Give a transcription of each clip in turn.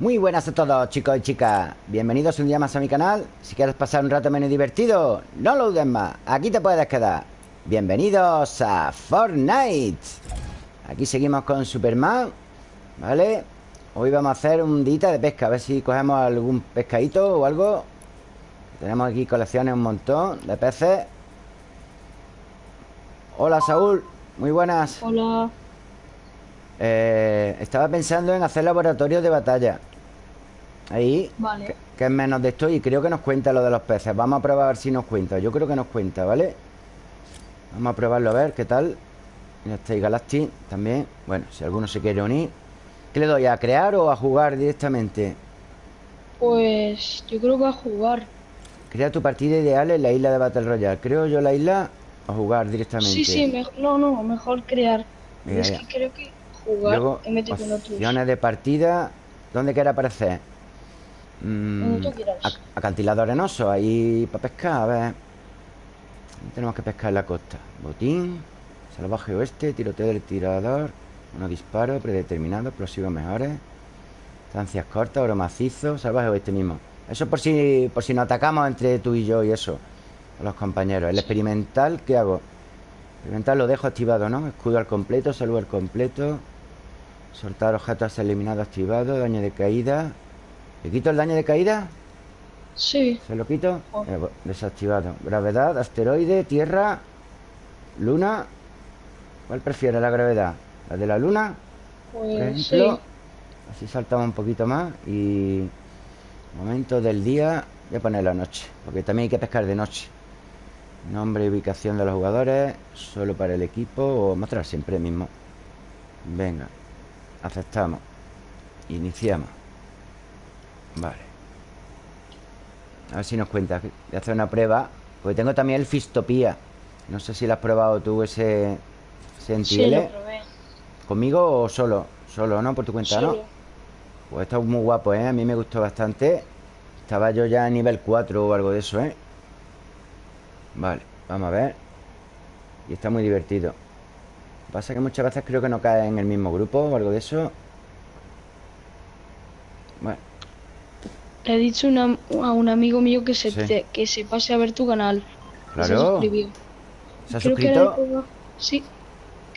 Muy buenas a todos chicos y chicas. Bienvenidos un día más a mi canal. Si quieres pasar un rato menos divertido No lo dudes más, aquí te puedes quedar. Bienvenidos a Fortnite. Aquí seguimos con Superman ¿Vale? Hoy vamos a hacer un día de pesca A ver si cogemos algún pescadito o algo. Tenemos aquí colecciones un montón de peces. Hola Saúl. Muy buenas. Hola. Eh, Estaba pensando en hacer laboratorio de batalla Ahí Vale que, es menos de esto Y creo que nos cuenta lo de los peces Vamos a probar a ver si nos cuenta Yo creo que nos cuenta, ¿vale? Vamos a probarlo a ver qué tal Mira, está ahí Galactic también Bueno, si alguno se quiere unir ¿Qué le doy? ¿A crear o a jugar directamente? Pues yo creo que a jugar Crea tu partida ideal en la isla de Battle Royale Creo yo la isla a jugar directamente Sí, sí, mejor, no, no, mejor crear Mira, Es ya. que creo que jugar Luego, opciones de partida ¿Dónde quiere aparecer? Mm, acantilado arenoso Ahí para pescar, a ver. Tenemos que pescar en la costa. Botín Salvaje oeste Tiroteo del tirador Uno disparo Predeterminado Explosivos mejores Estancias cortas Oro macizo Salvaje oeste mismo. Eso por si, por si nos atacamos entre tú y yo y eso A los compañeros. El experimental ¿Qué hago? Experimental lo dejo activado, ¿no? Escudo al completo Salud al completo. Soltar objetos eliminados activado Daño de caída ¿Le quito el daño de caída? Sí, ¿Se lo quito? Oh. Eh, desactivado Gravedad, asteroide, tierra Luna ¿Cuál prefiere la gravedad? ¿La de la luna? Por pues sí Así saltamos un poquito más Y Momento del día Voy a poner la noche Porque también hay que pescar de noche Nombre y ubicación de los jugadores Solo para el equipo O mostrar siempre mismo Venga Aceptamos Iniciamos Vale A ver si nos cuenta Voy a hacer una prueba Porque tengo también el Fistopía No sé si lo has probado tú ese ese Sí, NTL. lo probé ¿Conmigo o solo? Solo, ¿no? Por tu cuenta, ¿no? Pues está muy guapo, ¿eh? A mí me gustó bastante Estaba yo ya a nivel 4 o algo de eso, ¿eh? Vale, vamos a ver Y está muy divertido Lo que Pasa que muchas veces creo que no cae en el mismo grupo o algo de eso Le he dicho una- a un amigo mío que se, Sí. te- que se pase a ver tu canal. Y Se claro. suscribió. ¿Se ha Creo suscrito? va- Sí.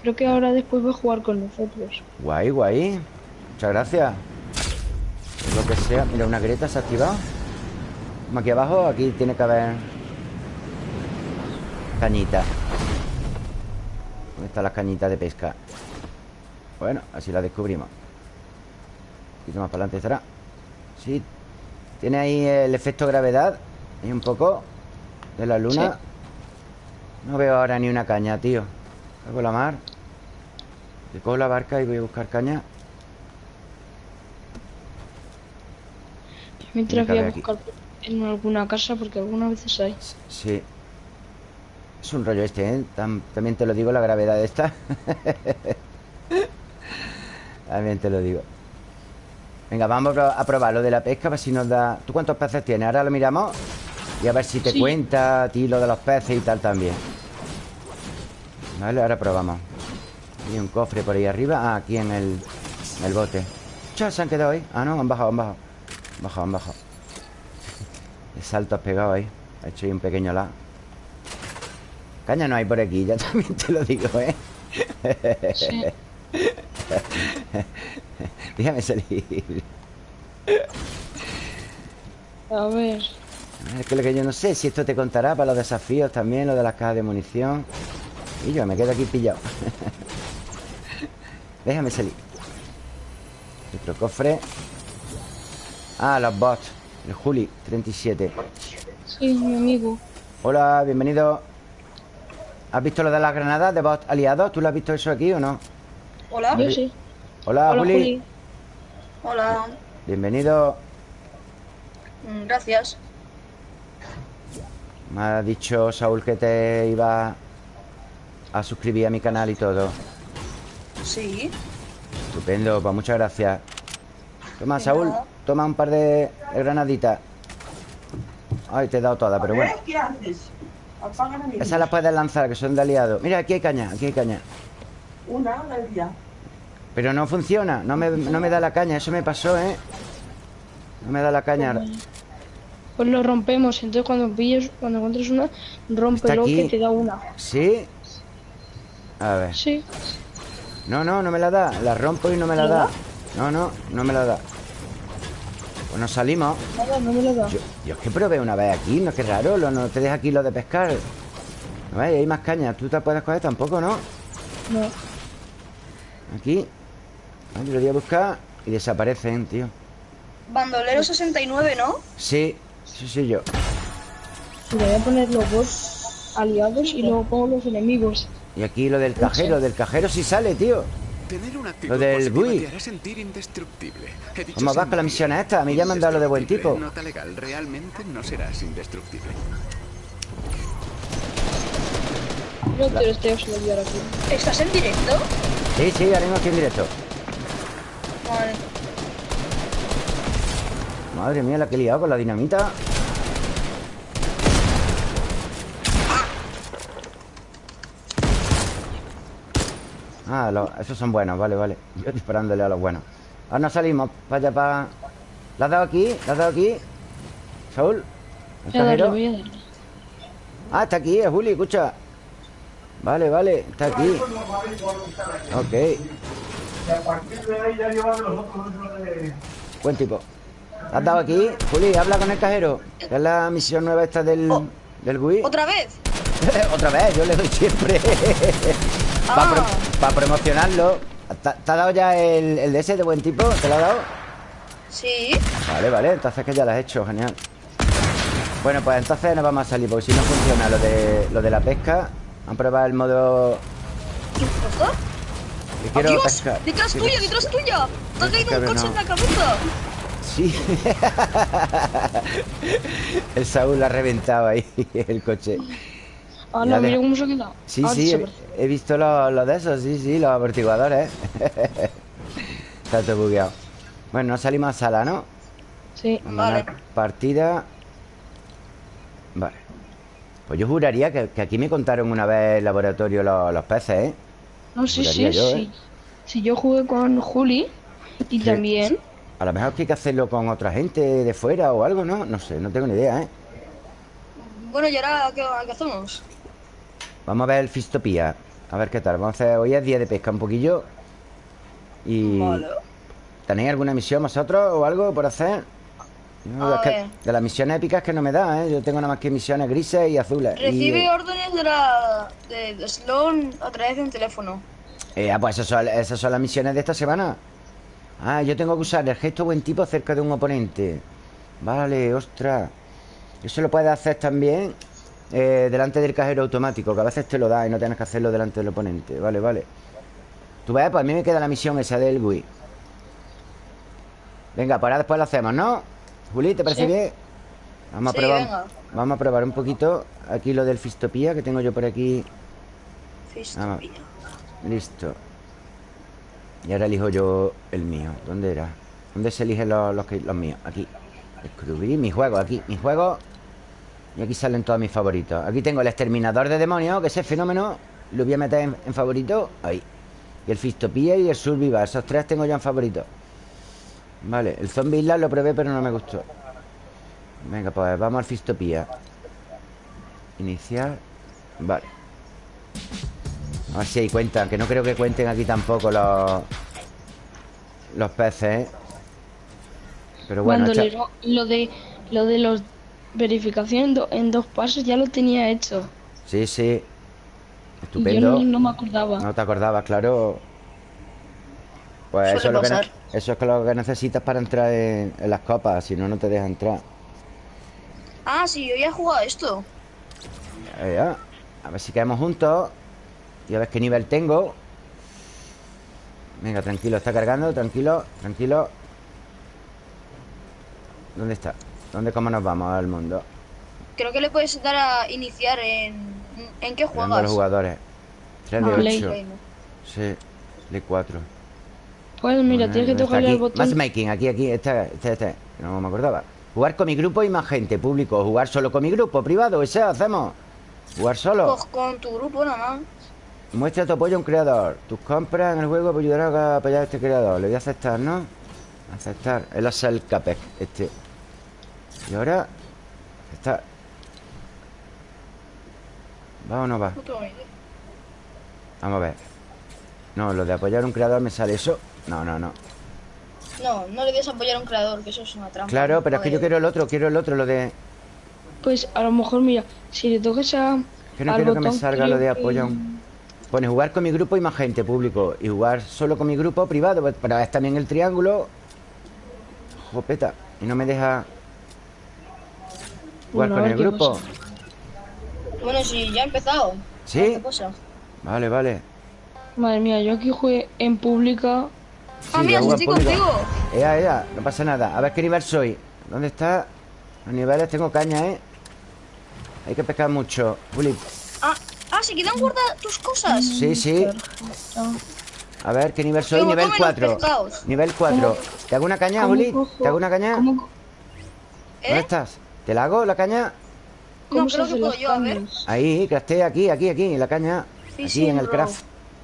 Creo que ahora después va a jugar con nosotros. Guay, guay. Muchas gracias. Lo que sea. Mira, una grieta se ha activado. Aquí abajo, aquí tiene que haber Cañita. ¿Dónde están las cañitas de pesca? Bueno, así las descubrimos. Un poquito más para adelante estará. Sí Tiene ahí el efecto gravedad Y un poco De la luna No veo ahora ni una caña, tío Hago la mar Le cojo la barca y voy a buscar caña Mientras voy a buscar en alguna casa porque algunas veces hay Sí. Es un rollo este, ¿eh? Tam- también te lo digo, la gravedad de esta. también te lo digo. Venga, vamos a pro- a probar lo de la pesca, a ver si nos da... ¿Tú cuántos peces tienes? Ahora lo miramos y a ver si te Sí. cuenta a ti lo de los peces y tal también. Vale, ahora probamos. Hay un cofre por ahí arriba. Ah, aquí en el, en el bote. Chao, se han quedado ahí. Ah, no, han bajado, han bajado. Han bajado, han bajado. El salto has pegado ahí. Ha hecho ahí un pequeño la. Caña no hay por aquí, ya también te lo digo, ¿eh? Sí. Déjame salir. A ver Es que lo que yo no sé si esto te contará para los desafíos también, lo de las cajas de munición. Y yo me quedo aquí pillado. Déjame salir. Otro cofre. Ah, los bots. El Juli, 37. Sí, mi amigo Hola, bienvenido. ¿Has visto lo de las granadas de bots aliados? ¿Tú lo has visto eso aquí o no? Hola. Yo sí Hola, Hola Juli. Juli Hola. Bienvenido. Mm, Gracias. Me ha dicho Saúl que te iba a suscribir a mi canal y todo. Sí. Estupendo, pues muchas gracias. Toma, De Saúl, nada. toma un par de granaditas. Ay, te he dado todas, pero bueno. Esas las puedes lanzar, que son de aliado. Mira, aquí hay caña, aquí hay caña. Una al día. Pero no funciona, no me, no me da la caña, eso me pasó, ¿eh? No me da la caña. Pues lo rompemos. Entonces cuando pilles, cuando encuentres una, rómpelo que te da una. ¿Sí? A ver. Sí. No, no, no me la da. La rompo y no me la da. No, no, no me la da. Pues nos salimos. Nada, no me lo da. Yo, yo es que probé una vez aquí, no, qué raro, lo, no te deja aquí lo de pescar. No ves, hay más caña. Tú te puedes coger tampoco, ¿no? No. Aquí. Yo lo voy a buscar y desaparecen, tío. Bandolero 69, ¿no? Sí, sí, sí, yo. Mira, voy a poner los dos aliados y luego pongo los enemigos. Y aquí lo del cajero, del cajero sí sale, tío. Tener una Lo del GUI. te hará sentir indestructible. He dicho ¿Cómo vas con la misión esta? A mí ya me han dado lo de buen tipo. Nota legal, realmente no serás indestructible. Yo te lo estoy aquí. ¿Estás en directo? Sí, sí, ahora mismo aquí en directo. Vale. Madre mía, la que he liado con la dinamita. Ah, lo- esos son buenos, vale, vale. Yo disparándole a los buenos. Ahora nos salimos para allá, para... ¿La has dado aquí? ¿La has dado aquí? ¿Saúl? ¿El Voy a darle, cajero? voy a darle. Ah, está aquí, es Juli, escucha. Vale, vale, está aquí. Ok, Y a partir de ahí ya llevan los otros dentro de... buen tipo. ¿La has dado aquí? Juli, habla con el cajero. Que es la misión nueva esta del, Oh. del GUI. ¿Otra vez? Otra vez, yo le doy siempre. Para Ah. promocionarlo. ¿Te, ha dado ya el, el de ese de buen tipo? ¿Te lo ha dado? Sí. Vale, vale, entonces que ya lo has hecho, genial. Bueno, pues entonces nos vamos a salir, porque si no funciona lo de, lo de la pesca. Vamos a probar el modo ¿Qué? Quiero ¡Adiós! ¡Detrás tuya, detrás tuya! ¡Te ha caído un coche no. en la cabeza! Sí. el Saúl lo ha reventado ahí, el coche. Ah, no, mira cómo se ha quedado. Sí, Ah, sí, he, visto los los de esos, sí, sí, los amortiguadores. Está todo bugueado. Bueno, salimos a sala, ¿no? Sí. Vale. Partida. Vale. Pues yo juraría que, que aquí me contaron una vez el laboratorio los, los peces, ¿eh? No, sí, sí, yo, sí. ¿eh? Si yo jugué con Juli y Sí. también. A lo mejor que hay que hacerlo con otra gente de fuera o algo, ¿no? No sé, no tengo ni idea, ¿eh? Bueno, ¿y ahora qué, qué hacemos? Vamos a ver el Fistopía. A ver qué tal. Vamos a hacer... Hoy es día de pesca un poquillo. Y... Vale. ¿Tenéis alguna misión vosotros o algo por hacer? Es que de las misiones épicas que no me da, ¿eh? Yo tengo nada más que misiones grises y azules. Recibe Y, órdenes de la... de, Sloan a través de un teléfono. eh, ah, pues esas son, esas son las misiones de esta semana. Ah, yo tengo que usar el gesto buen tipo cerca de un oponente. Vale, ostras. Eso lo puedes hacer también eh, delante del cajero automático, que a veces te lo da y no tienes que hacerlo delante del oponente. Vale, vale. Tú ves, pues a mí me queda la misión esa del Wii. Venga, pues ahora después lo hacemos, ¿no? Juli, ¿te parece Sí. bien? Vamos a Sí, probar. venga. Vamos a probar un poquito aquí lo del Fistopía que tengo yo por aquí. Fistopía. Listo. Y ahora elijo yo el mío. ¿Dónde era? ¿Dónde se eligen los, los, los míos? Aquí. Descubrir mi juego, aquí. Mi juego. Y aquí salen todos mis favoritos. Aquí tengo el exterminador de demonios, que ese fenómeno lo voy a meter en, en favorito. Ahí. Y el Fistopía y el Survival. Esos tres tengo yo en favorito. Vale, el Zombie Island lo probé, pero no me gustó. Venga, pues vamos al Fistopía. Iniciar. Vale. A ver si ahí cuentan, que no creo que cuenten aquí tampoco los los peces, ¿eh? Pero bueno, echa- Bandolero, lo de lo de los verificación en, do- en dos pasos ya lo tenía hecho. sí, sí. Y yo Estupendo. no, no me acordaba. No te acordabas, claro. Pues eso es, lo que eso es lo que necesitas para entrar en, en las copas, si no, no te deja entrar. Ah, sí, yo ya he jugado esto. Eh, ya. A ver si quedamos juntos. Y a ver qué nivel tengo. Venga, tranquilo, está cargando, tranquilo, tranquilo. ¿Dónde está? ¿Dónde cómo nos vamos al mundo? Creo que le puedes dar a iniciar en... ¿En qué juegas? los jugadores. 3 de Ah, Play. 8. Sí, de 4. Pues mira, tienes que tocarle al botón. Matchmaking, aquí, aquí, este, este, este. No me acordaba. Jugar con mi grupo y más gente, público. Jugar solo con mi grupo, privado, ese hacemos. Jugar solo. Pues con tu grupo nada más. Muestra tu apoyo a un creador. Tus compras en el juego ayudarán a apoyar a este creador. Le voy a aceptar, ¿no? Aceptar. El asa el capec, este. Y ahora. Está. ¿Va o no va? Vamos a ver. No, lo de apoyar a un creador me sale eso. No, no, no. No, no le des a apoyar a un creador, que eso es una trampa. Claro, pero es que yo quiero el otro, quiero el otro, lo de. Pues a lo mejor, mira, si le toques a. Que no quiero que me salga lo de creo que- apoyo a un- Pone jugar con mi grupo y más gente, público. Y jugar solo con mi grupo privado. pues, Para ver también el triángulo. Jopeta. Y no me deja jugar Bueno, con el grupo. pasa. Bueno, si ya ha empezado. ¿Sí? Vale, vale. Madre mía, yo aquí jugué en pública. Ah, Sí, mira, de si jugar estoy público. contigo. Ea, ea, no pasa nada. A ver qué nivel soy. ¿Dónde está? Los niveles tengo caña, ¿eh? Hay que pescar mucho. Juli, Ah, ah, se quedan guardadas tus cosas. sí, sí. A ver, ¿qué nivel soy? Nivel comen los 4. pescados. Nivel 4. ¿Te hago una caña, cojo- ¿Te hago una caña? ¿Cómo, co- ¿Dónde ¿Eh? estás? ¿Te la hago la caña? cómo No, creo que puedo yo, a ver. Ahí, crafté aquí, aquí, aquí, en la caña. Sí, aquí sí, en el bro. craft.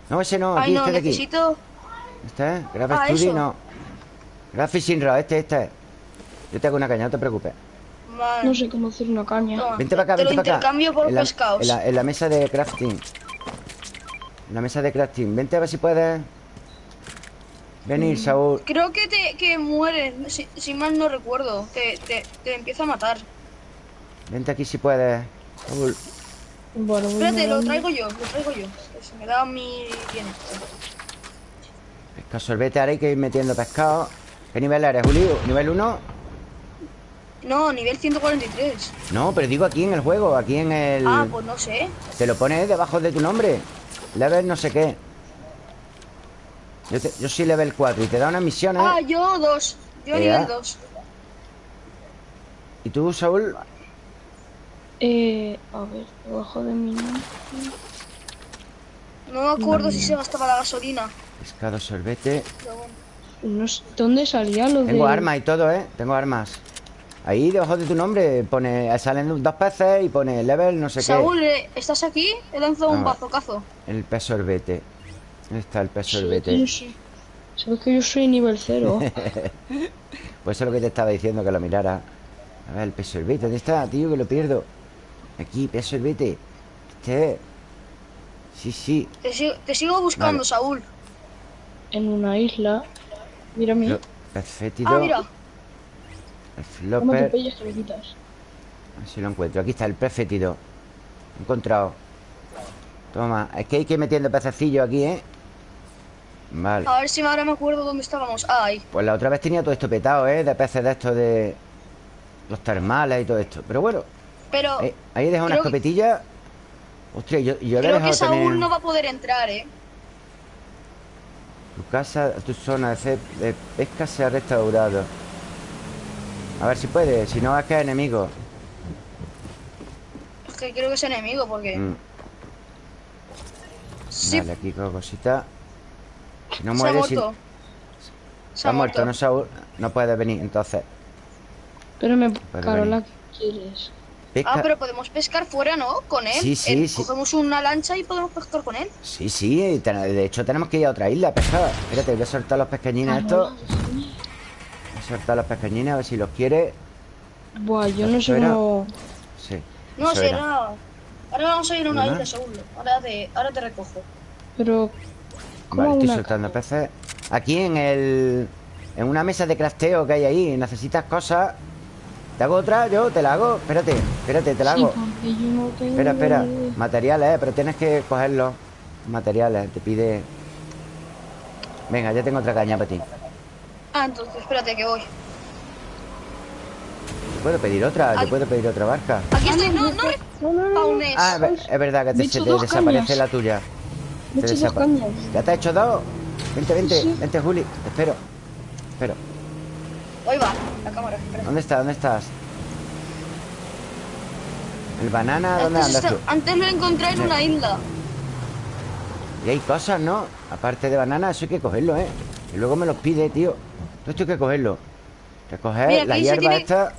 No, ese no, Ay, aquí, no, este de aquí. Este es, Graph Ah, Studio, eso. no. Graph Fishing Rod, este, este. Yo te hago una caña, no te preocupes. Vale. No sé cómo hacer una caña. Toma, Vente para acá, te lo vente para acá. intercambio por en la, pescados. En la, en la mesa de crafting. En la mesa de crafting. Vente a ver si puedes. Venir, Mm. Saúl. Creo que te que muere, si, si mal no recuerdo. Te, te, te empieza a matar. Vente aquí si puedes. Saúl. Bueno, Espérate, lo traigo yo, lo traigo yo. Se me da mi bienestar. Pesca sorbete, ahora hay que ir metiendo pescado. ¿Qué nivel eres, Julio? ¿Nivel 1? No, nivel 143. No, pero digo aquí en el juego, aquí en el. Ah, pues no sé. Te lo pones debajo de tu nombre. Level no sé qué. Yo, te- yo soy level 4 y te da unas misiones. Ah, yo dos. Yo Ea. nivel 2. ¿Y tú, Saúl? Eh, a ver, debajo de mi nombre. No me acuerdo si se gastaba la gasolina. Pescado sorbete. No sé, ¿Dónde salía lo de...? Tengo armas y todo, ¿eh? Tengo armas. Ahí debajo de tu nombre pone salen dos peces y pone level no sé Saúl, eh, ¿estás aquí? He lanzado un Ah. bazocazo. qué. El pez sorbete. ¿Dónde está el pez Sí, sorbete? yo sí. Sabes que yo soy nivel cero. Pues eso es lo que te estaba diciendo, que lo mirara. A ver, el pez sorbete. ¿Dónde está, tío? Que lo pierdo. Aquí, pez sorbete. Este. Sí, sí. Te, sigo- te sigo buscando, Vale. Saúl. En una isla. Mira Pez fétido. Ah, mira. El ¿Cómo te flopper. que? A ver si lo encuentro. Aquí está el pez fétido. Encontrado. Toma. Es que hay que ir metiendo pececillos aquí, ¿eh? Vale. A ver si ahora me acuerdo dónde estábamos. Ahí. Pues la otra vez tenía todo esto petado, ¿eh? De peces de estos de... Los termales y todo esto. Pero bueno, Pero ahí, ahí he dejado una Creo que- escopetilla. Ostras, yo, yo le he creo que dejado Saúl también... no va a poder entrar, ¿eh? Tu casa, tu zona de, pesca se ha restaurado. A ver si puede. Si no, es que es enemigo. Es que creo que es enemigo porque... Mm, Sí, Vale, aquí con cosita. Si no se ha muere, si... Se Está muerto, no Saúl. No puede venir, entonces. Pero me. Carola, ¿qué quieres? Pesca... Ah, pero podemos pescar fuera, ¿no? Con él. Sí, sí, Él- sí. Cogemos una lancha y podemos pescar con él. Sí, sí. ten- De hecho, tenemos que ir a otra isla a pescar. Espérate, voy a soltar los pequeñines estos. Voy a soltar los pequeñines a ver si los quiere. Buah, yo no sé cómo. Sí. No, era. será... Ahora vamos a ir a una ¿Una? isla, Saúl. Ahora te, ahora te recojo. Pero. ¿Cómo Vale, estoy soltando peces. Aquí en el. En una mesa de crafteo que hay ahí. Necesitas cosas. ¿Te hago otra? Yo te la hago. Espérate, espérate, te la hago. yo no. Espera, espera. Materiales, eh, pero tienes que cogerlos. Materiales, te pide. Venga, ya tengo otra caña para ti. Ah, entonces espérate que voy. ¿Te puedo pedir otra? ¿Te Ay. puedo pedir otra barca? Aquí estoy. No, no No, no, no. respawnes. Ah, es ver- es verdad que te, se desaparece cañas. la tuya. Me he Te hecho dos desapa- cañas. ¿Ya te has hecho dos? Vente, vente, Sí. vente, Juli. Te espero. Te espero. Ahí va, la cámara. espera. ¿Dónde estás? ¿Dónde estás? ¿El banana? ¿Dónde Antes, andas está- tú? antes lo encontré en Sí. una isla. Y hay cosas, ¿no? Aparte de banana, eso hay que cogerlo, ¿eh? Y luego me los pide, tío. Todo esto hay que cogerlo. Recoger Mira, la hierba tiene- esta.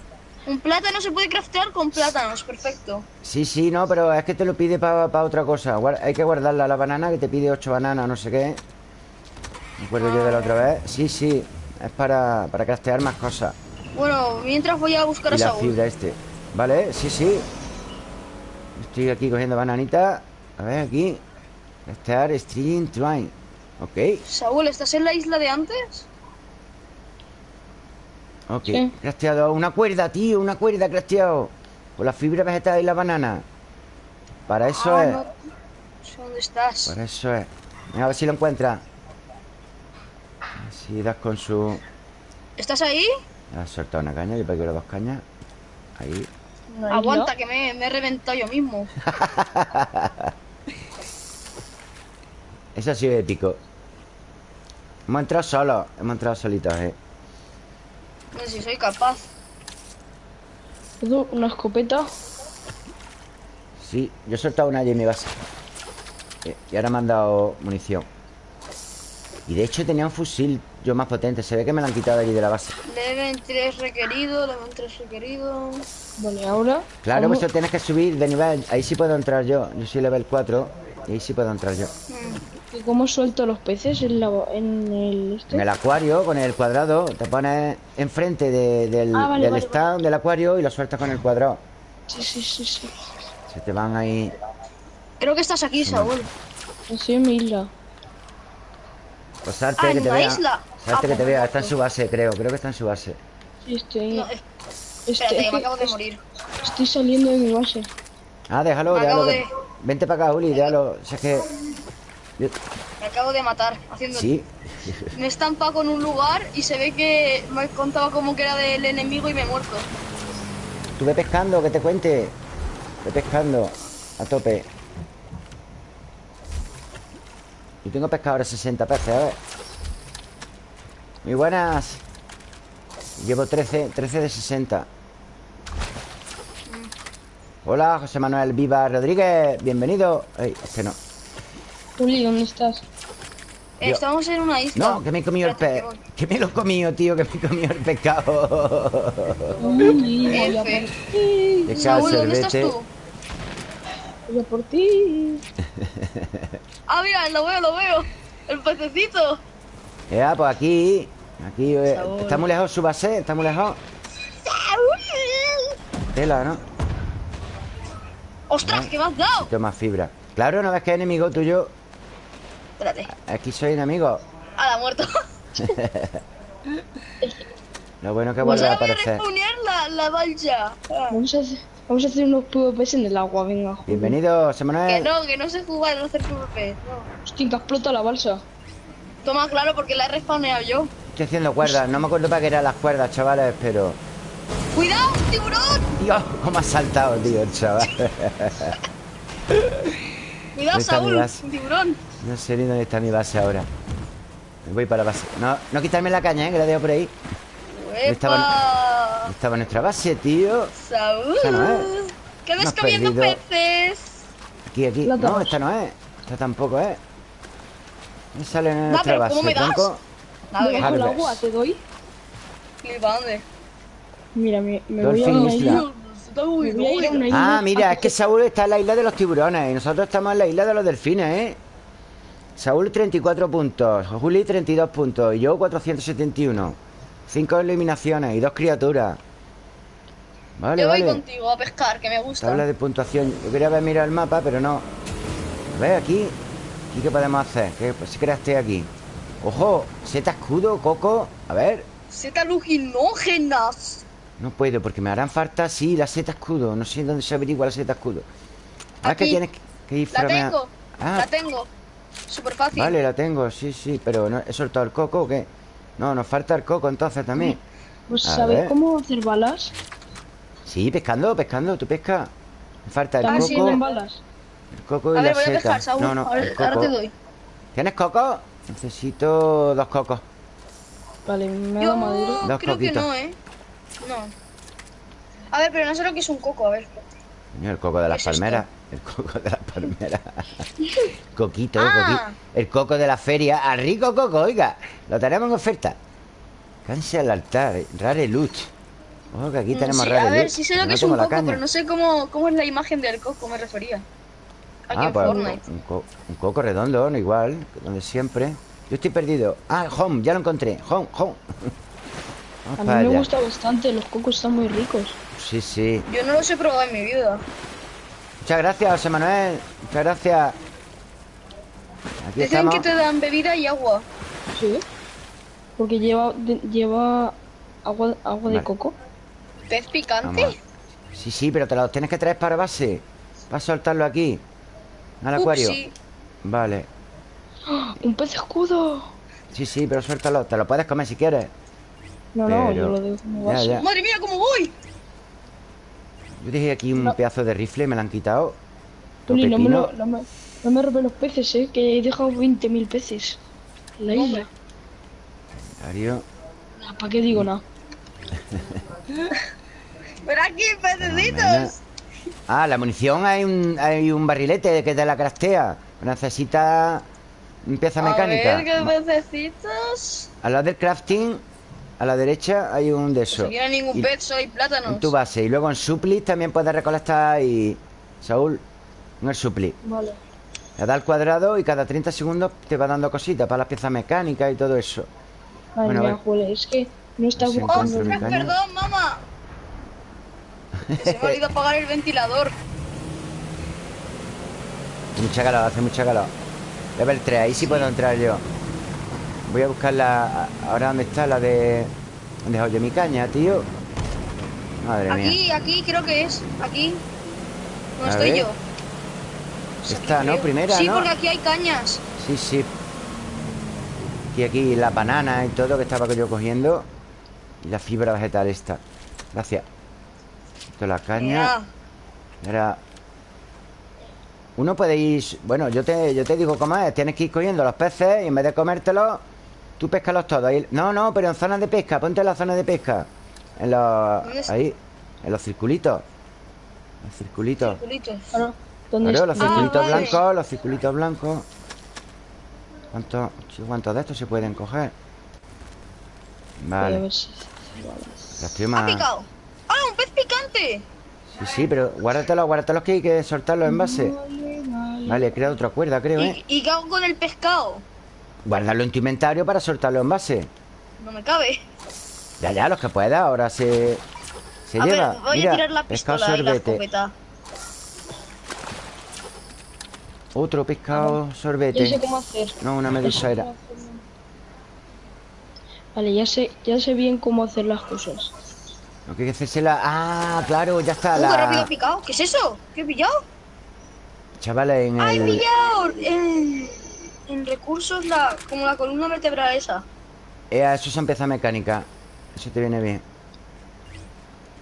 Un plátano se puede craftear con plátanos, perfecto. Sí, sí, no, pero es que te lo pide para otra cosa. Hay que guardarla la banana, que te pide ocho bananas, no sé qué. Me acuerdo yo de la otra vez. Sí, sí. Es para, para craftear más cosas. Bueno, mientras voy a buscar Y a la Saúl. fibra este. Vale, sí, sí. Estoy aquí cogiendo bananita. A ver, aquí. Craftear string twine. Ok, Saúl, ¿estás en la isla de antes? ok. Sí. Crafteado una cuerda, tío Una cuerda crafteado. Con la fibra vegetal y la banana. Para eso Ah, es. no. Dónde estás. Para eso es. Venga, a ver si lo encuentra Si das con su... ¿Estás ahí? Has soltado una caña Yo quiero dos cañas Ahí. Aguanta, que me, me he reventado yo mismo. Eso ha sido épico Hemos entrado solos Hemos entrado solitos, eh No sé si soy capaz. Puedo Una escopeta. Sí, yo he soltado una allí en mi base Eh, Y ahora me han dado munición Y de hecho tenía un fusil Yo más potente Se ve que me lo han quitado de allí de la base Level 3 requerido, level 3 requerido. Vale, ahora. Claro, ¿cómo- pues eso tienes que subir de nivel Ahí sí puedo entrar yo Yo soy level 4 Y ahí sí puedo entrar yo ¿Y ¿Cómo suelto los peces en, la, en el este? En el acuario, con el cuadrado Te pones enfrente de- del, Ah, vale, del vale, stand del acuario Y lo sueltas con el cuadrado Sí, sí, sí, sí. Se te van ahí Creo que estás aquí, Saúl. Estoy en mi isla. Pues salte Ah, que te vea isla. Salte Ah, que te vea Está en su base, creo Creo que está en su base Sí, estoy. No, es- este- espérate, que me acabo de morir. Estoy saliendo de mi base. Ah, déjalo, Me déjalo de- Vente para acá, Uli, déjalo Si es que... yo- Me acabo de matar haciendo. Sí Me he estampado con un lugar y se ve que me contaba como que era del enemigo y me he muerto. Estuve pescando, que te cuente Estuve pescando A tope Yo tengo pescado ahora 60 peces, a ver Muy buenas Llevo 13, 13 de 60 Hola, José Manuel Viva Rodríguez Bienvenido Ey, este no Uli, ¿dónde estás? Yo- Estamos en una isla. No, que me he comido el pez que. Que me lo he comido, tío Que me he comido el pescado a F. Pescado, Saúl, ¿dónde estás tú? Voy a por ti. Ah, mira, lo veo, lo veo. El pececito. Ya, pues aquí Aquí eh. Está muy lejos su base Está muy lejos Tela, ¿no? ¡Ostras, que me has dado! Toma fibra Claro, no ves que es enemigo tuyo Espérate. Aquí soy enemigo Ah, la muerto. Lo bueno que vuelve a ahora voy a aparecer la, la valla. Ah, Vamos a hacer, unos PvPs en el agua, venga. joder. Bienvenido, José Que Manuel no, que no sé jugar, no hacer PvP. No. Hostia, que explota la balsa. Toma, claro, porque la he respawneado yo. Estoy haciendo cuerdas No me acuerdo para qué eran las cuerdas, chavales Pero... ¡Cuidado, tiburón! Dios, cómo ha saltado, tío, el chaval ¡Cuidado, Saúl! tiburón. No sé ni dónde está mi base ahora Me voy para la base No, no quitarme la caña, ¿eh? Que la dejo por ahí ¡Epa! Estaba nuestra base, tío Saúl. Esa no es. ¿Qué ves comiendo perdido. peces? Aquí, aquí No, esta no es Esta tampoco es Me sale en nuestra pero base, ¿cómo me das? tronco. Nada, agua, te doy. ¿Para dónde? Mira, me, me voy a Dolphin una Isla. isla. Me voy a ir a una isla. Ah, mira, es que Saúl está en la isla de los tiburones Y nosotros estamos en la isla de los delfines, ¿eh? Saúl 34 puntos Juli 32 puntos Y yo 471 5 eliminaciones y dos criaturas Vale, Yo voy vale contigo a pescar, que me gusta. Tabla de puntuación Yo quería haber mirado el mapa, pero no A ver, aquí ¿Aquí qué podemos hacer? ¿Qué pues, creaste aquí? ¡Ojo! Seta escudo, coco A ver Setas alucinógenas. No puedo, porque me harán falta, sí, la seta escudo No sé dónde se averigua la seta escudo Ah, que tienes que- ir La tengo. Ah, La tengo. Súper fácil. vale, la tengo, sí, sí Pero no, ¿he soltado el coco o qué? No, nos falta el coco entonces también Pues A ¿sabéis ver. cómo hacer balas? Sí, pescando, pescando, tú pesca Me falta el ¿También sí, coco tienen balas? El coco y A ver, la voy a seta pescar, Saúl. No, no, A ver, el ahora coco te doy. ¿Tienes coco? Necesito dos cocos Vale, me ha Yo madera. Dos creo que coquitos. no, ¿eh? No. A ver, pero no sé lo que es un coco, a ver. Coño, el coco de las ¿Qué es esto? El coco de las palmeras Coquito, Ah. coquito El coco de la feria ¡Al rico coco, oiga! Lo tenemos en oferta Canse al altar Rare loot Ojo que aquí tenemos Mm, sí, rare a ver, loot sí sé lo que no es un la coco, pero no sé cómo, cómo es la imagen del coco, me refería. Aquí Ah, en pues un, Fortnite. un co- un coco redondo, no igual Donde siempre Yo estoy perdido Ah, home, ya lo encontré Home, home Vamos A mí me allá. gusta bastante, los cocos están muy ricos. Sí, sí Yo no los he probado en mi vida. Muchas gracias, José Manuel Muchas gracias Aquí Dicen estamos que te dan bebida y agua. Sí. Porque lleva, de- lleva agua, agua Vale. de coco. ¿Pez picante? Vamos. Sí, sí, pero te los tienes que traer para base Para soltarlo aquí Al acuario. Vale ¡Ah! ¡Un pez escudo! Sí, sí, pero suéltalo Te lo puedes comer si quieres No, no, Pero- yo lo dejo como Ya, base. ya Madre mía, ¿cómo voy? Yo dejé aquí un No. pedazo de rifle Me lo han quitado Tony, no me, lo- no, me, no me robes los peces, eh, que he dejado 20.000 peces. En la isla. Darío ¿Para qué digo nada? Pero aquí, pececitos. Ah, la munición hay un, hay un barrilete que te la craftea. Necesita pieza mecánica. A ver, ¿qué pececitos? Al lado del crafting, a la derecha hay un de esos. No quiero ningún Y- pez, soy plátanos. En tu base. Y luego en suplis también puedes recolectar y... Saúl, en el supli. Vale. Le da al cuadrado y cada 30 segundos te va dando cositas para las piezas mecánicas y todo eso. Madre Bueno, a mía, ver. Juele, es que no está Así buscando. encuentro mi ¡Ostras, caña. perdón, mamá! Se me ha olvidado apagar el ventilador. Hace mucha calor, hace mucha calor. Level 3, ahí sí puedo entrar yo. Voy a buscar la... Ahora dónde está la de... ¿Dónde he dejado yo mi caña, tío? Madre mía. Aquí, aquí creo que es. Aquí. No A estoy ver. yo. Pues Esta, ¿no? creo. Primera, Sí, ¿no? porque aquí hay cañas. Sí, sí. Y aquí la banana y todo que estaba yo cogiendo. Y la fibra vegetal esta. Gracias. Esto es la caña. Era... Uno puede ir... Bueno, yo te, yo te digo cómo es. Tienes que ir cogiendo los peces y en vez de comértelos, tú pescalos todos. Ahí- No, no, pero en zonas de pesca. Ponte en la zona de pesca. En los... Ahí. En los circulitos. Los circulitos. Circulitos. Claro, ¿dónde Claro, los está? circulitos vale. blancos, los circulitos blancos. ¿Cuántos, sí, ¿Cuántos de estos se pueden coger? Vale. Las estoy ¡Ha picado! ¡Ah, un pez picante! Sí, sí, pero guárdatelos, guárdatelos que hay que soltarlos en base. Vale, vale. Vale, he creado otra cuerda, creo, ¿eh? ¿Y, ¿Y qué hago con el pescado? Guardarlo en tu inventario para soltarlo en base. No me cabe. Ya, ya, los que pueda, ahora se... Se a lleva. ver, voy Mira, a tirar la pescado pistola y la sorbete. Otro pescado Ya sé sorbete. cómo hacer. No, una sé medusa era. Vale, ya sé, ya sé bien cómo hacer las cosas. Lo que hay que hacerse la... Ah, claro, ya está Uh, rápido la... he picado. ¿Qué es eso? ¿Qué he pillado? Chavales, en ¡Ah, he el... pillado! En, en recursos, la, como la columna vertebral esa. Eh, eso son piezas mecánicas. Eso te viene bien.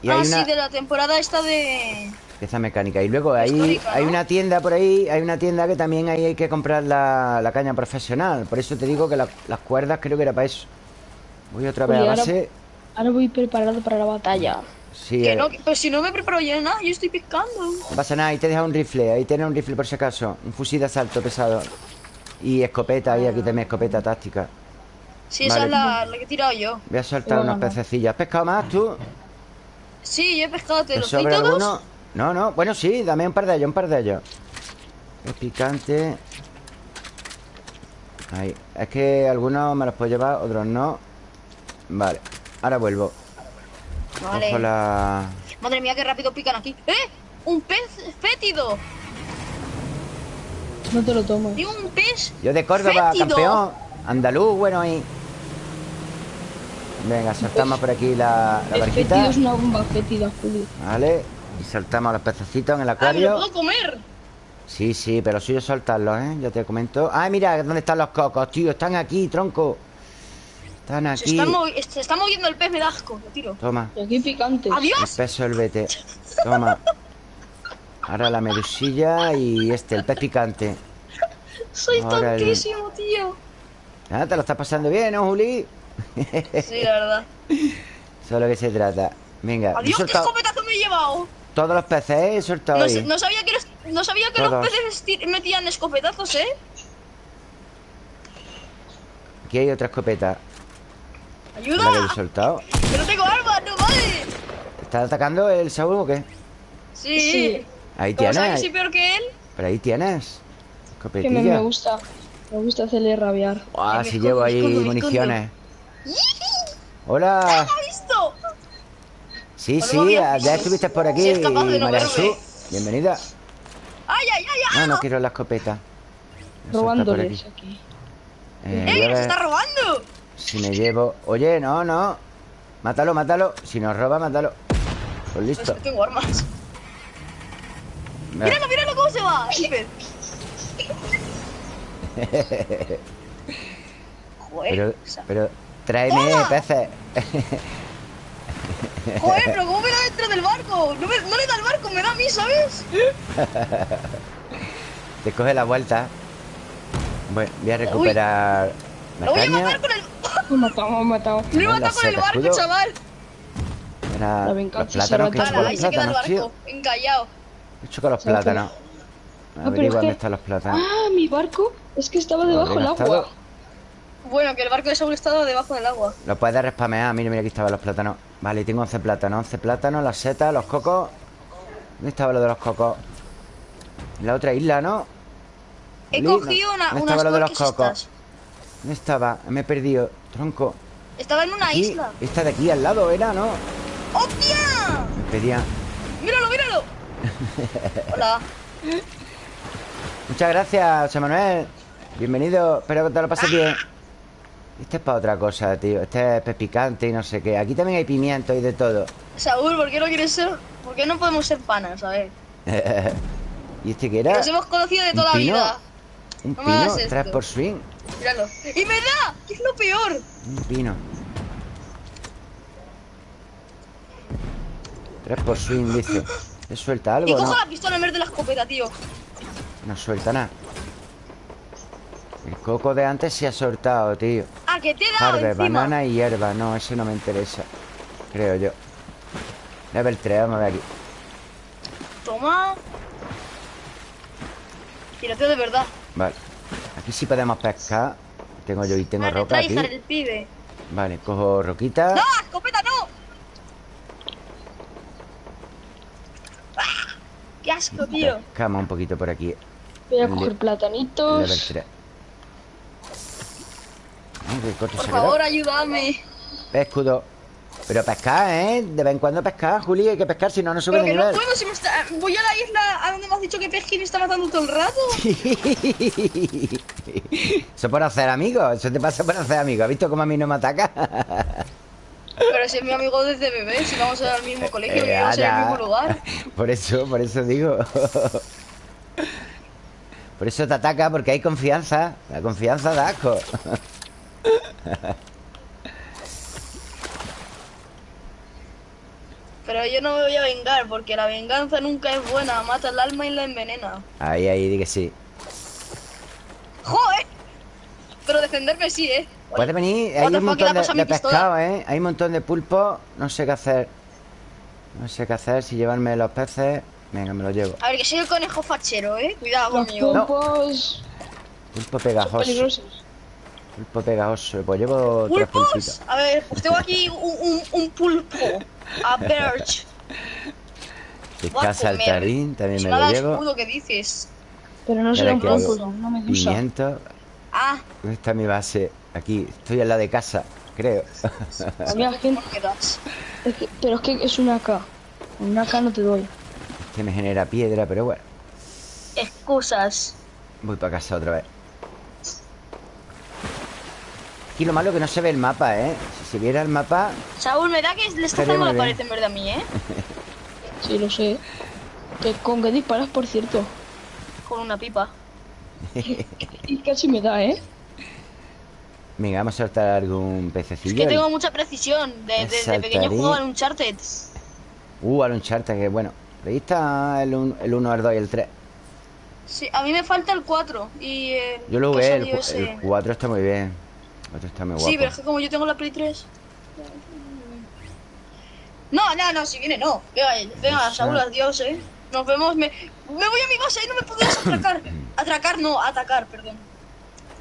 Y ah, hay una sí, de la temporada esta de... pieza mecánica. Y luego ahí hay ¿no? una tienda por ahí, hay una tienda que también ahí hay que comprar la, la caña profesional. Por eso te digo que la- las cuerdas creo que era para eso. Voy otra vez a Oye, ahora- base. Ahora voy preparado para la batalla. Sí, Que eh, no, pues si no me preparo yo nada, yo estoy pescando. no pasa nada. Ahí te deja un rifle. Ahí tienes un rifle por si acaso. Un fusil de asalto pesado. Y escopeta. Ahí aquí también escopeta táctica. Sí, esa es la, la que he tirado yo. Voy a soltar no. pececillos. ¿Has pescado más tú? Sí, yo he pescado, ¿te ¿Te los doy sobra todos? alguno? No, no. Bueno, sí, dame un par de ellos, un par de ellos. Es picante. Ahí. Es que algunos me los puedo llevar, otros no. Vale. Ahora vuelvo. Vale. La... Madre mía, qué rápido pican aquí. ¡Eh! ¡Un pez fétido! No te lo tomo. ¡Y un pez! Yo de Córdoba, ¡Fétido! campeón. Andaluz, bueno ahí. Venga, saltamos por aquí la, la El barquita. fétido es una bomba fétida, Julio. Vale. Y saltamos a los pececitos en el ¡Ah, me lo acuario. puedo comer! Sí, sí, pero suyo soltarlos, ¿eh? Ya te comento. ¡Ay, mira! ¿Dónde están los cocos, tío? Están aquí, tronco. Están Se aquí. está, movi- se está moviendo el pez, me da asco. Lo tiro. Toma. Y aquí picantes. El ¡Adiós! pez sorbete. Toma. Ahora la medusilla y este, el pez picante. Soy Ahora el- tontísimo, tío. Ah, te lo estás pasando bien, ¿no, Juli? Sí, la verdad. Eso es lo que se trata. Venga, ¡Adiós, qué soltado escopetazo me he llevado! todos los peces, ¿eh? He soltado No, ahí. sa- no sabía que, los, no sabía que los peces metían escopetazos, ¿eh? Aquí hay otra escopeta. Es la que he ¡Ayuda! soltado. ¡Que no tengo armas, no vale! ¿Te ¿Está atacando el Saúl o qué? Sí. Sí. Ahí ¿Cómo sabes que tienes. soy peor que él? Pero ahí tienes. Que me, gusta. Me gusta hacerle rabiar. Ah, si llevo ahí escondo, municiones. Hola. Sí, Hola, sí, ya estuviste por aquí, Si capaz de no. Bienvenida. ¡Ay, ay, ay! ay! No, no quiero la escopeta. Robándoles aquí. aquí. Eh, ¡Ey, voy a nos ver está robando! si me llevo... Oye, no, no. Mátalo, mátalo. Si nos roba, mátalo. Pues Pues listo. que tengo armas. ¡Míralo, míralo cómo se va! Pero, pero, tráeme ¡Toma! peces. joder, pero ¿cómo me da dentro del barco? No, me- no le da el barco, me da a mí, ¿sabes? Te coge la vuelta. Bueno, voy a recuperar la Lo voy a matar con el... Me he matado, me he matado. Lo he matado con el barco, escudo. chaval. Venganza los plátanos que ahí se queda el barco, encallado. He hecho con los plátanos. es Averigua dónde que- están los plátanos. Ah, mi barco es que estaba debajo del agua. estado. Bueno, que el barco de Saúl estaba debajo del agua. Lo puedes respamear. Mira, mira, aquí estaban los plátanos. Vale, tengo 11 plátanos. 11 plátanos, las setas, los cocos. ¿Dónde estaba lo de los cocos? En la otra isla, ¿no? He Lina, cogido una, ¿dónde unas estaba lo de los cocos? ¿Dónde estaba? Me he perdido. Tronco. Estaba en una Aquí, isla. esta de aquí al lado era, ¿no? ¡Hostia! Me pedía. ¡Míralo, míralo! Hola. Muchas gracias, José Manuel. Bienvenido. Espero que te lo pases bien. Este es para otra cosa, tío. Este es picante y no sé qué. Aquí también hay pimiento y de todo. Saúl, ¿por qué no quieres ser...? ¿Por qué no podemos ser panas, a ver? ¿Y este qué era? Nos hemos conocido de ¿Un toda la pino? vida. Un no pino. Tres por swing. Míralo. ¡Y me da! ¿Qué es lo peor? Un pino. Tres por swing, dice. ¿Le suelta Y algo cojo no? la pistola en vez de la escopeta, tío. No suelta nada. El coco de antes se ha soltado, tío. Ah, que te he dado Harvest, encima. banana y hierba. No, ese no me interesa. Creo yo. Level 3, vamos a ver aquí. Toma. Tiroteo de verdad. Vale. Aquí sí podemos pescar. Tengo yo y tengo Vale, roca aquí. el pibe. Vale, cojo roquita. ¡No! ¡Escopeta no! ¡Ah! ¡Qué asco, tío! Pescamos un poquito por aquí. Voy a Le- coger platanitos. 3. Ay, qué corto Por favor, ayúdame. Escudo. Pero pescar, ¿eh? De vez en cuando pescar, Juli. Hay que pescar, si no, no sube Pero de que no nivel. puedo, si me está... Voy a la isla a donde me has dicho que Pesquín está matando todo el rato. Eso por hacer amigos. Eso te pasa por hacer amigos. ¿Has visto cómo a mí no me ataca? Pero si es mi amigo desde bebé, si vamos al mismo colegio, Eh, vivimos en el mismo lugar. Por eso, por eso digo. Por eso te ataca, porque hay confianza. La confianza da asco. Pero yo no me voy a vengar, porque la venganza nunca es buena. Mata el alma y la envenena. Ahí, ahí, di que sí. ¡Joder! Pero defenderme sí, ¿eh? Puede venir, hay un fuck, ¿qué le montón de, de pescado, ¿eh? Hay un montón de pulpo. No sé qué hacer. No sé qué hacer. Si llevarme los peces. Venga, me los llevo. A ver, que soy el conejo fachero, ¿eh? Cuidado Los conmigo. No. pulpos Pulpo son pegajoso. peligrosos. Pulpo pegajoso. Pues llevo tres ¿Pulpos? pulpitos. A ver, pues tengo aquí un, un, un pulpo. A birch. Voy Pesca a comer. saltarín, también me lo llevo. que dices. Pero no que hago pulpos, no medusa. Pimiento. Ah, ¿Dónde está mi base? Aquí. Estoy en la de casa, creo. Había gente. ¿por qué das? es que- pero es que es una AK. Una AK no te doy. Que me genera piedra, pero bueno. Excusas. Voy para casa otra vez. Aquí lo malo es que no se ve el mapa, ¿eh? Si se viera el mapa... Saúl, me da que le está muy la pared en vez de a mí, ¿eh? Sí, lo sé. Que, ¿Con qué disparas, por cierto? Con una pipa. Y casi me da, ¿eh? Venga, vamos a soltar algún Es pececillo. que tengo mucha precisión. De- de- Desde pequeño juego en Uncharted. Uh, al Uncharted, que bueno. Ahí está el 1, el, uno, el 2 y el 3. Sí, a mí me falta el 4. Y el Yo lo salió el, ese. el 4 está muy bien. El 4 está muy guapo. Sí, pero es que como yo tengo la Play 3. No, no, no, si viene no. Venga, venga. Saúl, adiós, eh. Nos vemos. Me, me voy a mi base y no me puedes atracar. Atracar no, atacar, perdón.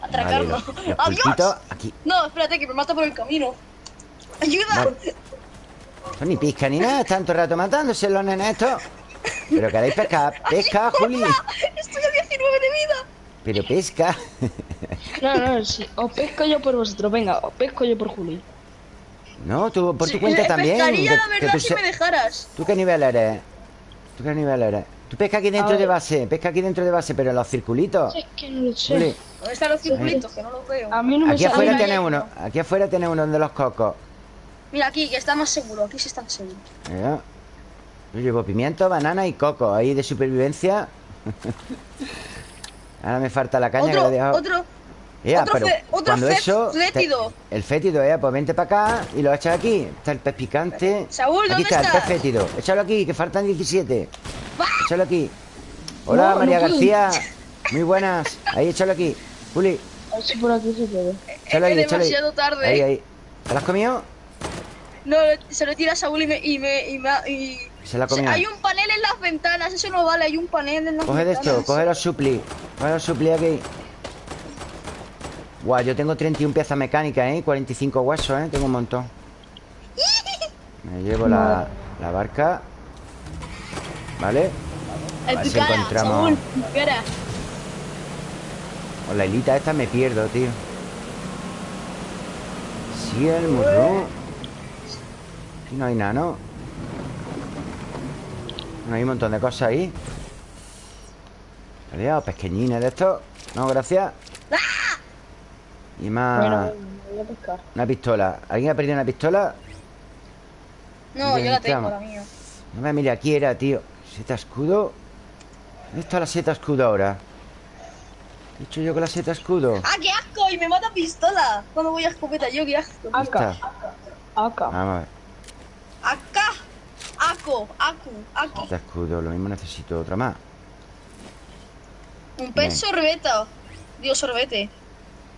Atracar Vale, no. los, los ¡Adiós! pulpitos aquí. No, espérate, que me mata por el camino. ¡Ayuda! Vale. Son ni pizca ni nada, están todo el rato matándose los nenes estos. Pero queréis pescar, pesca, Juli. Estoy a 19 de vida. Pero pesca. No, no, sí. Os pesco yo por vosotros. Venga, os pesco yo por Juli. No, tú por tu Sí, cuenta eh, también. pescaría, que- la que verdad, tú si se- me dejaras. ¿Tú qué nivel eres? ¿Tú qué nivel eres? Tú pesca aquí dentro de base, pesca aquí dentro de base, pero los circulitos. Es que no lo sé. ¿Dónde están los circulitos? Que no los veo. A mí no me aquí afuera tiene uno. Aquí afuera tiene uno de los cocos. Mira aquí, que está más seguro. Aquí sí están seguros. Mira. Yo llevo pimiento, banana y coco ahí de supervivencia. Ahora me falta la caña que Otro, la he dejado. otro. Ea, otro pero fe- otro cuando fe- eso te- fétido. el fétido, eh, pues vente para acá y lo echas aquí. Está el pez picante. Saúl, aquí ¿dónde está el pez fétido. Échalo aquí, que faltan 17. ¡Va! Échalo aquí. Hola, No, María. García. Muy buenas. Ahí, échalo aquí. Juli, A ver si por aquí se puede. échalo ahí, ahí. demasiado tarde. Ahí, ahí. ¿Te lo has comido? No, se lo tira a Saúl y me. Y me, y me- y- Se la O sea, comió. Hay un panel en las ventanas, eso no vale, hay un panel en las Coge de ventanas. esto, coge los supli. Coge los supli aquí. Guau, yo tengo 31 piezas mecánicas, ¿eh? 45 huesos, ¿eh? Tengo un montón. Me llevo la, la barca. ¿Vale? A ver si encontramos-. Con la hilita esta me pierdo, tío. Sí, el murro. Aquí no hay nada, ¿no? No hay un montón de cosas ahí. Adiós, pequeñines de estos. No, gracias. Y más. Bueno, voy a pescar. Una pistola. ¿Alguien ha perdido una pistola? No, yo la tengo, la mía. No me mire, aquí era, tío. Seta escudo. ¿Dónde está la seta escudo ahora? ¿Qué he hecho yo con la seta escudo? ¡Ah, qué asco! Y me mata pistola. Cuando voy a escopeta, yo qué asco. ¿Dónde Acá. Acá. Vamos a ver. Acá. Aco, acu, aquí. Seta escudo. Lo mismo necesito otra más. Un pez sorbeta. Dios, sorbete.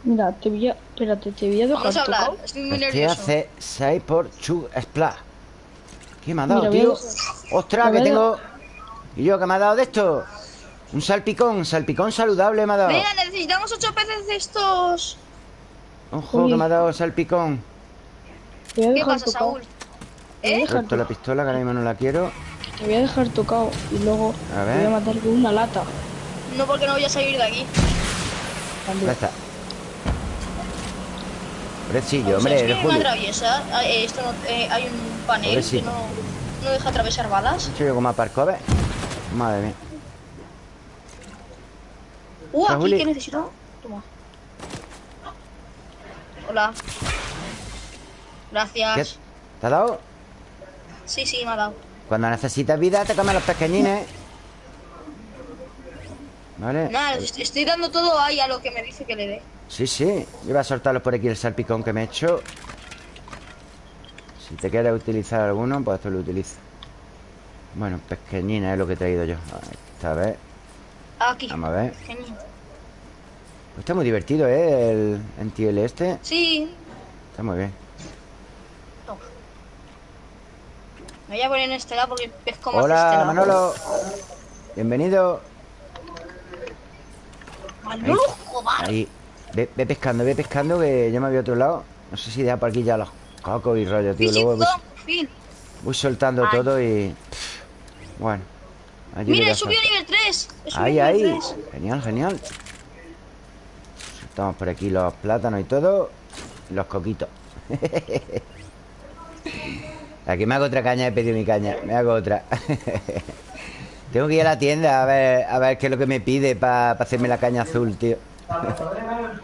Mira, te voy a... Espérate, te voy a dejar Vamos a hablar. tocado. Estoy muy nervioso. hace 6 por Chug Splash. ¿Qué me ha dado, Mira, voy a tío? ¡Ostras, que tengo! ¿Y yo qué me ha dado de esto? Un salpicón, salpicón saludable me ha dado. Mira, necesitamos ocho peces de estos. Ojo, Uy. que me ha dado salpicón. Te voy a ¿Qué dejar pasa, tocado. Saúl? Te voy a ¿Eh? dejar Suelto la pistola, que ahora mismo no la quiero. Te voy a dejar tocado y luego A te voy a matar con una lata. No, porque no voy a salir de aquí. Ya está. Pobrecillo, hombre, es eres que atraviesa. Ah, eh, Esto no, eh, hay un panel que no, no deja atravesar balas. ¿He hecho yo como aparco? A ver. Madre mía. Uh, aquí Juli. que necesito. Toma. Hola. ¿Qué? Gracias. ¿Te ha dado? Sí, sí, me ha dado. Cuando necesitas vida, te comes los pequeñines. ¿Vale? Nada, est- estoy dando todo ahí a lo que me dice que le dé. Sí, sí. Yo voy a soltarlos por aquí el salpicón que me he hecho. Si te quieres utilizar alguno, pues esto lo utilizo. Bueno, pequeñina es lo que he traído yo. Esta vez. Aquí. Vamos a ver. Pues está muy divertido, ¿eh? El NTL este. Sí. Está muy bien. Toma. Me voy a poner en este lado porque pesco más Hola, este lado. Manolo. Bienvenido. Manolo. Ahí. Ve, ve pescando, ve pescando que yo me voy a otro lado. No sé si deja por aquí ya los cocos y rollo, tío. Luego voy, Físico, fin. voy soltando Ay. todo y... Bueno. Mira, he subido nivel 3. He subido Ahí, nivel ahí. 3. Genial, genial. Soltamos por aquí los plátanos y todo. Y los coquitos. Aquí me hago otra caña, he pedido mi caña. Me hago otra. Tengo que ir a la tienda a ver, a ver qué es lo que me pide para hacerme la caña azul, tío.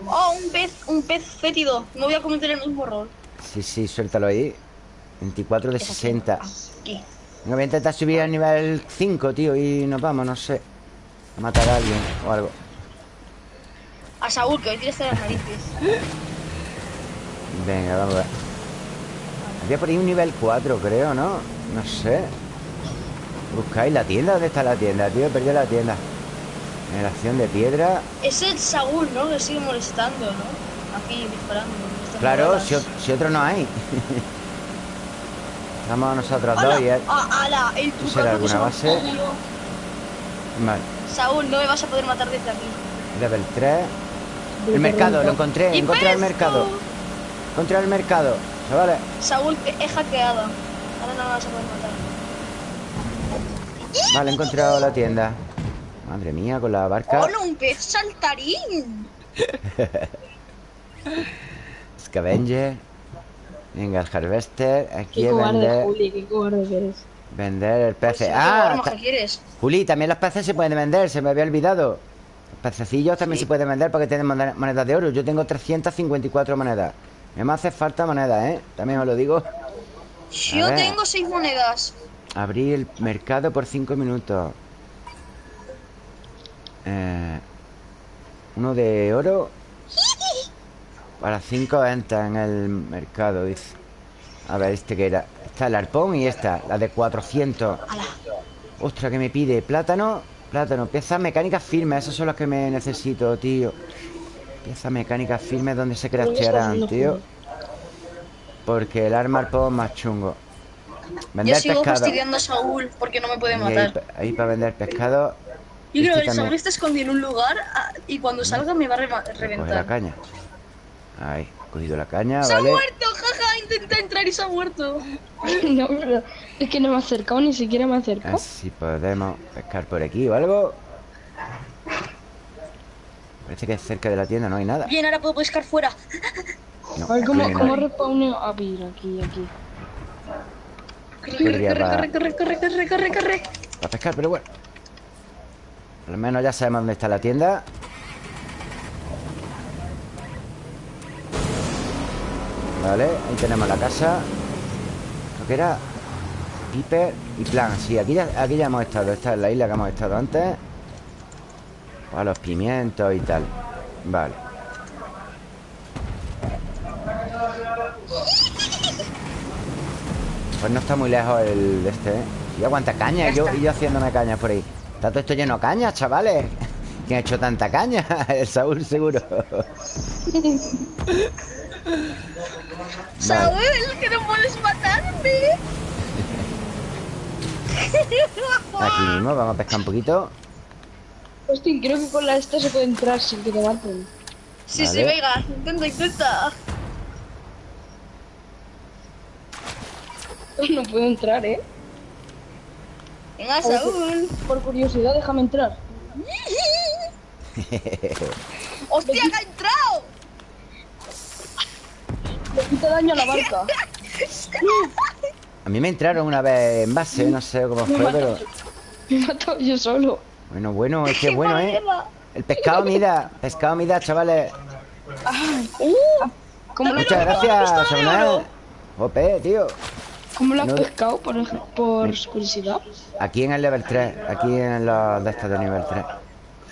Oh, un pez, un pez fétido. No voy a cometer el mismo error. Sí, sí, suéltalo ahí. 24 de 60. Aquí. Venga, voy a intentar subir al nivel 5, tío, y nos vamos, no sé. A matar a alguien o algo. A Saúl, que hoy tienes las narices. Venga, vamos a ver. Había por ahí un nivel 4, creo, ¿no? No sé. ¿Buscáis la tienda? ¿Dónde está la tienda, tío? He perdido la tienda. Generación de piedra. Es el Saúl, ¿no? Que sigue molestando, ¿no? Aquí disparando. Claro, si, otro no hay. Estamos nosotros dos y él. ¡Ah, ala! El ¿Tú será trucazo que alguna base? Vale. Saúl, no me vas a poder matar desde aquí. Level 3. El mercado, lo encontré. ¡Y Encontré el mercado. Encontré el mercado. Chavales. Saúl, te he hackeado. Ahora no me vas a poder matar. Vale, he encontrado la tienda. Madre mía, con la barca. ¡Hola, un pez saltarín! Scavenger. Venga, el harvester. Aquí Qué cobarde, vender, Juli, qué cobarde que eres. vender el pez. Sí, ah, ¿qué ta- más quieres? Juli, también los peces se pueden vender, se me había olvidado. Los pececillos también se pueden vender porque tienen moneda- monedas de oro. Yo tengo 354 monedas. Me hace falta monedas, ¿eh? También os lo digo. Yo ver. tengo seis monedas. Abrir el mercado por 5 minutos. Eh, uno de oro. Para 5 ventas en el mercado, dice. A ver, este que era. Está el arpón y esta, la de 400. Ostras, que me pide plátano. Plátano, piezas mecánicas firmes. Esas son las que me necesito, tío. Piezas mecánicas firmes donde se craftearán, tío. Porque el arma arpón más chungo. Yo Vender sigo pescado. fastidiando a Saúl porque no me puede ahí, matar. ahí para vender pescado. Yo creo Este que el está escondido en un lugar ah, y cuando salga me va a rema- Coge la reventar. caña. Ahí, he cogido la caña, ¡Se ha muerto! ¡Jaja! Intenté entrar y se ha muerto. No, pero es que no me ha acercado, ni siquiera me ha acercado. Así podemos pescar por aquí o algo. Parece que es cerca de la tienda, no hay nada. Bien, ahora puedo pescar fuera. No, A ver cómo, no cómo respawneo. Ah, mira, aquí, aquí. Corre, corre, corre, corre, corre, corre, corre, corre. Para pescar, pero bueno. Al menos ya sabemos dónde está la tienda. Vale, ahí tenemos la casa. Lo que era Piper y Plan. Sí, aquí ya, aquí ya hemos estado. Esta es la isla que hemos estado antes. Para los pimientos y tal. Vale. Pues no está muy lejos el de este, ¿eh? Y aguanta caña, yo, y yo haciéndome cañas por ahí. Está todo esto lleno de cañas, chavales. ¿Quién ha hecho tanta caña? El Saúl, seguro. Saúl, que no puedes matarme. Aquí mismo, vamos a pescar un poquito. Hostia, creo que con la esta se puede entrar sin que te maten. Sí, sí, Vale. venga. Intenta, intenta. No puedo entrar, ¿eh? Venga, Saúl. Por curiosidad, déjame entrar. ¡Hostia, que ha entrado! Le quita daño a la barca. A mí me entraron una vez en base, no sé cómo fue, pero... Me he matado yo solo. Bueno, bueno, es que es bueno, ¿eh? El pescado mida, pescado mida, chavales. ¿Cómo lo, Muchas pistola de gracias, Samuel. Jope, tío. Cómo lo has No- pescado, por, por curiosidad? Aquí en el level 3, aquí en los de estos de nivel 3.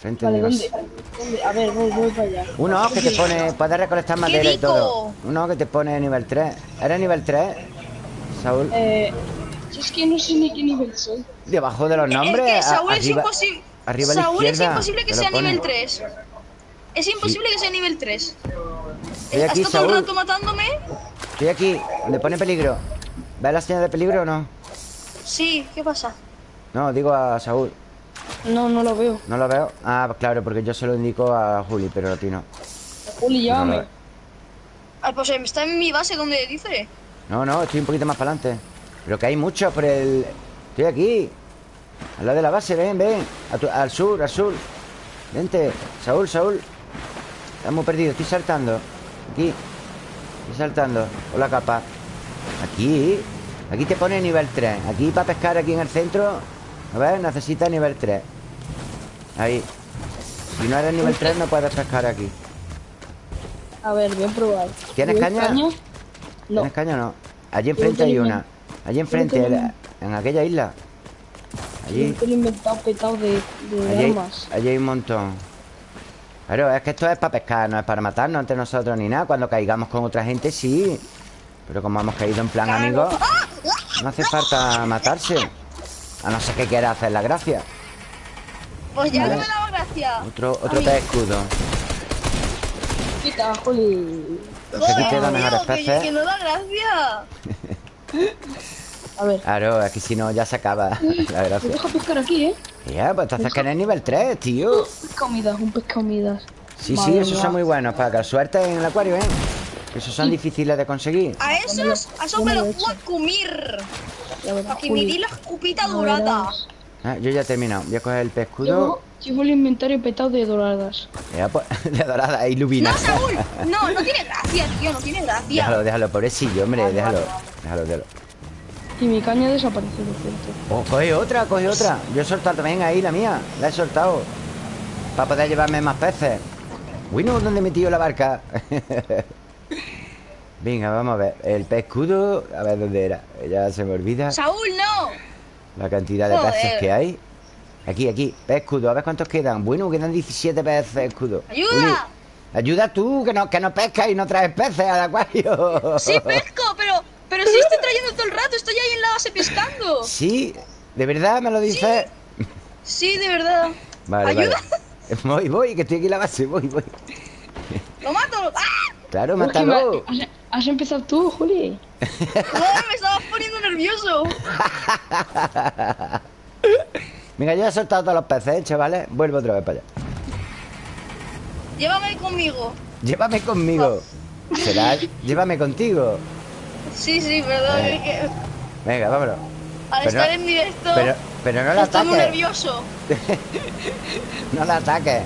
Frente Vale, de ¿dónde? ¿Dónde? A ver, voy, voy para allá. Uno que te pone, puedes recolectar madera y todo. Uno que te pone nivel 3. ¿Eres nivel 3, Saúl? Eh, es que no sé ni qué nivel soy. Debajo de los nombres. es que a- Saúl es arriba- imposible. arriba a la Saúl es imposible que sea pone. nivel 3. Es imposible que sea nivel 3. Estoy aquí, ¿Estás todo el Saúl. rato matándome? Estoy aquí, donde pone peligro. ¿Ves la señal de peligro o no? Sí, ¿qué pasa? No, digo a Saúl. No, no lo veo. ¿No lo veo? Ah, pues claro, porque yo se lo indico a Juli, pero a ti no. Juli, llámame. Ah, pues eh, está en mi base donde dice. No, no, estoy un poquito más para adelante. Pero que hay muchos por el... Estoy aquí. Al lado de la base, ven, ven. Tu- Al sur, al sur. Vente. Saúl, Saúl. Estamos perdidos, estoy saltando. Aquí. Estoy saltando. Por la capa. Aquí. Aquí te pone nivel 3. Aquí para pescar aquí en el centro. A ver, necesitas nivel 3. Ahí. Si no eres nivel 3 no puedes pescar aquí. A ver, voy a probar. ¿Tienes ¿Lleváis caña? No. ¿Tienes caña no? Allí enfrente hay una. Allí enfrente, en- aquella isla. Allí, lo he inventado petado de, de allí, hay, armas. allí hay un montón. Pero es que esto es para pescar, no es para matarnos entre nosotros ni nada. Cuando caigamos con otra gente, sí. Pero como hemos caído en plan amigos, no hace falta matarse. A no ser que quiera hacer la gracia. Pues ya no me daba gracia. Otro, otro pez escudo. Quita, Juli. Mejores peces. Que no da gracia. A ver. Claro, aquí si no ya se acaba la gracia. deja pescar aquí, ¿eh? Ya, pues entonces que eres nivel 3, tío. Pesca humidas, un pesca humidas. Sí, sí, esos son muy buenos para que suerte en el acuario, ¿eh? Esos son difíciles de conseguir. A esos, a esos me los puedo comer. Ya que me di la escupita Ya dorada. Ah, yo ya he terminado. Voy a coger el pez escudo. Yo, Llevo el inventario petado de doradas. Mira, pues, de dorada, ilumina. No, Saúl. No, no tiene gracia, tío. No tiene gracia. Déjalo, déjalo, pobrecillo, hombre, déjalo. Déjalo, déjalo. Y mi caña desapareció, por cierto. Oh, coge otra, coge otra. Yo he soltado también ahí la mía. La he soltado. Para poder llevarme más peces. Bueno, ¿dónde he metido la barca? Venga, vamos a ver. El pez escudo, a ver dónde era. Ya se me olvida Saúl, no. la cantidad de Joder. peces que hay. Aquí, aquí, pez escudo. A ver cuántos quedan. Bueno, quedan 17 peces escudo. ¡Ayuda! Uli, ayuda tú, que no, que no pescas y no traes peces al acuario. Sí, pesco, pero, pero sí estoy trayendo todo el rato. Estoy ahí en la base pescando. Sí, ¿de verdad me lo dices? Sí, de verdad. Vale, Ayuda. vale. Voy, voy, que estoy aquí en la base, voy, voy. Lo mato. ¡Ah! Claro, mátalo. ¿Has, empezado tú, Juli? Joder, me estabas poniendo nervioso. Venga, ya he soltado todos los peces, ¿eh, chavales. Vuelvo otra vez para allá. Llévame conmigo. Llévame conmigo. ¿Será? Llévame contigo. Sí, sí, perdón. Eh. es que Venga, vámonos. al Pero estar no- en directo Pero, pero no la estoy muy ataques. nervioso. No la ataques.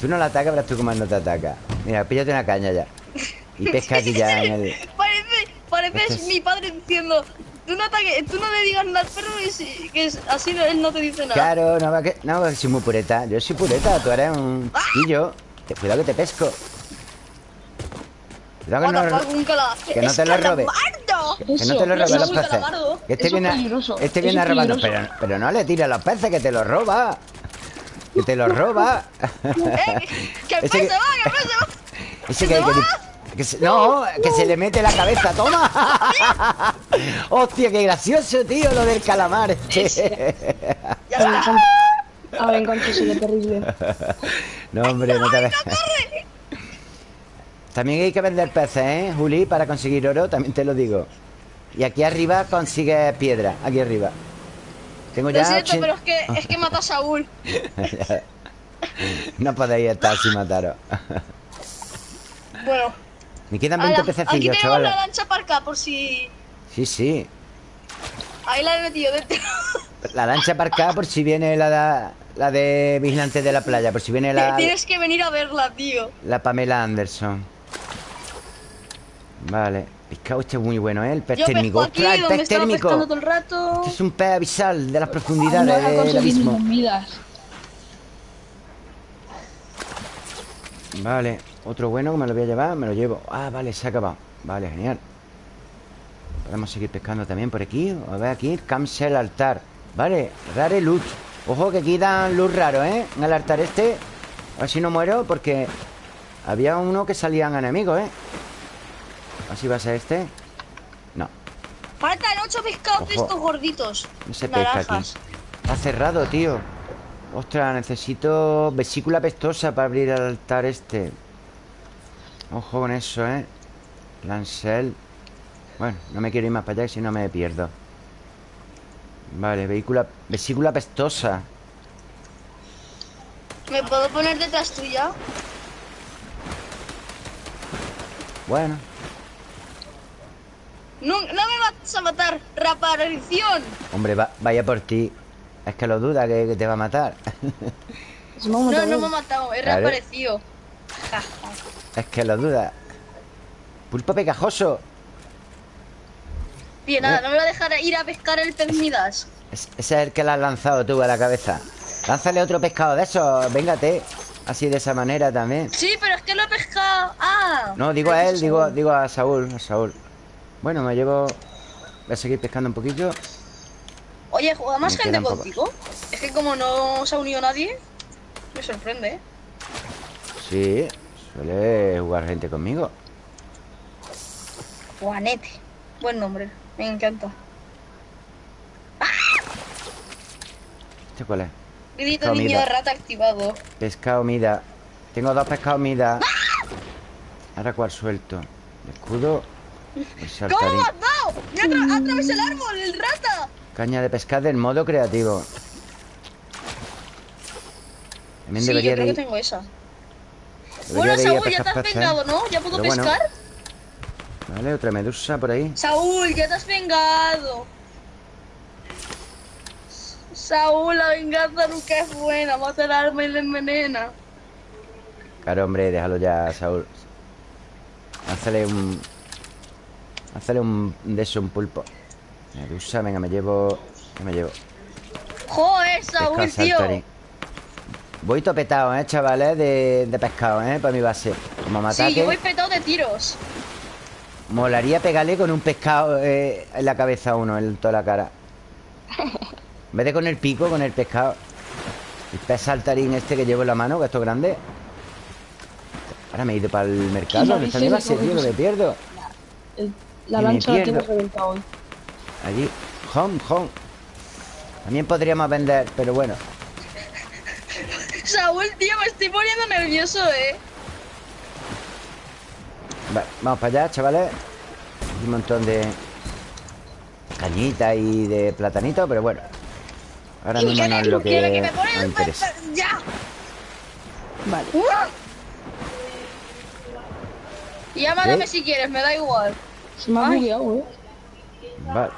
Tú no la atacas, verás tú cómo no te ataca. Mira, píllate una caña ya. Y pesca aquí ya en el. Parece, parece Este es- mi padre diciendo, tú no, ataques, tú no le digas nada al perro y si- que es- así no- él no te dice nada. Claro, no, va que, no, que soy muy pureta. Yo soy pureta, tú eres un chiquillo. Te, cuidado que te pesco. Cuidado que the no, fuck, un cala- que no te lo robe. Que no te lo eso los peces. calamardo. Que este Eso viene, a- este viene a robarnos, pero, pero no le tires a los peces, que te los roba. Que te los roba. Eh, que el pez se va, que el pez se va. Ese ¿Que que, se va? Que se- no, que se le mete la cabeza, toma. Hostia, qué gracioso, tío, lo del calamar. este. Ya A ver, está. cuánto- A ver, cuánto sería terrible. No, hombre, no te ves. También hay que vender peces, ¿eh, Juli? Para conseguir oro, también te lo digo. Y aquí arriba consigues piedra, aquí arriba. Tengo ya Lo siento, ochen- pero es que, es que mata a Saúl. No podéis estar sin mataros. Bueno, Me quedan ala, 20 aquí pececillos, tenemos chavales. la lancha para acá por si... Sí, sí. Ahí la he metido dentro. La lancha aparcada por si viene la, la de vigilante de la playa, por si viene la, Tienes que venir a verla, tío. la Pamela Anderson. Vale. Pescado este es muy bueno, ¿eh? El pez Yo térmico. aquí, ¡Ostras, el pez térmico! pescando todo el rato. Este es un pez abisal de las No profundidades a del abismo. Vale, otro bueno que me lo voy a llevar, me lo llevo. Ah, vale, se ha acabado. Vale, genial. Podemos seguir pescando también por aquí. A ver aquí, cancel altar. Vale, rare loot. Ojo que aquí dan luz raro, ¿eh? En el altar este. A ver si no muero porque había uno que salían enemigos, ¿eh? A ver si va a ser este. No, Faltan ocho pescados de estos gorditos. no se pesca aquí. Está cerrado, tío. Ostras, necesito vesícula pestosa para abrir el altar este. Ojo con eso, ¿eh? Lancel. Bueno, no me quiero ir más para allá, si no me pierdo. Vale, vehícula, vesícula pestosa. ¿Me puedo poner detrás tuya? Bueno, No, no me vas a matar, reaparición. hombre, va- vaya por ti. Es que lo duda que, que te va a matar. Ha No, no me ha matado, he Vale. reaparecido. Es que lo duda. Pulpo pegajoso. Bien, nada, no me va a dejar ir a pescar el pez Midas. Es- ese es el que le has lanzado tú a la cabeza. Lánzale otro pescado de esos. Véngate. Así de esa manera también. Sí, pero es que lo he pescado. Ah. No, digo a él, digo, digo a Saúl, a Saúl. Bueno, me llevo. Voy a seguir pescando un poquillo. Oye, ¿juega más Me gente contigo? Es que como no se ha unido nadie, me sorprende, ¿eh? Sí, suele jugar gente conmigo. Juanete. Buen nombre, me encanta. ¿Este cuál es? Gritito Comida. niño de rata activado. Pescado mida. Tengo dos pescados mida. Ahora cuál suelto. El escudo. El ¿Cómo? ¡Me ha atra- atravesado el árbol, el rata! Caña de pescar del modo creativo. También Sí, debería yo creo de que tengo esa. Bueno, a Saúl, ya te has vengado, ¿no? ¿Ya puedo Pero bueno. pescar? Vale, otra medusa por ahí. Saúl, ya te has vengado. Saúl, la venganza nunca es buena. Mata el alma y le envenena. Claro, hombre, déjalo ya, Saúl. Hazle un... Hazle un... De eso, un pulpo. Medusa, venga, me llevo... ¿Qué me llevo? Joder, Saúl, tío. saltarín. Voy topetado, ¿eh, chavales? De, de pescado, ¿eh? Para mi base. Como me Sí, yo voy petado de tiros. molaría pegarle con un pescado eh, en la cabeza a uno, en toda la cara. En vez de con el pico, con el pescado. El pez saltarín este que llevo en la mano, que esto es grande. Ahora me he ido para el mercado. Y no ¿Dónde está mi dice base, que tío? Que me pierdo. El- la me lancha la tengo reventada hoy. Allí. Home, home. También podríamos vender, pero bueno. Saúl, tío, me estoy poniendo nervioso, eh. Vale, vamos para allá, chavales. Hay un montón de cañitas y de platanitos, pero bueno. Ahora mismo no es lo que me pone nos interesa. ¡Ya! Vale. Y ya mátame ¿Eh? si quieres, me da igual. Se me ha bugueado, eh. Vale,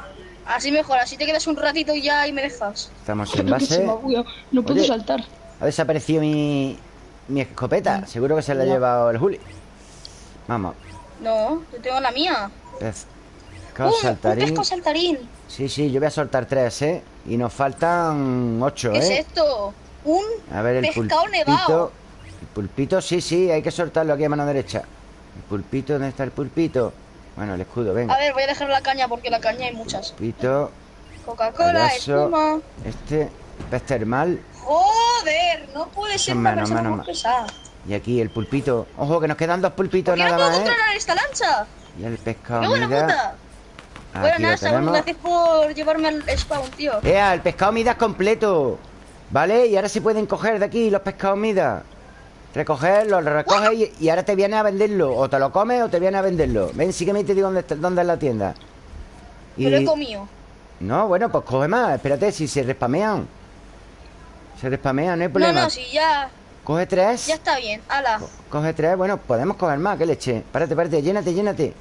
Así mejor, así te quedas un ratito y ya y me dejas. estamos en se base. me ha bugueado. No puedo Oye. saltar. Ha desaparecido mi, mi escopeta. Seguro que se la ha llevado el Juli. Vamos. No, yo tengo la mía. Pescado ¡Uh! Un saltarín. pescado saltarín. Sí, sí, yo voy a soltar tres, ¿eh? Y nos faltan ocho, ¿Qué es ¿eh? esto? Un A ver, el pescado pulpito. nevado. El pulpito, sí, sí, hay que soltarlo aquí a mano derecha. El pulpito, ¿dónde está el pulpito? Bueno, el escudo, venga. A ver, voy a dejar la caña porque la caña hay muchas. Pulpito, Coca-Cola, espuma. este, pez termal. Joder, no puede ser pesada. Y aquí el pulpito. Ojo, que nos quedan dos pulpitos ¿Por qué no nada más, ¿eh? esta lancha? Y el pescado ¡Qué buena puta! Bueno, nada, Saúl, gracias por llevarme al spawn, tío. Ea, el pescado mida es completo. ¿Vale? Y ahora se pueden coger de aquí los pescados mida. Recogerlo, lo recoges y, y ahora te viene a venderlo. O te lo comes o te viene a venderlo. Ven, sígueme y te digo dónde, dónde es la tienda. Me lo he comido. No, bueno, pues coge más. Espérate, si se respamean. Se respamean, no hay No, problema. no, si ya, Coge tres. ya está bien. Ala. Coge tres. Bueno, podemos coger más. ¿Qué leche? Párate, párate. Llénate, llénate.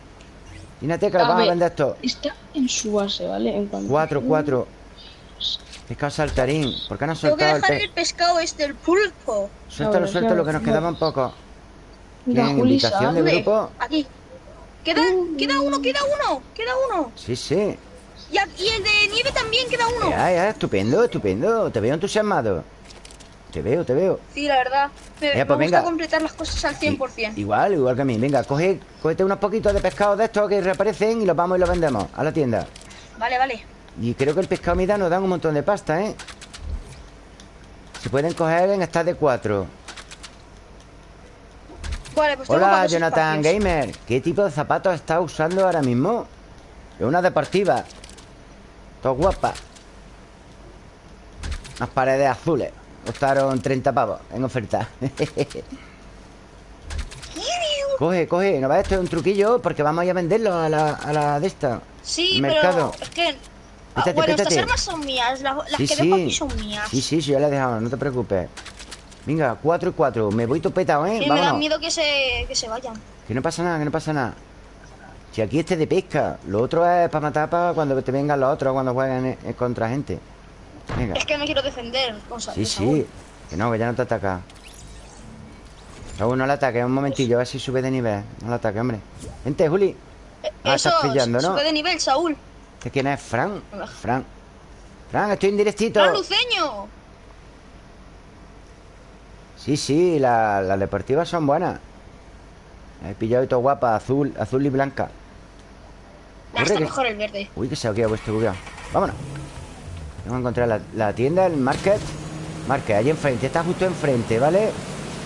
Llénate que lo vamos a ver. vender esto. Está en su base, ¿vale? En cuanto Cuatro, cuatro. Pescado saltarín. ¿Por qué no has Tengo que soltado el dejar pez? el pescado este, el pulpo. Suéltalo, Ahora, suéltalo, que nos quedaban pocos. Juli, ¿Invitación de grupo? Aquí. Queda, queda uno, queda uno, queda uno. Sí, sí. Y, el de nieve también queda uno. Ya, ya, estupendo, estupendo. Te veo entusiasmado. Te veo, te veo. Sí, la verdad. Me, Ya, me pues gusta venga. completar las cosas al 100%. Igual, igual que a mí. Venga, coge, cógete unos poquitos de pescado de estos que reaparecen y los vamos y los vendemos a la tienda. Vale, vale. Y creo que el pescado mida nos dan un montón de pasta, ¿eh? Se pueden coger en estas de cuatro. Vale, pues Hola, Jonathan espacios. Gamer. ¿Qué tipo de zapatos estás usando ahora mismo? Es una deportiva. Todo guapa. Unas paredes azules. Costaron 30 pavos en oferta. coge, coge. ¿No ves? Esto es un truquillo porque vamos a ir a venderlo a la, a la de esta. Sí, pero es que... ah, Quítate, bueno, estas quítate. armas son mías. Las, las Sí, que sí. dejo aquí son mías. Sí, sí, sí, ya la he dejado, no te preocupes. Venga, 4 y 4. Me voy topetado, ¿eh? Sí, me da miedo que se, que se vayan. Que no pasa nada, que no pasa nada. Si aquí este de pesca, lo otro es para matar para cuando te vengan los otros, cuando jueguen eh, eh, contra gente. Venga. Es que me quiero defender. Cosa, Sí, sí. Que no, que ya no te ataca. Raúl, no le ataques, un momentillo, a ver si sube de nivel. No le ataques, hombre. Vente, Juli. Ah, Eso, estás pillando, ¿no? sube de nivel, Saúl. ¿Este quién es? Fran. Fran. Fran, estoy en directito. ¡Fran Luceño! Sí, sí, la- las deportivas son buenas. He pillado y todo guapa, azul, azul y blanca. Nah, está que- mejor el verde. Uy, que se ha quedado vuestro bugueado. Vámonos. Vamos a encontrar la, la tienda, el market. Market, allí enfrente, está justo enfrente, ¿vale?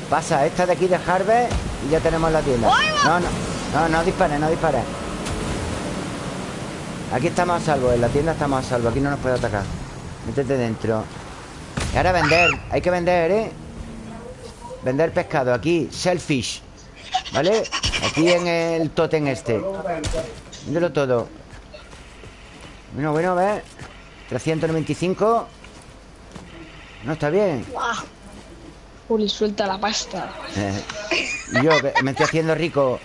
Pasa esta de aquí de Harvest y ya tenemos la tienda. No, no, no, no dispares, no dispares. Aquí estamos a salvo, en la tienda estamos a salvo, aquí no nos puede atacar. Métete dentro. Y ahora vender, hay que vender, ¿eh? Vender pescado aquí, shellfish. ¿Vale? Aquí en el totem este. Véndelo todo. Bueno, bueno, a ver. 395. No está bien. Juli, suelta la pasta. Eh, yo que me estoy haciendo rico.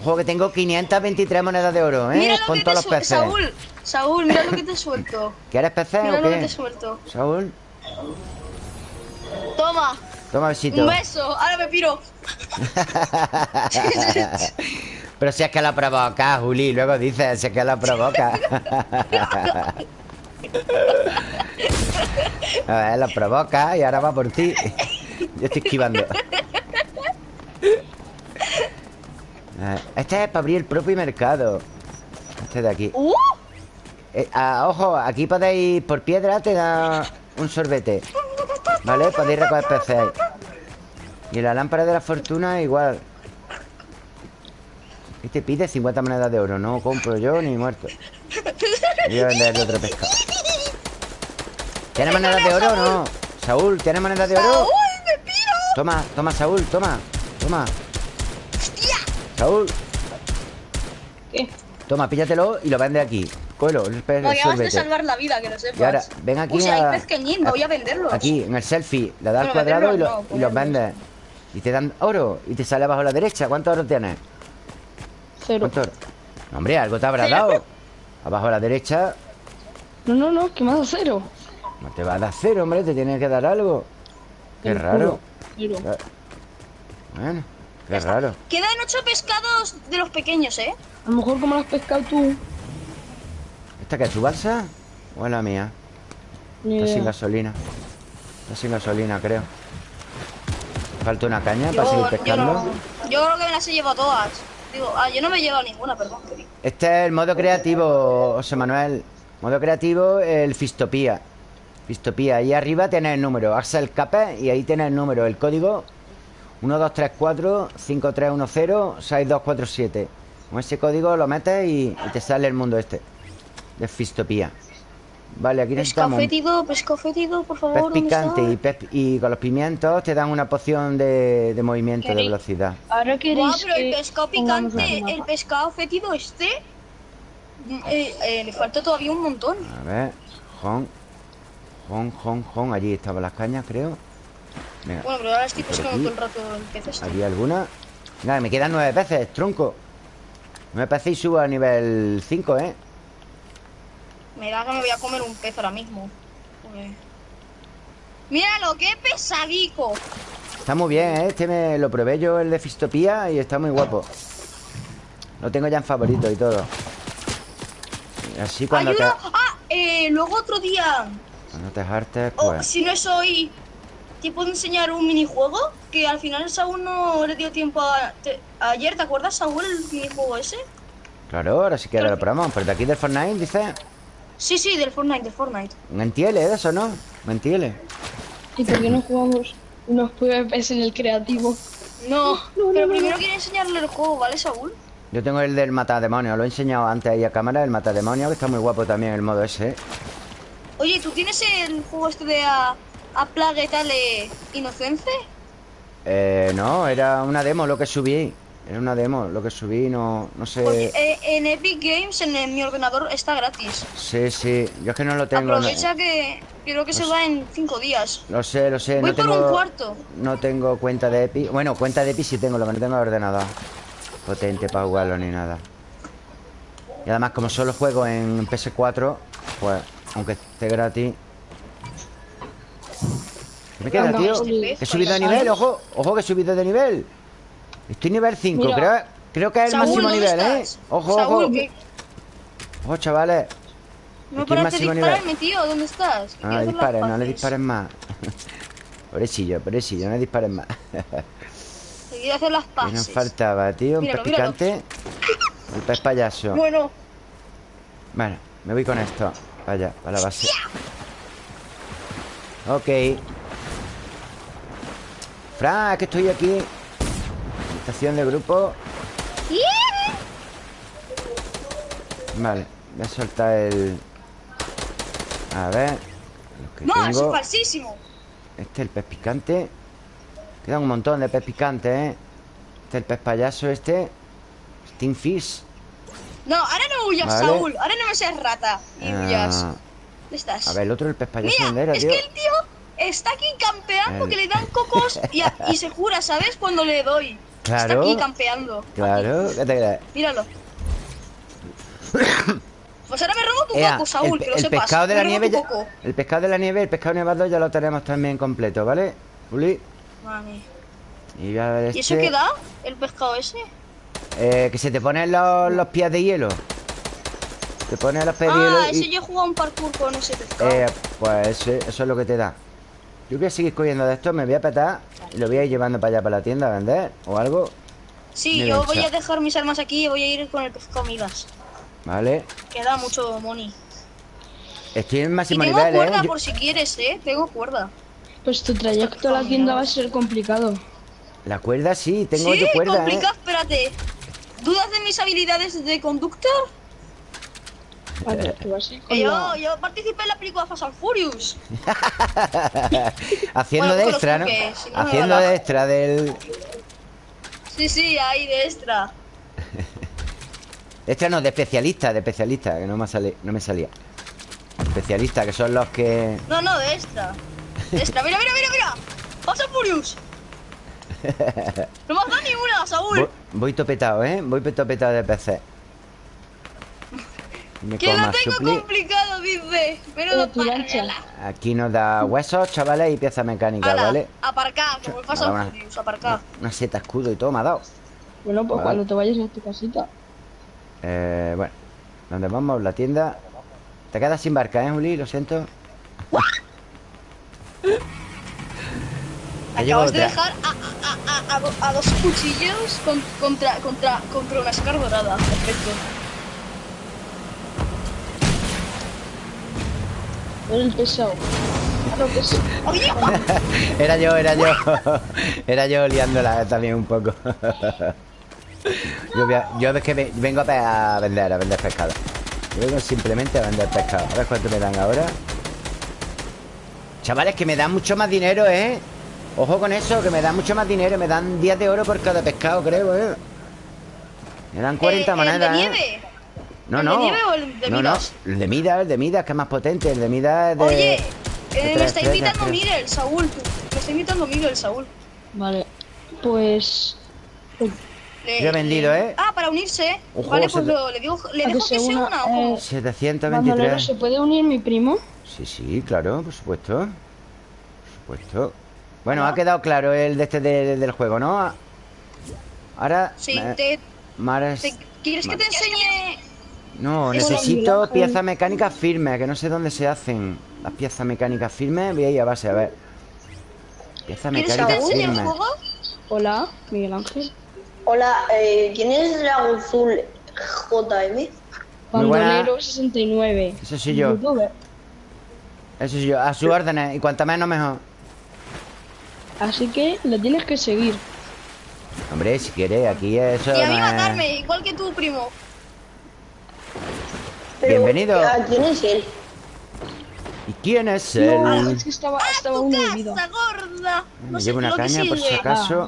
Ojo que tengo 523 monedas de oro, ¿eh? Mira lo Con que todos te los peces. Saúl, Saúl, mira lo que te suelto. ¿Quieres peces Mira o lo que te qué? suelto. Saúl, Toma, toma besito. un beso. Ahora me piro. Pero si es que la provoca, Juli. Luego dices, si es que la provoca. A ver, la provoca y ahora va por ti. Yo estoy esquivando. Este es para abrir el propio mercado. Este de aquí. ¡Uh! Eh, ah, ojo, aquí podéis por piedra te da un sorbete. ¿Vale? Podéis recoger peces. Y la lámpara de la fortuna igual. Y te pide 50 monedas de oro. No compro yo ni muerto. Voy a venderle otro pescado. ¿Tienes monedas de oro o no? Saúl, ¿tienes monedas de oro? ¡Saúl, me piro! Toma, toma, Saúl, toma. Toma. Saúl, ¿Qué? toma, píllatelo y lo vende aquí. Cógelo, acabas de salvar la vida, que lo sepas. Y ahora, ven aquí Uy, si hay a- pezqueñín, me voy a venderlos. Aquí, en el selfie, le das al cuadrado y, lo- venderlos no, y los vendes. Y te dan oro. Y te sale abajo a la derecha. ¿Cuánto oro tienes? Cero. No, hombre, algo te habrá dado. Abajo a la derecha. No, no, no, que me ha dado cero. No te va a dar cero, hombre. Te tiene que dar algo. Qué raro. cero. Bueno, qué raro. Quedan ocho pescados de los pequeños, ¿eh? A lo mejor como lo has pescado tú. ¿Esta qué es tu balsa? ¿O es la mía? Está sin gasolina. Está sin gasolina, creo. Falta una caña Yo, para seguir yo pescando. no. Yo creo que me las he llevado todas. Digo, ah, yo no me he llevado ninguna, perdón. Este es el modo creativo, José Manuel. Modo creativo, el Fistopía. Fistopía. Ahí arriba tienes el número. Axel Cape y ahí tienes el número. El código 1234 5310 6247. Con ese código lo metes y, y te sale el mundo este. De Fistopía. Vale, aquí necesitamos Pescado fétido, pescado fétido, por favor. pez ¿dónde picante está? y, pez- y con los pimientos te dan una poción de, de movimiento, de velocidad. Ahora queréis Buah, pero el pescado picante, el pescado fétido este. eh, eh, me falta todavía un montón. A ver, Jon, Jon, Jon, Jon. Allí estaban las cañas, creo. Venga, Bueno, pero ahora estoy pescando aquí. todo el rato el pez este. ¿había alguna? Nada, me quedan nueve peces, tronco. Nueve peces y subo a nivel 5, ¿eh? Me da que me voy a comer un pez ahora mismo. Joder. Míralo, qué pesadico. Está muy bien, ¿eh? Este me lo probé yo, el de Fistopía, y está muy guapo. Lo tengo ya en favorito y todo. Así cuando te. Ah, eh, luego otro día. cuando te hartes, O pues... si no es hoy, te puedo enseñar un minijuego que al final Saúl no le dio tiempo a. te- ayer, ¿te acuerdas, Saúl, el minijuego ese? Claro, ahora sí que lo probamos. Pero de aquí del Fortnite, dice... Sí, sí, del Fortnite, del Fortnite. Mentiele, de eso, ¿no? Mentiele. ¿Y por qué no jugamos unos PvPs en el creativo? No, no, pero no, primero quiero enseñarle el juego, ¿vale, Saúl? Yo tengo el del matademonio, lo he enseñado antes ahí a cámara, el matademonio, que está muy guapo también el modo ese. ¿eh? Oye, ¿tú tienes el juego este de a, a Plague tal eh, Inocence? Eh, no, era una demo lo que subí. Era una demo lo que subí, no, no Porque sé. eh, en Epic Games, en, mi ordenador, está gratis. Sí, sí, yo es que no lo tengo. no- Aprovecha que creo que se va en 5 días. Lo sé, lo sé, Voy no por tengo. un cuarto. No tengo cuenta de Epic. Bueno, cuenta de Epic sí tengo, lo que no tengo ordenador. Potente para jugarlo ni nada. Y además, como solo juego en PS4, pues, aunque esté gratis. ¿Qué me queda, tío? este He subido de nivel, ojo, ojo que he subido de nivel. Estoy nivel 5, Mira. creo, creo que es el Saúl, máximo ¿dónde nivel, ¿eh? Ojo, Saúl, ojo. que Ojo, chavales. no Aquí el paras de máximo nivel. dispararme, tío. ¿Dónde estás? Que No le dispares, no le dispares más. pobrecillo, pobrecillo, no le dispares más. Que quiero hacer las ¿Qué paces. nos faltaba, tío? Un pez picante. El pez payaso. Bueno, Bueno, me voy con esto. Vaya, para la base. Ok. Fran, es que estoy aquí. Estación de grupo. Vale, voy a soltar el. A ver. Lo que no, eso es falsísimo. Este es el pez picante. Quedan un montón de pez picante, ¿eh? Este es el pez payaso, este. Stingfish. No, ahora no huyas, Vale. Saúl. Ahora no me seas rata. Y huyas. Ah, ¿Dónde estás? a ver, el otro, el pez payaso, ¿dónde Mira, era, es tío? que el tío está aquí campeando que le dan cocos y, a- y se jura, ¿sabes? Cuando le doy. Está Claro. aquí campeando. Claro, ¿qué te crees? Míralo. Pues ahora me robo tu Ea, coco, Saúl, el, que lo el sepas. pescado de la nieve ya. El pescado de la nieve, el pescado nevado ya lo tenemos también completo, ¿vale? Uli. Vale. Y voy a ver ¿Y eso este. qué da? ¿El pescado ese? Eh, que se te ponen los, los pies de hielo. Te pones los pies de hielo Ah, y- ese yo he jugado un parkour con ese pescado. Eh, pues eso es lo que te da. Yo voy a seguir cogiendo de esto, me voy a petar y lo voy a ir llevando para allá, para la tienda a vender o algo. sí, yo voy a dejar mis armas aquí y voy a ir con el pescado migas. ¿Vale? Que da mucho money. Estoy en Y máximo tengo nivel, cuerda ¿eh? Yo- por si quieres, ¿eh? Tengo cuerda. Pues tu trayecto a la tienda va a ser complicado. La cuerda sí, tengo sí, yo cuerda, complicado, ¿eh? espérate. ¿Dudas de mis habilidades de conductor? Vale, tú yo, yo participé en la película Fast and Furious. Haciendo Bueno, de extra, ¿no? si Haciendo de extra del... Sí, sí, ahí de extra. Extra no, de especialista, de especialista, que no me, sale, no me salía. Especialista, que son los que... No, no, de extra. De extra. Mira, mira, mira, mira. Fast and Furious. No me has dado ni una, Saúl. Voy, voy topetado, ¿eh? Voy topetado de PC. Me Que lo tengo supli. complicado, dice. Menudo Pero parrela. Aquí nos da huesos, chavales, y piezas mecánicas, Ala, ¿vale? Aparcad, como el Fast una- aparcad. Una seta escudo y todo me ha dado. Bueno, pues Vale. cuando te vayas a tu casita. Eh, bueno, ¿dónde vamos? La tienda. Te quedas sin barca, ¿eh, Juli? Lo siento. Acabas de dejar a, a, a, a, do- a dos cuchillos con- contra, contra, contra una Scar dorada. Perfecto. El pesado. Era yo, era yo. era yo liándola también un poco. yo, a- yo es que ve- vengo a, vender, a vender pescado. Yo vengo simplemente a vender pescado. A ver cuánto me dan ahora. Chavales, que me dan mucho más dinero, ¿eh? Ojo con eso, que me dan mucho más dinero. Me dan 10 de oro por cada pescado, creo, ¿eh? Me dan 40 eh, monedas, ¿El de ¿eh? No, ¿El de no. nieve o el de no, Midas? no. El de Midas, el de Midas, que es más potente. El de Midas es de. Oye, eh, tres, me está tres, invitando. Miguel, Saúl. Me está invitando Miguel, Saúl. Vale. Pues. Le- Yo he vendido, ¿eh? Ah, para unirse. Ojo, vale, se pues lo- le, digo, le dejo que se una, una. eh, ojo. 723. Bandolero, ¿se puede unir mi primo? Sí, sí, claro, por supuesto. Por supuesto. Bueno, ha quedado claro el de este de- del juego, ¿no? Ahora. Sí, me- te, Mares- te- ¿quieres que te enseñe? No, necesito piezas mecánicas firmes, que no sé dónde se hacen. Las piezas mecánicas firmes, voy a ir a base, a ver. Piezas ¿Quieres mecánicas el firmes. juego? Hola, Miguel Ángel. Hola, eh, ¿quién es Dragon Azul JM? Bandolero 69. Eso soy yo. Youtuber. Eso sí yo, a sus órdenes. Y cuanto menos, mejor. Así que lo tienes que seguir. Hombre, si quiere, aquí eso. Y a mí no es- matarme, igual que tu primo. Pero, Bienvenido. ¿A quién es él? ¿Y quién es No, él? es que estaba, ¡A estaba tu uno de vida. casa, gorda! No Me sé llevo una caña por si acaso. Ah.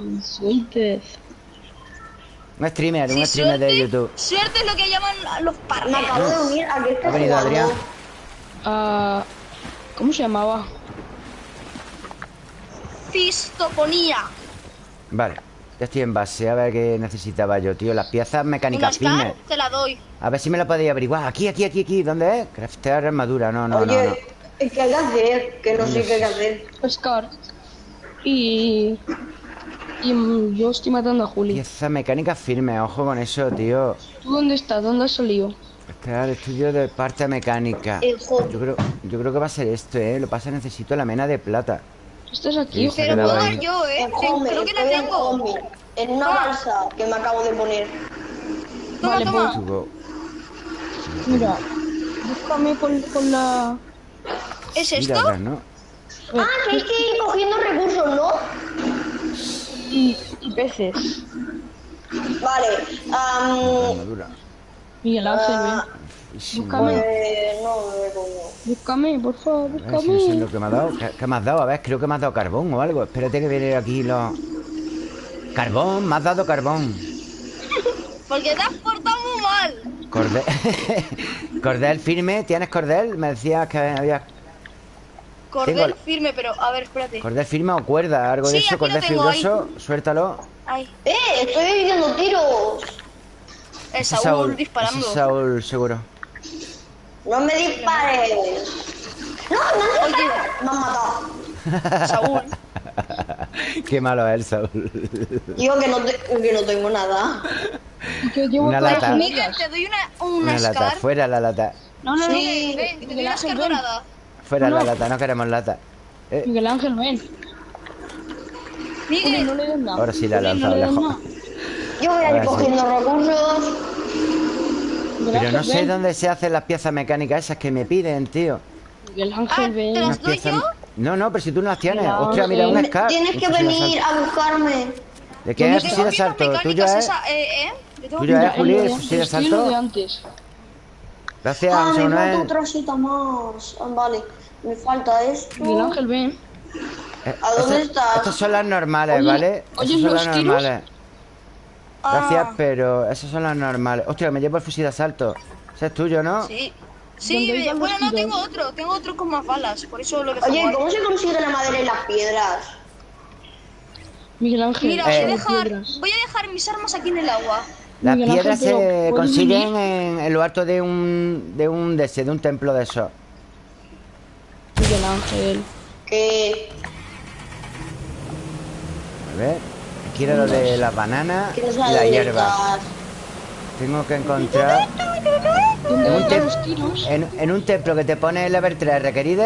Un streamer, un Sí, streamer de suerte- YouTube. Suerte es lo que llaman los Me parques. acabo de unir a que Ha estás venido jugando. Adrián. Ah, ¿Cómo se llamaba? Fistoponía. Vale, ya estoy en base. A ver qué necesitaba yo, tío. Las piezas mecánicas firmes. te la doy. A ver si me la podéis averiguar. Aquí, aquí, aquí, aquí. ¿Dónde es? Craftear armadura. No, no, Oye, no, no. ¿qué hay que hacer? Que no sé qué hay que hacer. Oscar. Y. Y yo estoy matando a Juli. Piezas mecánicas firmes. Ojo con eso, tío. ¿Tú dónde estás? ¿Dónde has salido? Crear estudio de parte mecánica. El. Yo creo, yo creo que va a ser esto, ¿eh? Lo que pasa es que necesito la mena de plata. ¿Estás aquí? Sí, Pero puedo dar yo, ¿eh? En home, Creo que la tengo. En una balsa que me acabo de poner. Toma, Vale, toma. Subo. Mira, búscame con, con la... ¿Es Mira, esto? atrás, ¿no? Ah, que hay que ir cogiendo recursos, ¿no? Y, y peces. Vale. Armadura. Miguel Ángel, Ah. Buenísimo. Búscame. eh, no. Búscame, por favor, ver si no sé lo búscame. que me ha dado. ¿Qué, qué me has dado? A ver, creo que me has dado carbón o algo. Espérate que viene aquí los... Carbón, me has dado carbón. Porque te has portado muy mal. Cordel... cordel firme. ¿Tienes cordel? Me decías que había... Cordel Tengo- firme, pero a ver, espérate. ¿Cordel firme o cuerda? ¿Algo de eso? ¿Cordel ahí. fibroso? Suéltalo. Ay, ¡Eh! Estoy viviendo tiros. el Saúl, disparando. Saúl, seguro. No me dispares. No, no. Me han matado. Saúl. Qué malo es el Saúl. Digo que no, te- que no tengo nada. Llevo Una lata. las te doy una, una Una lata, fuera la lata. No, no, no. Ven, te doy Ángel, ven. Fuera No. la lata, no queremos lata. Eh, Miguel Ángel, ven. Miguel, no le des nada. ahora sí la lanzado no lejos. Yo voy a ir sí. cogiendo recursos. Pero no sé ven. dónde se hacen las piezas mecánicas esas que me piden, tío. Miguel Ah, Ángel, ¿te ven. las Unas doy yo? No, no, pero si tú no las tienes. No, Hostia, mira, una Scar. Tienes un que fusil venir asalto. a buscarme. ¿De qué es Yo el fusil de asalto? mecánicas ¿Tuyo es? esa, eh, eh. Tuyo que- es, Juli, de fusil de asalto. antes. Gracias, Ah, me falta otra cita más. Ah, Vale, me falta esto. Miguel Ángel, ven. Eh, ¿A dónde estas- estás? Estas son las normales, Oye, ¿vale? oye, Estas son ¿los las tiros? normales. Gracias, Ah, pero esas son las normales. Hostia, me llevo el fusil de asalto. Ese es tuyo, ¿no? Sí. ¿Dónde Sí, bueno, no, tengo otro. Tengo otro con más balas. Por eso lo dejo Oye, ahí. ¿cómo se consigue la madera y las piedras? Miguel Ángel, Mira, voy Eh. a dejar, voy a dejar mis armas aquí en el agua. Las Miguel piedras se ¿puedes consiguen en, en lo alto de un de un de ese, de un templo de esos. Miguel Ángel. Que... A ver, quiero lo de las bananas que y la hierba. Tengo que encontrar ¿Dónde En un, en, en templo que te pone el level 3 requerido,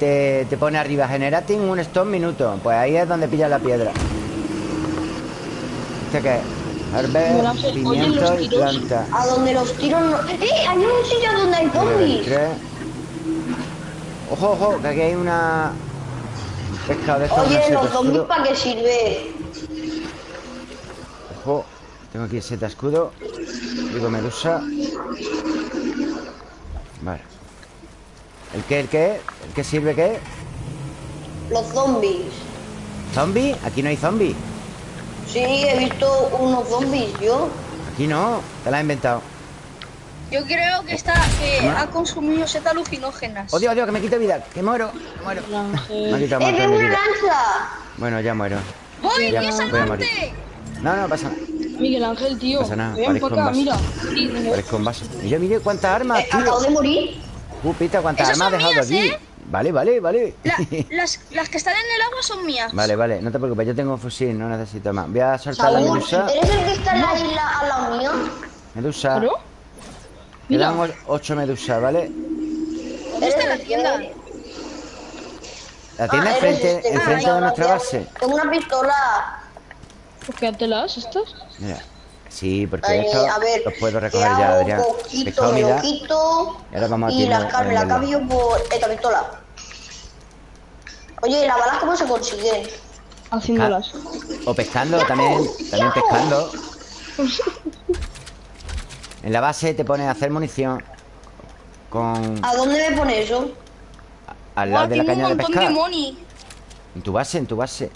te, te pone arriba generating un stone minuto. Pues ahí es donde pilla la piedra. ¿Este qué es? Miguel Herbe, Ángel, oye, pimiento los y planta. A donde los tiros no... ¡Eh! Hay un sitio donde hay zombies. 3. Ojo, ojo, que aquí hay una... un pescado de estos, Oye, los zombies para qué sirve. Ojo, tengo aquí seta escudo. Digo medusa. Vale. ¿El qué? ¿El qué? ¿El qué sirve qué? Los zombies. ¿Zombie? Aquí no hay zombie. Sí, he visto unos zombies yo. Aquí no. Te la has inventado. Yo creo que está que ha consumido setas alucinógenas. ¡Oh, Dios, Dios, que me quito vida! ¡Que muero! ¡Que muero! Miguel Me ha quitado ¡Eh, una lanza! Bueno, ya muero. ¡Voy, Ya voy a voy! No, no pasa nada. Miguel Ángel, tío. No pasa nada, Ven parezco acá, un mira. vaso. Parezco un vaso. Mira, mire cuántas armas, Eh, acabo tío. de morir. Uh, pita, cuántas Esas armas has dejado mías, aquí. ¿eh? Vale, vale, vale. La- las, las que están en el agua son mías. Vale, vale, no te preocupes, yo tengo un fusil, no necesito más. Voy a soltar la medusa. ¿eres el que está en la isla al lado mío? Medusa. ¿Claro? Mira. Quedan o- ocho medusas, ¿vale? ¿Dónde está la tienda? La tienda Ah, eres enfrente, este. enfrente Ah, de nuestra base. Tengo una pistola. Quédatelas estas. Mira. Sí, porque Eh, esto a ver, los puedo ¿qué recoger ya? Adrián. Poquito, lo quito. Y ahora vamos a Y tirar la carne la cambio por esta pistola. Oye, ¿y las balas cómo se consiguen? Haciéndolas. O pescando también, también pescando. En la base te pones a hacer munición con ¿A dónde me pone eso? al lado de la caña de pescar. de money. En tu base, en tu base.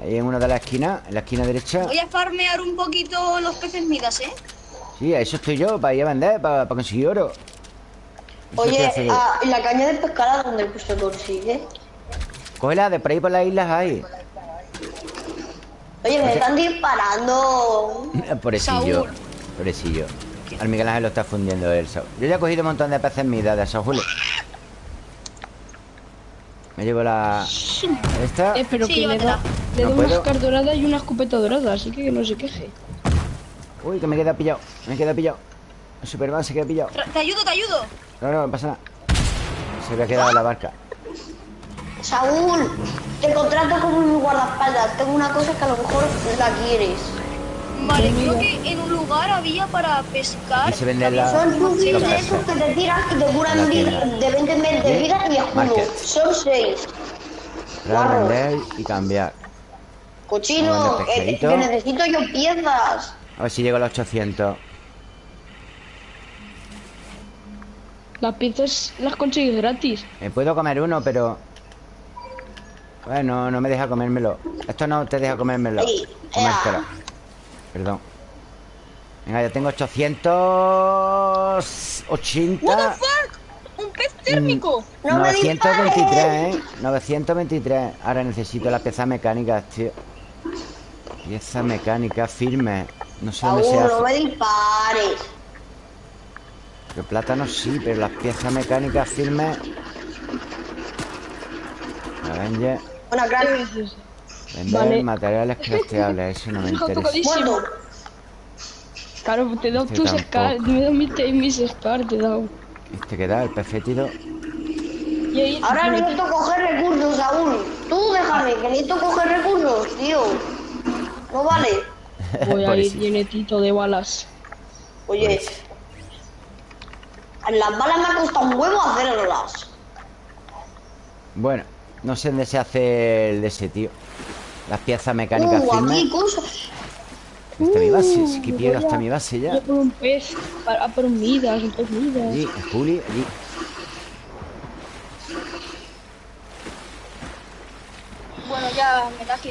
Ahí en una de las esquinas, en la esquina derecha. Voy a farmear un poquito los peces midas, ¿eh? Sí, a eso estoy yo, para ir a vender, para, para conseguir oro. Eso Oye, yo. ah, ¿y la caña de pescar a dónde se consigue? Cógela, de por ahí por las islas hay. Oye, me están disparando. Pobrecillo. Saúl. Pobrecillo. Al Miguel Ángel lo está fundiendo él. Yo ya he cogido un montón de peces midas de Saúl. Me llevo la... Esta. Eh, pero Sí, que le da, le No da una puedo. Scar dorada y una escopeta dorada, así que que no se queje. Uy, que me queda pillado. Me queda pillado. El Superman se queda pillado. Te ayudo, te ayudo. No, no, no pasa nada. Se había quedado en la barca. Saúl, te contrato como mi guardaespaldas. Tengo una cosa que a lo mejor la quieres. Vale, creo que en un lugar había para pescar. Aquí se vende la... Son los de esos que te tiran y te curan de tienda. de 20 en 20 de vida y escudo. Son 6. Para vender y cambiar. Cochino, eh, que necesito yo piezas. A ver si llego a los 800. Las piezas las consigues gratis. Me puedo comer uno, pero... Bueno, no me deja comérmelo. Esto no te deja comérmelo. Comértelo. Perdón. Venga, ya tengo 880... What the fuck? Un pez térmico. No me 923, dispares. ¿eh? 923. Ahora necesito las piezas mecánicas, tío. Pieza mecánica firme. No sé dónde se no hace. me dispares. El plátano sí, pero las piezas mecánicas firmes. Avenger. Buena, crack. Vender Vale. materiales crafteables. Eso no me interesa. Claro, te he dado Este tus scars, me he dado mis, mis scars, te he dado. Este que da, el ahí, Ahora necesito coger recursos, Saúl. Tú déjame, que necesito coger recursos, tío. No vale. voy a ir llenetito de balas. Oye. Las balas me ha costado un huevo hacerlas. Bueno, no sé dónde se hace el de ese tío. Las piezas mecánicas Uh, firmes. aquí cosas. Está mi base, sí que Uh, pierdo voy hasta a- mi base Voy ya. por un pez, a, por un midas, un pez midas. Allí, el Juli, allí. Bueno, ya me da aquí.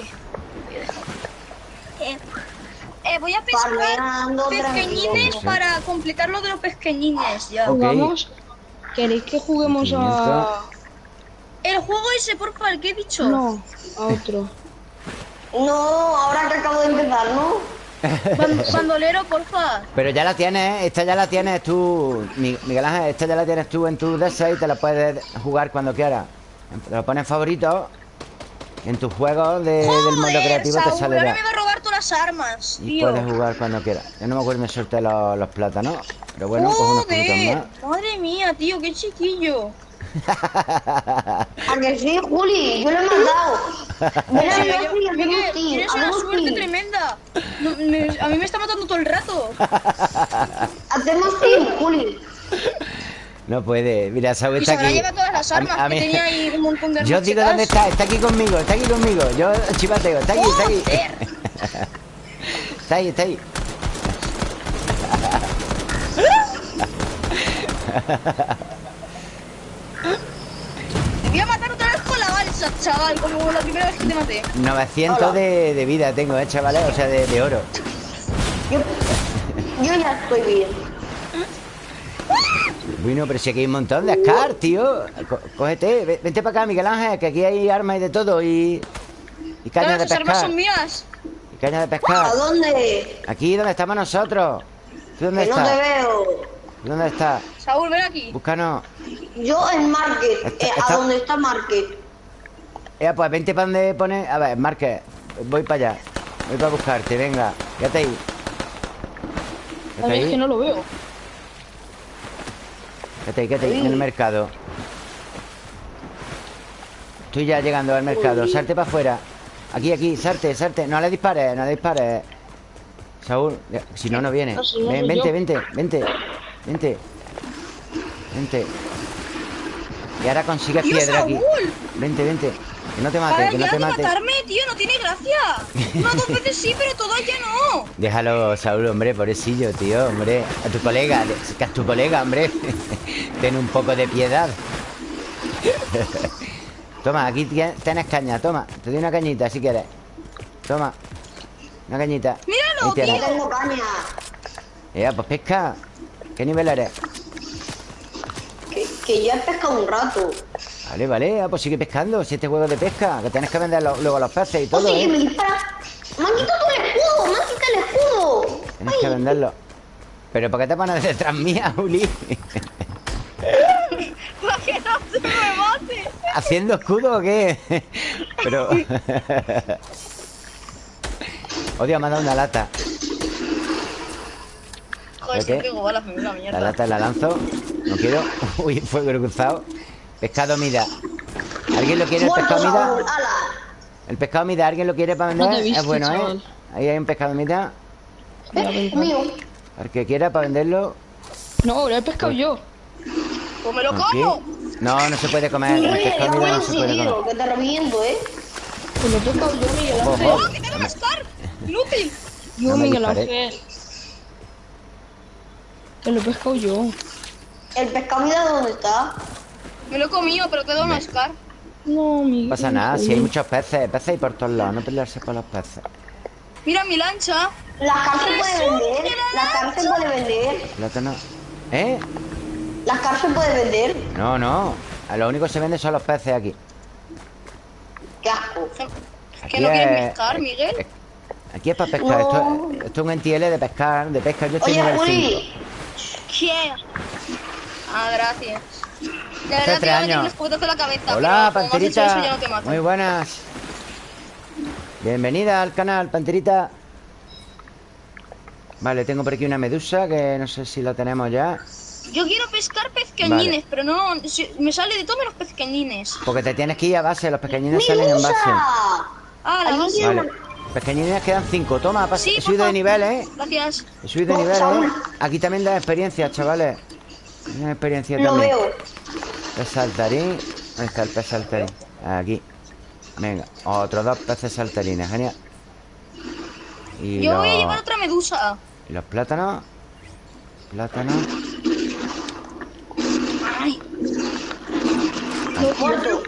Eh, eh, voy a pescar pesqueñines para completar lo de los pesqueñines ya. Ok. ¿Jugamos? ¿Queréis que juguemos a...? El juego ese, porfa, el que he dicho. No, a otro. No, ahora que acabo de empezar, ¿no? Ban- bandolero, porfa. Pero ya la tienes, ¿eh? esta ya la tienes tú, Mi- Miguel Ángel, esta ya la tienes tú en tu DS y te la puedes jugar cuando quieras. Te lo pones favorito. En tus juegos de- del modo Joder, creativo te sale ahora ya. me va a robar todas las armas, Y tío. puedes jugar cuando quieras. Yo no me acuerdo, me solté los, los plátanos. Pero bueno, cojo unos más. madre mía, tío, qué chiquillo. A que sí, Juli, yo lo he mandado. Ven a Sí, ver yo- team, tienes una suerte team. tremenda. No, me- a mí me está matando todo el rato. Hacemos team, Juli. No puede. Mira, Y está aquí. llevado todas las A mí- armas a mí- que tenía ahí un montón de armas. Yo digo dónde está. Está aquí conmigo. Está aquí conmigo. Yo chivateo. Está aquí, está aquí. Está ahí, está ahí. Te voy a matar otra vez con la balsa, chaval, como la primera vez que te maté. 900 de, de vida tengo, eh, chavales. O sea, de, de oro. Yo, yo ya estoy bien. Bueno, pero si aquí hay un montón de Scar, tío. Co- cógete. ve- Vente para acá, Miguel Ángel, que aquí hay armas y de todo. Y, y caña Claro, de esas armas pescar. son mías. Y caña de ¿A pescar. dónde? Aquí donde estamos nosotros. ¿Tú dónde Que no te estás? veo. ¿Tú ¿Dónde estás? Saúl, ven aquí. Búscanos. Yo en Market, Está- eh, está- a donde está Market. Ya, pues vente para donde pone. A ver, Marque. Voy para allá. Voy para buscarte, venga. Quédate ahí. A Quédate ver, es que ahí. no lo veo. Quédate ahí, quédate ahí, en el mercado. Estoy ya llegando al mercado. Salte para afuera. Aquí, aquí, salte, salte. No le dispares, no le dispares. Saúl, ya, si no, no viene. No, si no, Ven, no, vente, vente, vente. Vente. Vente. Y ahora consigues Tío, piedra aquí. Vente, vente. Que no te mate, Para que no te mate. matarme, tío, no tiene gracia. Una dos veces sí, pero todas ya no. Déjalo, Saúl, hombre, pobrecillo, tío, hombre. A tu colega, que es tu colega, hombre. Ten un poco de piedad. toma, aquí tien- tienes caña, toma. Te doy una cañita si quieres. Toma. Una cañita. Míralo, tengo caña. Ya, pues pesca. ¿Qué nivel eres? Que, que ya he pescado un rato. Vale, vale, ah, pues sigue pescando. Siete juegos de pesca. Que tienes que vender lo- luego los peces y todo, Oye, que me ¿eh? dispara. Me han quitado el escudo, me han quitado el escudo. Tienes que venderlo. ¿Pero por qué te pones detrás mía, Uli? Para que no se me mate. ¿Haciendo escudo o qué? Pero... Odio, me ha dado una lata. Joder, no a la La lata la lanzo. No quiero. Uy, fuego cruzado. Pescado mida. ¿Alguien lo quiere el pescado mida? El pescado mida, ¿alguien lo quiere para No vender? visto, es bueno, ¿eh? Ahí hay un pescado mida. Mira, Eh, mío. Al que quiera para venderlo. No, lo he pescado yo. Pues me lo Aquí. como. No, no se puede comer. El pescado mida no se puede comer. que te reviento, ¿eh. Pues lo he pescado yo, Miguel Ángel. ¡Oh, que te van a Scar! ¡Inútil! Yo, No me Miguel. Ángel. Que lo he pescado yo. El pescado, mira dónde está. Me lo he comido, pero te dado una Scar. No, Miguel. No pasa nada, si hay muchos peces. Peces hay por todos lados. No pelearse por los peces. Mira mi lancha. La car se puede vender. que la se puede vender. Plátano. ¿Eh? La car se puede vender. No, no. A lo único que se vende son los peces aquí. Qué asco. Que Aquí no quieres es- pescar, Miguel. Aquí es para pescar. Esto, es- esto es un NTL de pescar, de pesca. Yo estoy Oye, nivel Juli, 5. ¿Quién? Ah, gracias. De verdad tres meter años. en la cabeza. Hola, eso, ya no te Panterita. Muy buenas. Bienvenida al canal, Panterita. Vale, tengo por aquí una medusa que no sé si la tenemos ya. Yo quiero pescar pezcañines, Vale. pero no. si- me sale de todo menos pezcañines. Porque te tienes que ir a base. Los pequeñines salen en base. ¡Medusa! Ah, la base. Vale. Pequeñines quedan 5. Toma, pas- Sí, he subido de nivel, ¿eh? Gracias. He subido de Oh, nivel, ¿eh? Aquí también da experiencia, chavales. Una experiencia Lo también. veo. Pez saltarín. ¿Dónde está el pez saltarín? Aquí. Venga, otros dos peces saltarines, genial. Y Yo los, voy a llevar otra medusa. y los plátanos. Plátanos. Ay, Muerto.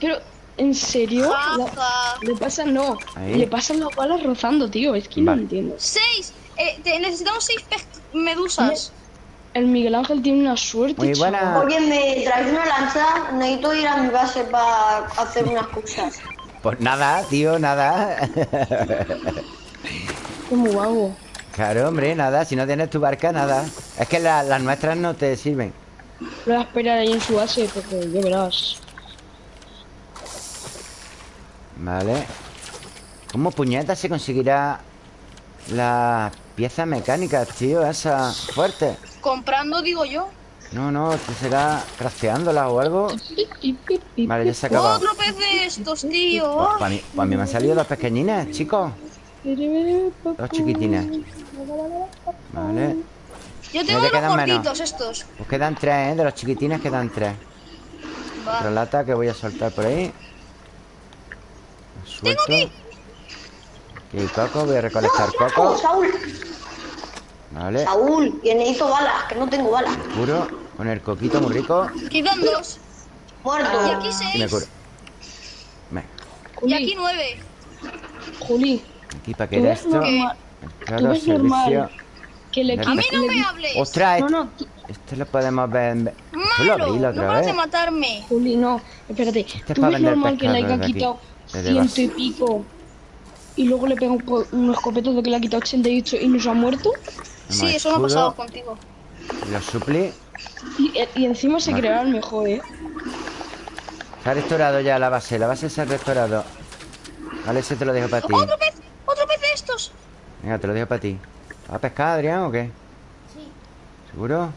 Pero, ¿en serio? La- le pasa, no. Ahí. Le pasan las balas rozando, tío. Es que Vale. no entiendo. Seis. Eh, te- necesitamos seis medusas. El Miguel Ángel tiene una suerte. Muy buena. Oye, me traes una lanza. Necesito ir a mi base para hacer unas cosas. Pues nada, tío, nada. Qué muy vago. claro, hombre, nada. Si no tienes tu barca, nada. Es que la- las nuestras no te sirven. Lo voy a esperar ahí en su base porque ya verás. Vale. ¿Cómo puñetas se conseguirá las piezas mecánicas, tío? Esas fuertes. Comprando, digo yo. No, no, ¿te será crafteándolas o algo? Vale, ya se ha acabado. Otro pez de estos, tío. Pues para mí, me han salido dos pequeñines, chicos. Dos chiquitines. Vale. Yo tengo los quedan menos. gorditos estos. Pues quedan tres, ¿eh? De los chiquitines quedan tres. Otra Va. lata que voy a soltar por ahí. Suelto. aquí. Aquí coco, voy a recolectar Oh, coco. Saúl, Vale. Saúl, que necesito balas, que no tengo balas. Curo con el coquito muy rico. Quedan dos. Muerto. Y aquí Y me curo. seis. Venga, Y aquí Juli, nueve. Juli, aquí para ¿tú que era esto. Claro, servicio. normal que le A A mí no me hables. Ostras, No, este, no, este lo podemos ver. en- Esto lo Malo. abrí la No otra vas a vez. matarme. Juli, no, espérate. Este es ¿Tú ves vender normal que le haya quitado ciento y pico y luego le pega un, un escopetazo que le ha quitado 88 y no se ha muerto? Sí, eso me ha pasado contigo. Lo suplí. Y, y encima se Vale. creará el mejor, ¿eh? Se ha restaurado ya la base. La base se ha restaurado. Vale, ese te lo dejo para ti. ¡Otro pez! ¡Otro pez de estos! Venga, te lo dejo para ti. ¿Vas a pescar, Adrián, o qué? Sí. ¿Seguro?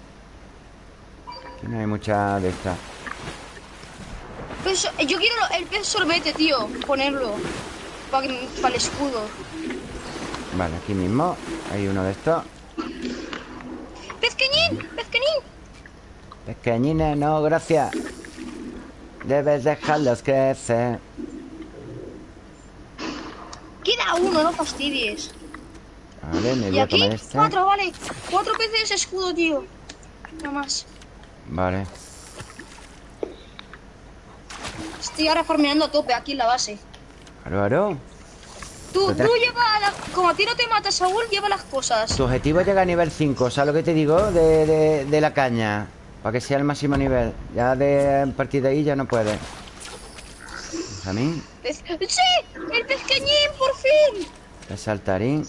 Aquí no hay mucha de estas. Pues, yo quiero el pez sorbete, tío. Ponerlo. Para el escudo. Vale, aquí mismo hay uno de estos. ¡Pezqueñín! ¡Pezqueñín! Pequeñines, no, gracias. Debes dejarlos crecer. Queda uno, no fastidies. Vale, me Y voy a aquí, comer este. cuatro, vale. Cuatro peces escudo, tío. Nada más. Vale. Estoy ahora farmeando a tope aquí en la base. Claro, claro. Tú, tú lleva, la- como a ti no te mata Saúl, lleva las cosas. Tu objetivo es llegar a nivel 5. ¿Sabes lo que te digo? De, de- de la caña. Para que sea el máximo nivel. Ya de a partir de ahí ya no puedes. Benjamín. Pez- ¡Sí! ¡El pezqueñín, por fin! El saltarín.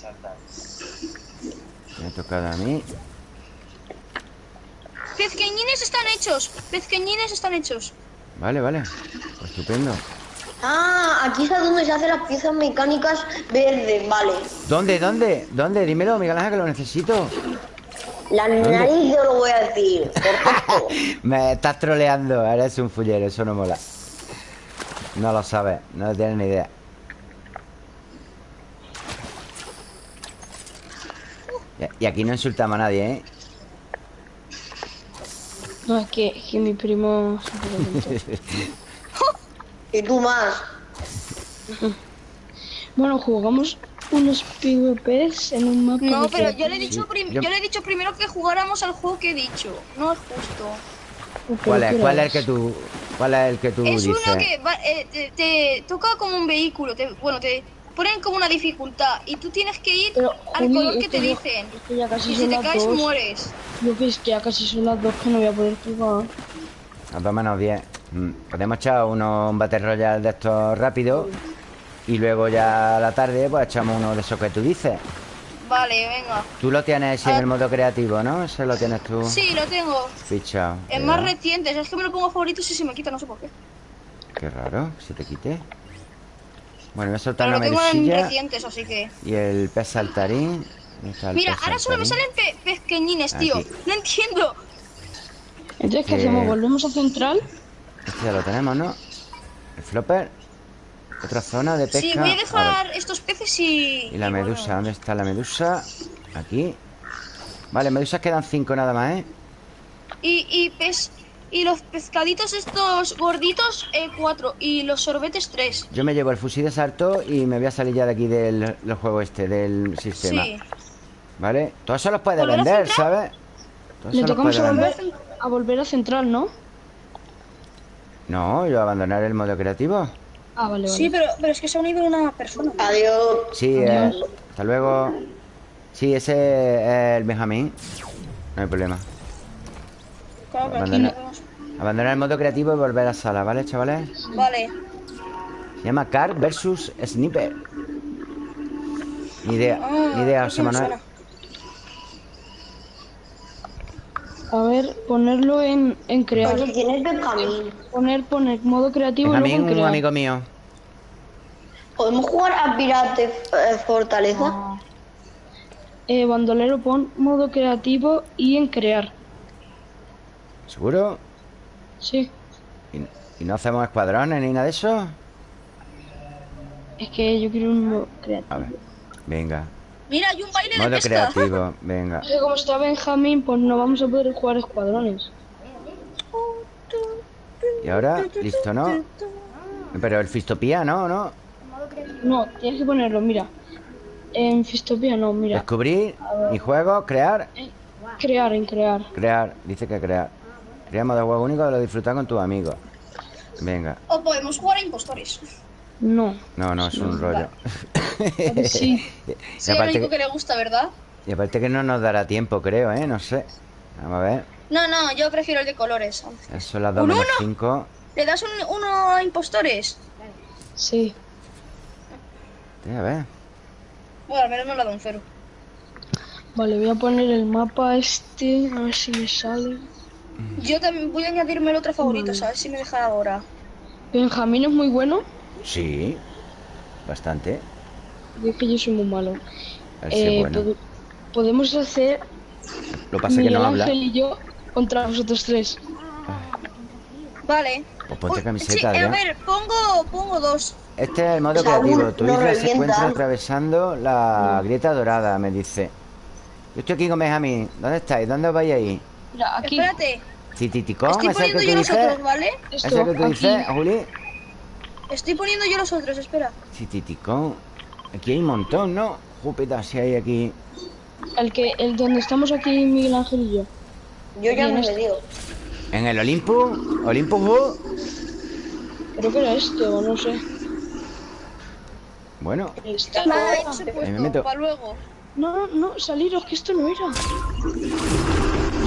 Me ha tocado a mí. Pezqueñines están hechos. Pezqueñines están hechos. Vale, vale. Pues estupendo. Ah, aquí es donde se hacen las piezas mecánicas verdes, vale. ¿Dónde? ¿Dónde? ¿Dónde? Dímelo, Miguel Ángel, que lo necesito. La nariz yo lo voy a decir. Perfecto. Me estás troleando. Eres un fullero, eso no mola. No lo sabes, no tienes ni idea. Y aquí no insultamos a nadie, ¿eh? No, es que, es que mi primo... y tú más. bueno, jugamos unos PvPs en un mapa No, pero que- yo le he dicho, yo- yo le he dicho primero que jugáramos al juego que he dicho. No es justo. ¿Cuál es? ¿qué ¿Cuál es el que tú, cuál es el que tú Es dices? uno que va- eh, te, te toca como un vehículo. te- bueno, te ponen como una dificultad y tú tienes que ir Pero, al Juli, color que te ya- dicen. es que ya casi Y si son te caes, dos. mueres. Yo que es que ya casi son las dos que no voy a poder jugar. A dos menos 10. Mm, Podemos echar uno, un Battle Royale de estos rápidos. Y luego ya a la tarde, pues echamos uno de esos que tú dices. Vale, venga. Tú lo tienes en Ah. el modo creativo, ¿no? Ese lo tienes tú Sí, lo tengo. fichado. Es más reciente. Es que me lo pongo favorito y se me quita, no sé por qué. Qué raro, que se te quite. Bueno, voy a soltar Pero una tengo recientes, así que. y el pez saltarín. ¿Dónde está el Mira, pez ahora solo me salen pe pequeñines, tío. Aquí. No entiendo. Entonces, ¿qué Que- hacemos? ¿Volvemos a central? Este ya lo tenemos, ¿no? El flopper. Otra zona de pesca. Sí, voy a dejar estos peces y. Y la y medusa. ¿dónde está la medusa? Aquí. Vale, medusas quedan cinco nada más, ¿eh? Y, y pes. Y los pescaditos estos gorditos, eh, cuatro. Y los sorbetes, tres. Yo me llevo el fusil de salto y me voy a salir ya de aquí del, del juego este, del sistema. Sí. ¿Vale? Todo eso los puedes ¿Volver a vender? ¿sabes? Le tocamos puedes a vender. volver, a volver a central, ¿no? No, yo abandonar el modo creativo. Ah, vale, vale. Sí, pero, pero es que se ha unido una persona. Adiós. Sí, eh, hasta luego. Sí, ese es el Benjamín. No hay problema. Claro, Abandonar el modo creativo y volver a sala, ¿vale, chavales? Vale. Se llama Car versus Sniper. Ni idea, Ah, ni idea, José Manuel. A ver, ponerlo en, en crear. Oye, ¿quién es Benjamín? Poner, poner modo creativo y Benjamín, luego en un crear. amigo mío. ¿Podemos jugar a Pirate eh, Fortaleza? Eh, bandolero, pon modo creativo y en crear. ¿Seguro? Sí. ¿Y, y no hacemos escuadrones ni nada de eso? Es que yo quiero un modo creativo. A ver, venga. Mira, hay un baile de pesca. creativo, venga. Es que como está Benjamín, pues no vamos a poder jugar escuadrones. Y ahora, listo, ¿no? Pero el Fistopía, ¿no? ¿No? No, tienes que ponerlo, mira. En Fistopia no, mira. Descubrir, mi juego, crear, Crear, en crear. crear. Dice que crear. Crear modo juego único de lo disfrutar con tus amigos. Venga. O podemos jugar a impostores. No. No, no, es un rollo. Sí. y, Sí, es lo aparte único que, que le gusta, ¿verdad? y aparte que no nos dará tiempo, creo, ¿eh? No sé. Vamos a ver. No, no, yo prefiero el de colores. Eso las 2 ¿Un menos uno? 5. ¿Le das un, uno a impostores? Sí. A ver. Bueno, al menos no le da un cero. Vale, voy a poner el mapa este, a ver si me sale. Yo también voy a añadirme el otro favorito, ¿sabes? Si me deja ahora. Benjamín es muy bueno. Sí. Bastante. Es que yo soy muy malo. A ver Eh, bueno. pod- podemos hacer Lo que pasa es que Miguel no habla. Ángel y yo contra vosotros tres. Vale. Pues ponte camiseta, sí, a ver, pongo, pongo dos. Este es el modo creativo. Tu isla se encuentra atravesando la grieta dorada, me dice. Yo estoy aquí con Benjamín. ¿Dónde estáis? ¿Dónde os vais ahí? Mira, aquí. Espérate. Tititicón, Estoy poniendo yo los dices. otros, ¿vale? Esto, Ese que tú aquí. dices, Juli. Estoy poniendo yo los otros, espera. Tititicón. Aquí hay un montón, ¿no? Júpiter, si hay aquí. El que, el donde estamos aquí Miguel Ángel y yo. Yo ya no esto. me digo. En el Olympus. Olympus World. Creo que era este, o no sé. Bueno, Está- me meto. puesto, para luego. No, no, no, saliros, que esto no era.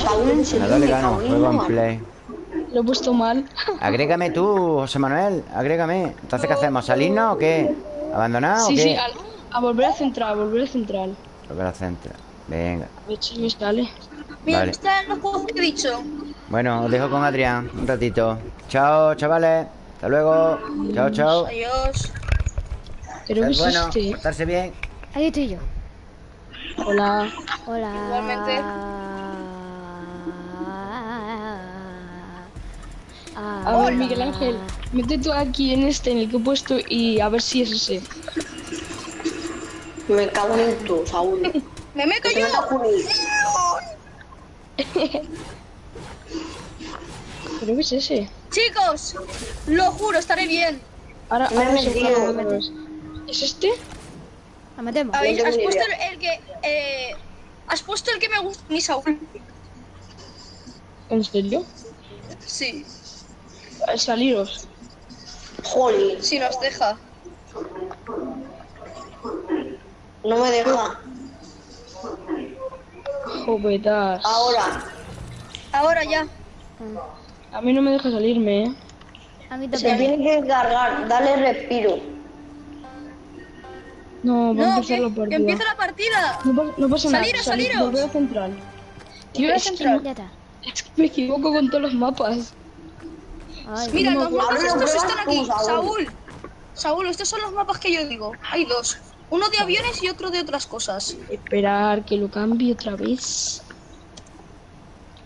Nada le gano. Juego en play. Lo he puesto mal. Agrégame tú, José Manuel. Agrégame. Entonces, ¿qué hacemos? ¿Salirnos o qué? ¿Abandonar sí, o qué? sí, al- a volver a central, a volver a central. Venga. A ver si me sale. Mira, Vale. están los juegos que he dicho. Bueno, os dejo con Adrián un ratito. Chao, chavales. Hasta luego. Chao, chao. Adiós. Creo que Es es bueno, portarse bien. Ahí estoy yo. Hola. Hola. Igualmente. Ah, A ver, Miguel Ángel, mete tú aquí en este, en el que he puesto, y a ver si es ese. Me cago en tú, Saúl. Me meto yo. Creo que es ese. Chicos, lo juro, estaré bien. Ahora, Me ahora me vez. ¿Es este? Nos metemos. ¿Habéis, tengo has ni puesto el, el que. Eh, has puesto el que me gusta, mi Saúl. ¿En serio? Sí, Saliros. Jolín, si nos deja. no me deja. Jovetas. Ahora, Ahora ya. A mí no me deja salirme, ¿eh? A mí se también. tiene que cargar. Dale respiro. No, va a empezar que, la que partida. empieza la partida. No, pa- no pasa Saliros, nada. saliros. A central. Es central. Es que me equivoco con todos los mapas. Ay, Mira, los mapas estos están aquí. Saúl. Saúl. Estos son los mapas que yo digo. Hay dos. Uno de aviones y otro de otras cosas. Esperar que lo cambie otra vez.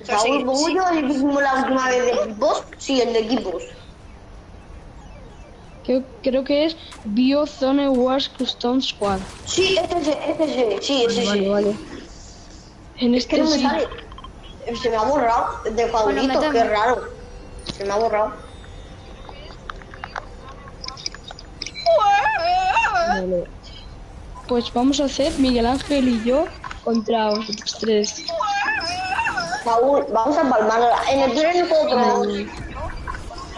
Saúl, sí, ¿pongo sí. yo el la última vez de equipos? Sí, el de equipos. Creo, creo que es Biozone Wars Custom Squad. Sí, este es, este es, sí, ese Vale, sí. vale. En Es que este no me sí. sale. Se me ha borrado de favoritos, metemos. qué raro. Se me ha borrado. Vale. Pues vamos a hacer Miguel Ángel y yo contra vosotros tres. Saúl, vamos a palmarla. En el tren no puedo probar.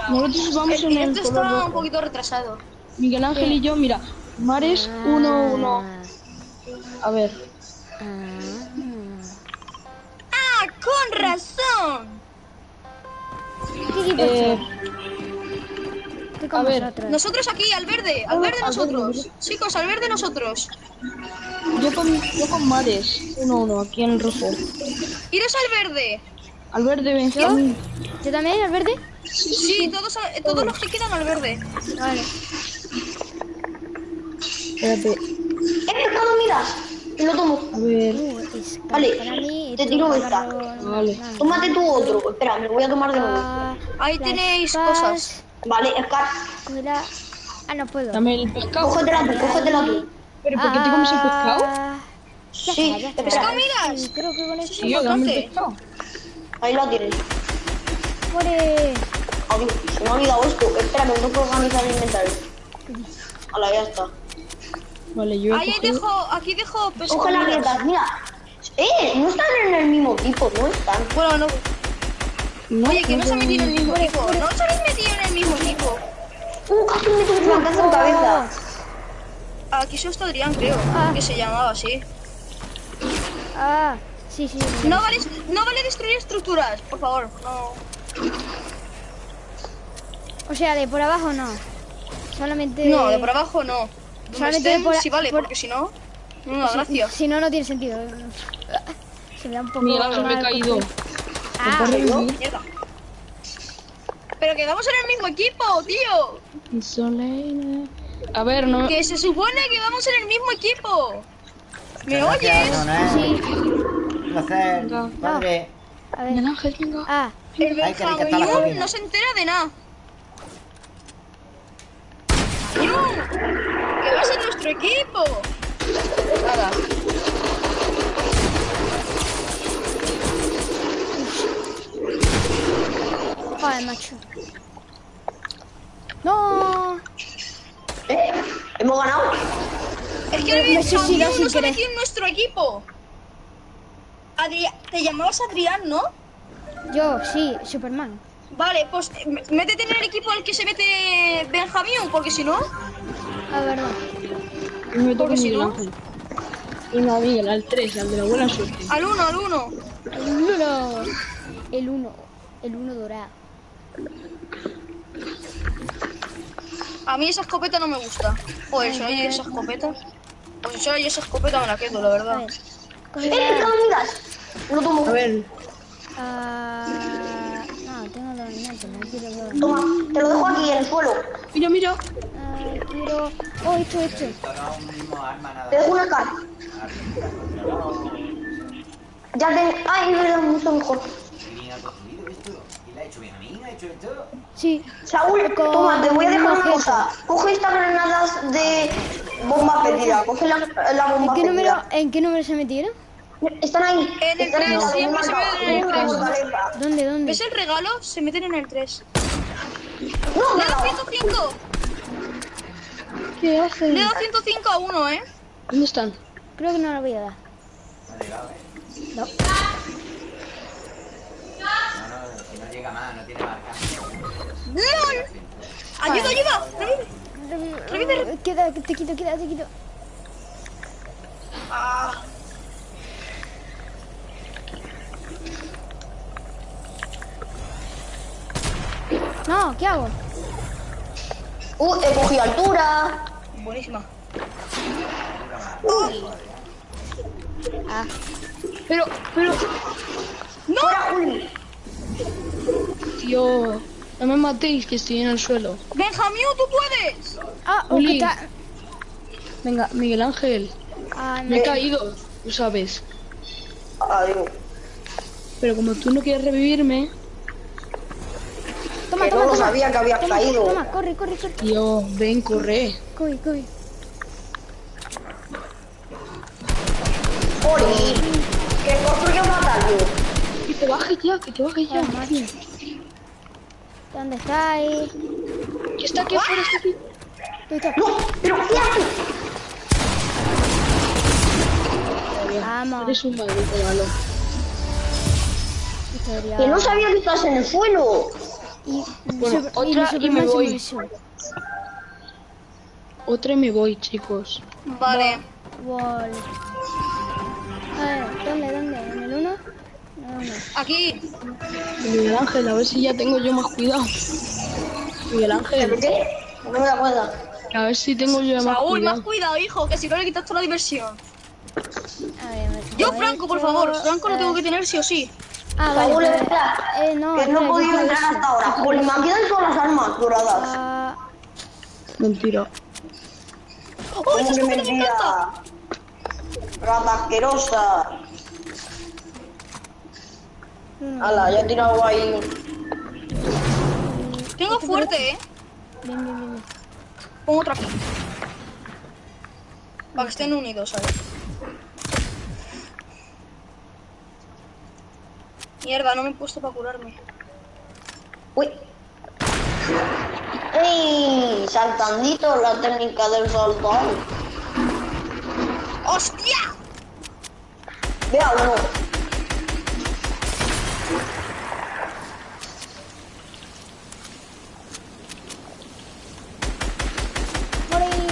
Nosotros vamos El en el color está un poquito retrasado. Miguel Ángel y yo, mira, Mares 1-1. A ver, Ah. ¡Ah, con razón! ¿Qué equipo eh, a ver, vosotros. Nosotros aquí, al verde, al verde al verde, nosotros. Chicos, al verde nosotros. yo con, yo con Mares 1-1 aquí en el rojo. Iros al verde. Al verde Benjamín. ¿Yo también, al verde? Sí, todos, a- todos los que quedan al verde. Vale. Espérate, ¡Eh, pescado, mira! Y lo tomo. a ver. Uh, Vale, te tiro es esta. Vale. Tómate tú otro. Espera, me lo voy a tomar de nuevo. Ah, Ahí tenéis cosas. Vale, Scar, Ah, no puedo. Dame el pescado. cógetela tú, cógetela tú. ¿Pero por qué te comes el pescado? Ah, Ya Sí, está. espera. miras? Creo que con esto. Tío, dame el pescado. Ahí la tienes. Adiós, se me ha olvidado esto. Espera, me tengo que organizar el inventario. Hala, ya está. Vale, yo Ahí dejo, aquí dejo Coge las pescadillas. grietas, mira. Eh, no están en el mismo tipo, no están. Bueno, no. No, Oye, que no se ha no, metido en el mismo equipo. No os habéis metido en el mismo equipo. Uh, casi me meto un flancazo en cabeza. Aquí solo está Adrián, creo. Ah. Que se llamaba así. Ah, sí, sí. sí. No vale, no vale destruir estructuras, por favor. No. O sea, de por abajo no. Solamente. No, de por abajo no. Solamente estén, por- sí vale, por- porque si no, no da Si- gracia. Si no, no tiene sentido. Se me da un poco. Ángel me he caído. Ah. Mierda. Pero quedamos en el mismo equipo, tío. Soleil. A ver, no. Que se supone que vamos en el mismo equipo. ¿Me Gracias, oyes? Sí. Un placer, Venga. padre. A Miguel ver. Ángel, venga. Ah, El Benjamín no se entera de nada. ¡Que vas en nuestro equipo! Nada. joder, macho. No. Eh, hemos ganado. Es que el no se ha querer. metido en nuestro equipo. Adri- Te llamabas Adrián, ¿no? Yo, sí, Superman. Vale, pues eh, métete en el equipo al que se mete Benjamín, porque si no... A ver, no. Y me toca si no-. Y no, Miguel, al 3, al de la buena suerte. Al uno, al uno. El uno. El uno. El uno dorado. A mí esa escopeta no me gusta. Joder, si oye esa escopeta... Pues si oye esa escopeta me la quedo, la A verdad. ver. Eh, Coge pescado, mira. Lo tomo. A ver, Ah. No, tengo dos minutos, no quiero. Toma, te lo dejo aquí en el suelo. mira, mira. Quiero. Oh, esto, esto. Te dejo una Scar. Ya te. Ay, es verdad, mucho mejor. Sí. Saúl, Con toma, te voy a dejar una cosa. Coge estas granadas de bomba fetida. Coge la, la ¿En bomba qué número, fetida. en qué número se metieron? Están ahí. En el Están tres, la siempre se bomba- ven en el bomba tres. fortaleza. ¿Dónde, dónde? ¿Ves el regalo? Se meten en el 3. No, da no. 105. ¿Qué Le hace? da 105 a uno, ¿eh? ¿Dónde están? Creo que no lo voy a dar. No. ¡Lol! ¡Ayuda, ayuda! Revive. Revive. Queda, te quito, queda, te quito. Ah, No, ¿qué hago? Uh, he cogido altura. buenísima. Ah, Pero, pero, ¡Fuera, Juli! tío, no me matéis que estoy en el suelo. Benjamín, tú puedes. ah, Juli. Venga, Miguel Ángel, Ah, no. me he caído, tú sabes. Adiós. Pero como tú no quieres revivirme, Toma, Que toma, no toma. sabía que habías Toma, caído. Toma, corre, corre, corre. tío, ven, corre. Corre, corre. ¡Juli! ¡Que construyo un batallo! Que te bajes ya, que te bajes ya. Ah. ¿Dónde estáis? Que está aquí afuera, está aquí. ¡No! ¡Pero qué haces! Vamos. Eres un maldito malo. Que no sabía que estás en el suelo. Y, Bueno, super- otra y me voy. Otra y me voy, chicos. Vale. Wall. A ver, ¿dónde, dónde? ¿En el 1? No, no. Aquí. Miguel Ángel, a ver si ya tengo yo más cuidado. Miguel ¿Pero Ángel, qué? No me da cuenta. a ver si tengo yo más Saúl, cuidado. más cuidado, hijo, que si no le quitas toda la diversión. A ver, me Yo, Franco, por favor. Franco lo tengo que tener sí o sí. Ah, vale. Saúl, vale. espera. Eh, no, que no he podido entrar quiero hasta ahora. Juli, me han quedado todas las armas doradas. Ah, Mentira. ¡Oh, ¿Cómo esa que escopeta me encanta! mentira? Rata asquerosa. mm, Ala, ya he tirado ahí. Tengo fuerte, eh. bien, bien, bien, bien. Pongo otra aquí. Para que estén unidos, ¿sabes? Mierda, no me he puesto para curarme. Uy. ¡Ey! Saltandito, la técnica del saltón. ¡Hostia! Vea uno.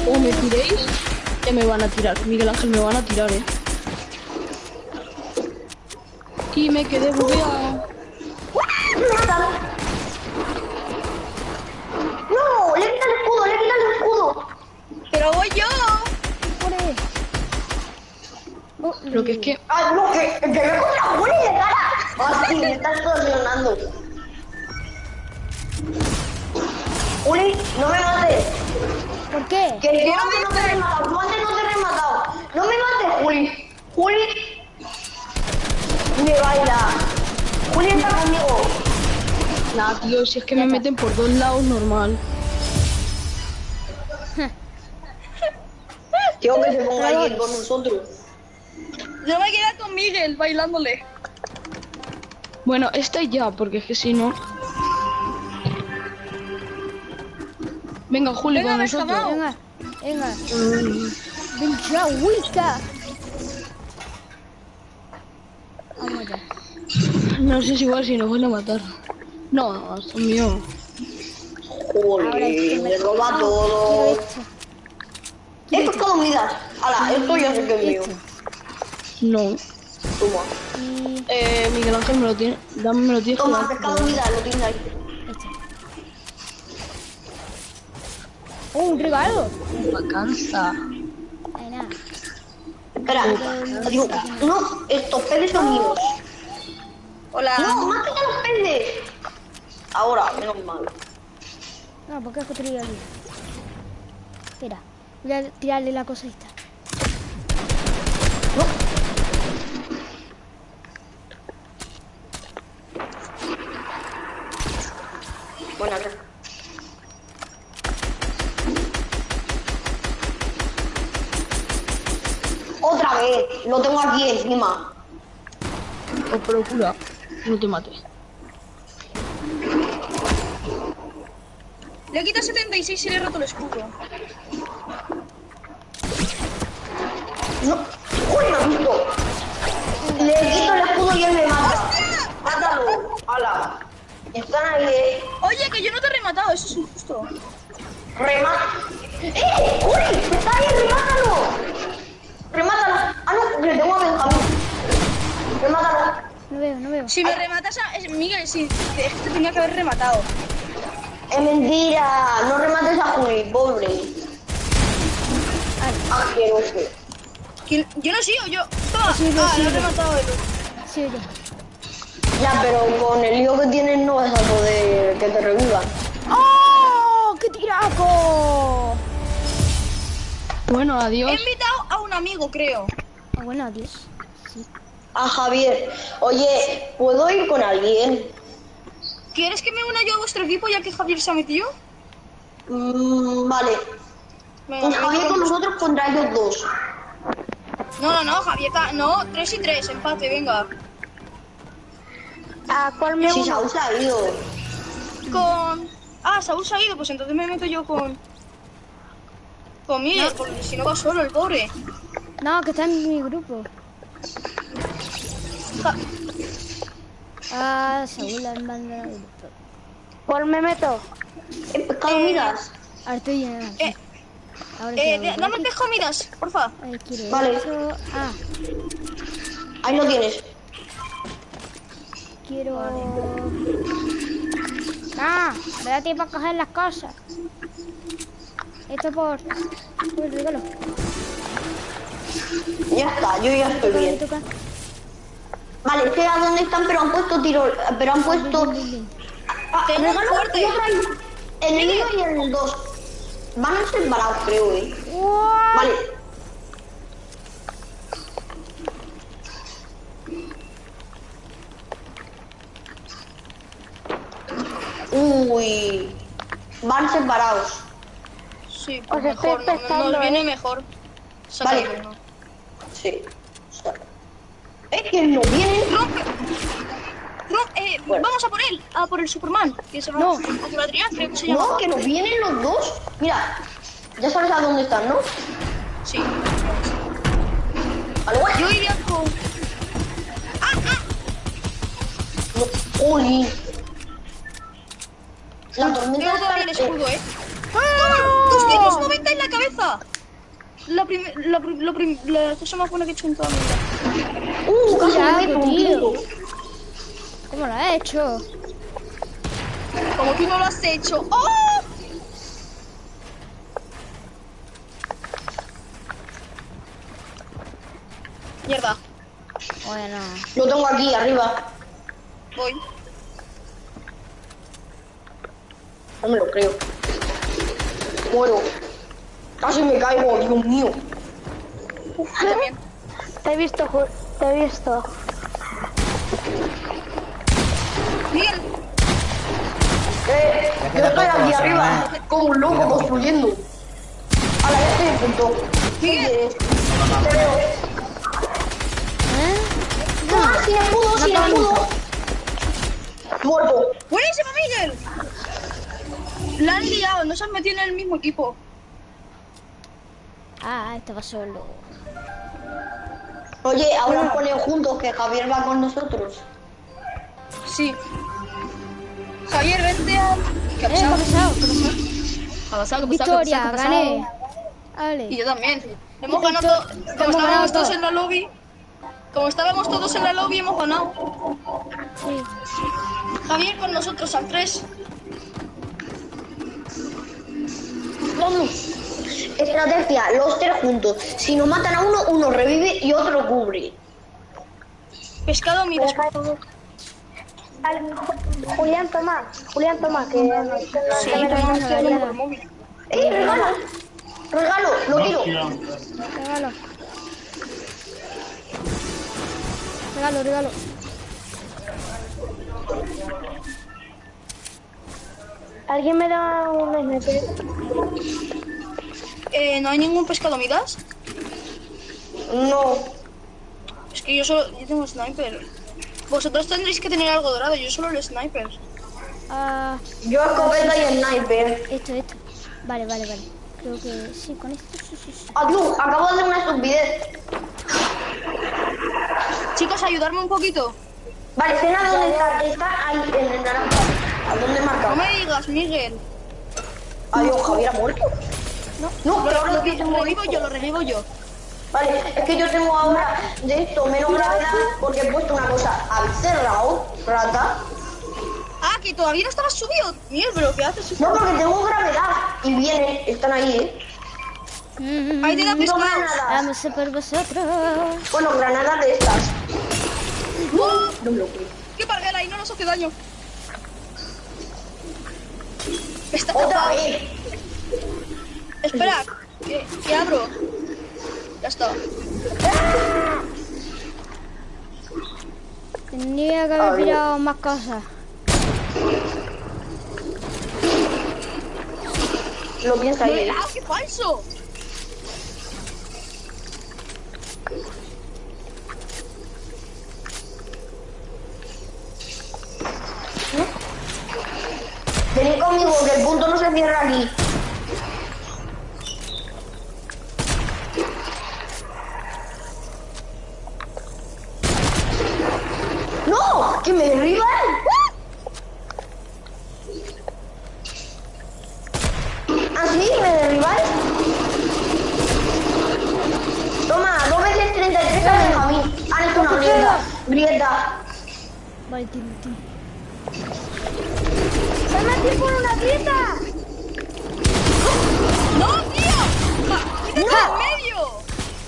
O me tiréis, ya me van a tirar. Miguel Ángel, me van a tirar, eh. Y me quedé bugueado. ¡No! ¡Le quita el escudo! ¡Le quita el escudo! ¡Pero voy yo! Oh, Lo que es que ¡Ah, no! ¡Que, que me contra Juli de cara! ¡Ah, sí! Me estás torsionando. Juli, no me mates. ¿Por qué? Que yo antes no te he rematado. Tú antes no te he rematado. No me mates, Juli. Juli. Me baila. Juli está conmigo. Nada, tío, si es que me meten por dos lados, normal. Tío, que se ponga ahí con nosotros. Yo me quedé con Miguel bailándole. Bueno, esta ya, porque es que si no... Venga, Juli, Venga, con nosotros. Venga, venga. Venga, Wicca. Vamos ya. No sé si igual si nos van a matar. No, son Juli, esto me roba todo. Esto es todo midas. Ala, esto ya sé que es mío. No. Toma. Y Eh, Miguel Ángel me lo tiene. Dame, me lo tienes Toma, pescado midas, lo tienes ahí. Oh, un regalo. Vacanza. Espera, digo, no, estos peces son míos. Hola. No, más que los peces. Ahora, menos mal. No, porque has construido aquí. Espera, voy a tirarle la cosa esta. Bueno, acá. Otra vez, lo tengo aquí encima. Os procura. No te mates. Le quita 76 y le he roto el escudo. No, ¡Uy, me ha visto! Le quito el escudo y él me mata. Mátalo, ala. Están ahí, eh. Oye, que yo no te he rematado, eso es injusto. Remata. ¡Eh! ¡Uy! ¡Está ahí! ¡Remátalo! ¡Remátalo! Ah, no, le tengo a Benjamín. Remátalo. No veo, no veo. Si me rematas a... es- Miguel, sí, es que te tenía que haber rematado. Es mentira. No remates a Juli, pobre. Asqueroso. ¿Quién- Yo no sigo, yo. Toma. Sí, sí, ah, sí. lo he rematado el Sí, oye. Ya, pero con el lío que tienes no vas a poder que te revivan. ¡Oh! ¡Qué tiraco! Bueno, adiós. He invitado a un amigo, creo. Ah, bueno, adiós. Sí. A Javier. Oye, ¿puedo ir con alguien? ¿Quieres que me una yo a vuestro equipo ya que Javier se ha metido? Mm, vale. Venga, Pues Javier con nosotros contra ellos dos. No, no, no, Javier. No, 3 y 3, empate, venga. ¿A cuál me Si Saúl se ha ido. Con. Ah, Saúl se ha ido, pues entonces me meto yo con. Con Miguel, porque si no va solo el pobre. No, que está en mi grupo. Ah, Saúl en banda del. ¿Cuál me meto? ¿Qué pescado miras? Ahora estoy en... Eh, Ahora eh, dame porfa. Ay, quiero Vale. eso. Ah, Ahí lo tienes. quiero... Ah, me da tiempo a coger las cosas. Esto por... Por el regalo. Ya está, yo ya estoy bien. Vale, sé a dónde están, pero han puesto tiro, pero han puesto ah, Tengo regalo fuerte. ahí. En el 1 y en el 2. Van a ser parados, creo, eh. Vale. Uy. Van separados. Sí, Os pues estoy mejor, no- pescando, nos viene ¿eh? mejor. Vale. Sí. Es que no vienen. ¡Rompe! rom- eh, Bueno. Vamos a por él, a por el Superman. Que se No. Adrián, creo que se llama. No, que nos vienen los dos. Mira, ya sabes a dónde están, ¿no? Sí. Guay. Yo iría con. No, Oli. La tormenta está... el escudo, eh. ¡Ah! ¡Toma! ¡290 en la cabeza! La, prim la, prim la, prim la cosa más buena que he hecho en toda mi vida. Uh, Cuidado, tío. ¿Cómo lo has hecho? Como tú no lo has hecho. ¡Oh! Mierda. Bueno, Lo tengo aquí, arriba. Voy. No me lo creo. Muero. Casi me caigo, Dios mío. También. Te he visto, te he visto. Miguel, Eh, yo estoy aquí arriba, como un loco construyendo. A la ya estoy en punto. ¿Qué? Te veo. ¿eh? ¡Ah, sin escudo, sin escudo! Muerto. buenísimo, Miguel. La han liado, no se han metido en el mismo equipo. Ah, estaba solo. Oye, ahora ponen juntos que Javier va con nosotros. Sí. Javier, vente a. ¿Qué ha Eh, ¿qué ha pasado? ¿Qué ha pasado? ¿Qué ha pasado? ¿Qué ha Victoria, gané. Y Vale. yo también. Hemos Victor- ganado. Como ganado estábamos todos todo. en la lobby. Como estábamos todos en la lobby, hemos ganado. Sí. Javier con nosotros al 3. Vamos. Estrategia, los tres juntos. Si nos matan a uno, uno revive y otro cubre. Pescado. Al- Ju- Julián, toma. Julián, toma. Que Sí, que me toma, lo- estoy hablando por móvil. ¡Eh, regalo! Regalo, lo tiro. Regalo. Regalo, regalo. ¿Alguien me da un sniper? Eh, ¿No hay ningún pescado, miras? No. Es que yo solo. Yo tengo sniper. Vosotros tendréis que tener algo dorado, yo solo el sniper. Ah, Yo escopeta y sniper. esto, esto. Vale, vale, vale. Creo que sí, con esto sí, sí, sí. Adiós, acabo de hacer una estupidez. Chicos, ayudarme un poquito. Vale, cena dónde está. Está ahí, en el naranja. ¿A dónde No marca? me digas, Miguel. Adiós, Javier ha muerto. No, No, pero lo, ahora lo, que lo revivo yo, lo revivo yo. Vale, es que yo tengo ahora de esto menos gravedad porque he puesto una cosa. ¿Habéis cerrado, rata? Ah, que todavía no estabas subido. Miguel, pero ¿qué haces? No, porque tengo gravedad. Y vienen, están ahí, ¿eh? Mm, Ahí te da No pescados. granadas. Vamos a por vosotros. Bueno, granadas de estas. ¡Uh! No me lo creo. ¡Qué parguela! Y no nos hace daño. Está... Otra vez. Espera, que, que abro. Ya está. Tendría que haber pillado más cosas. Lo piensa ahí. ¡Ah, qué falso! Venid conmigo, que el punto no se cierra aquí. ¡No! ¡Que me derriban! ¿Ah, sí? ¿Me derribáis? Toma, dos veces 33 a Benjamín. Han hecho una grieta. Grieta. Tiro, tiro. ¡Se por una grieta! ¡No, tío! ¡Quítate ¡No! en medio!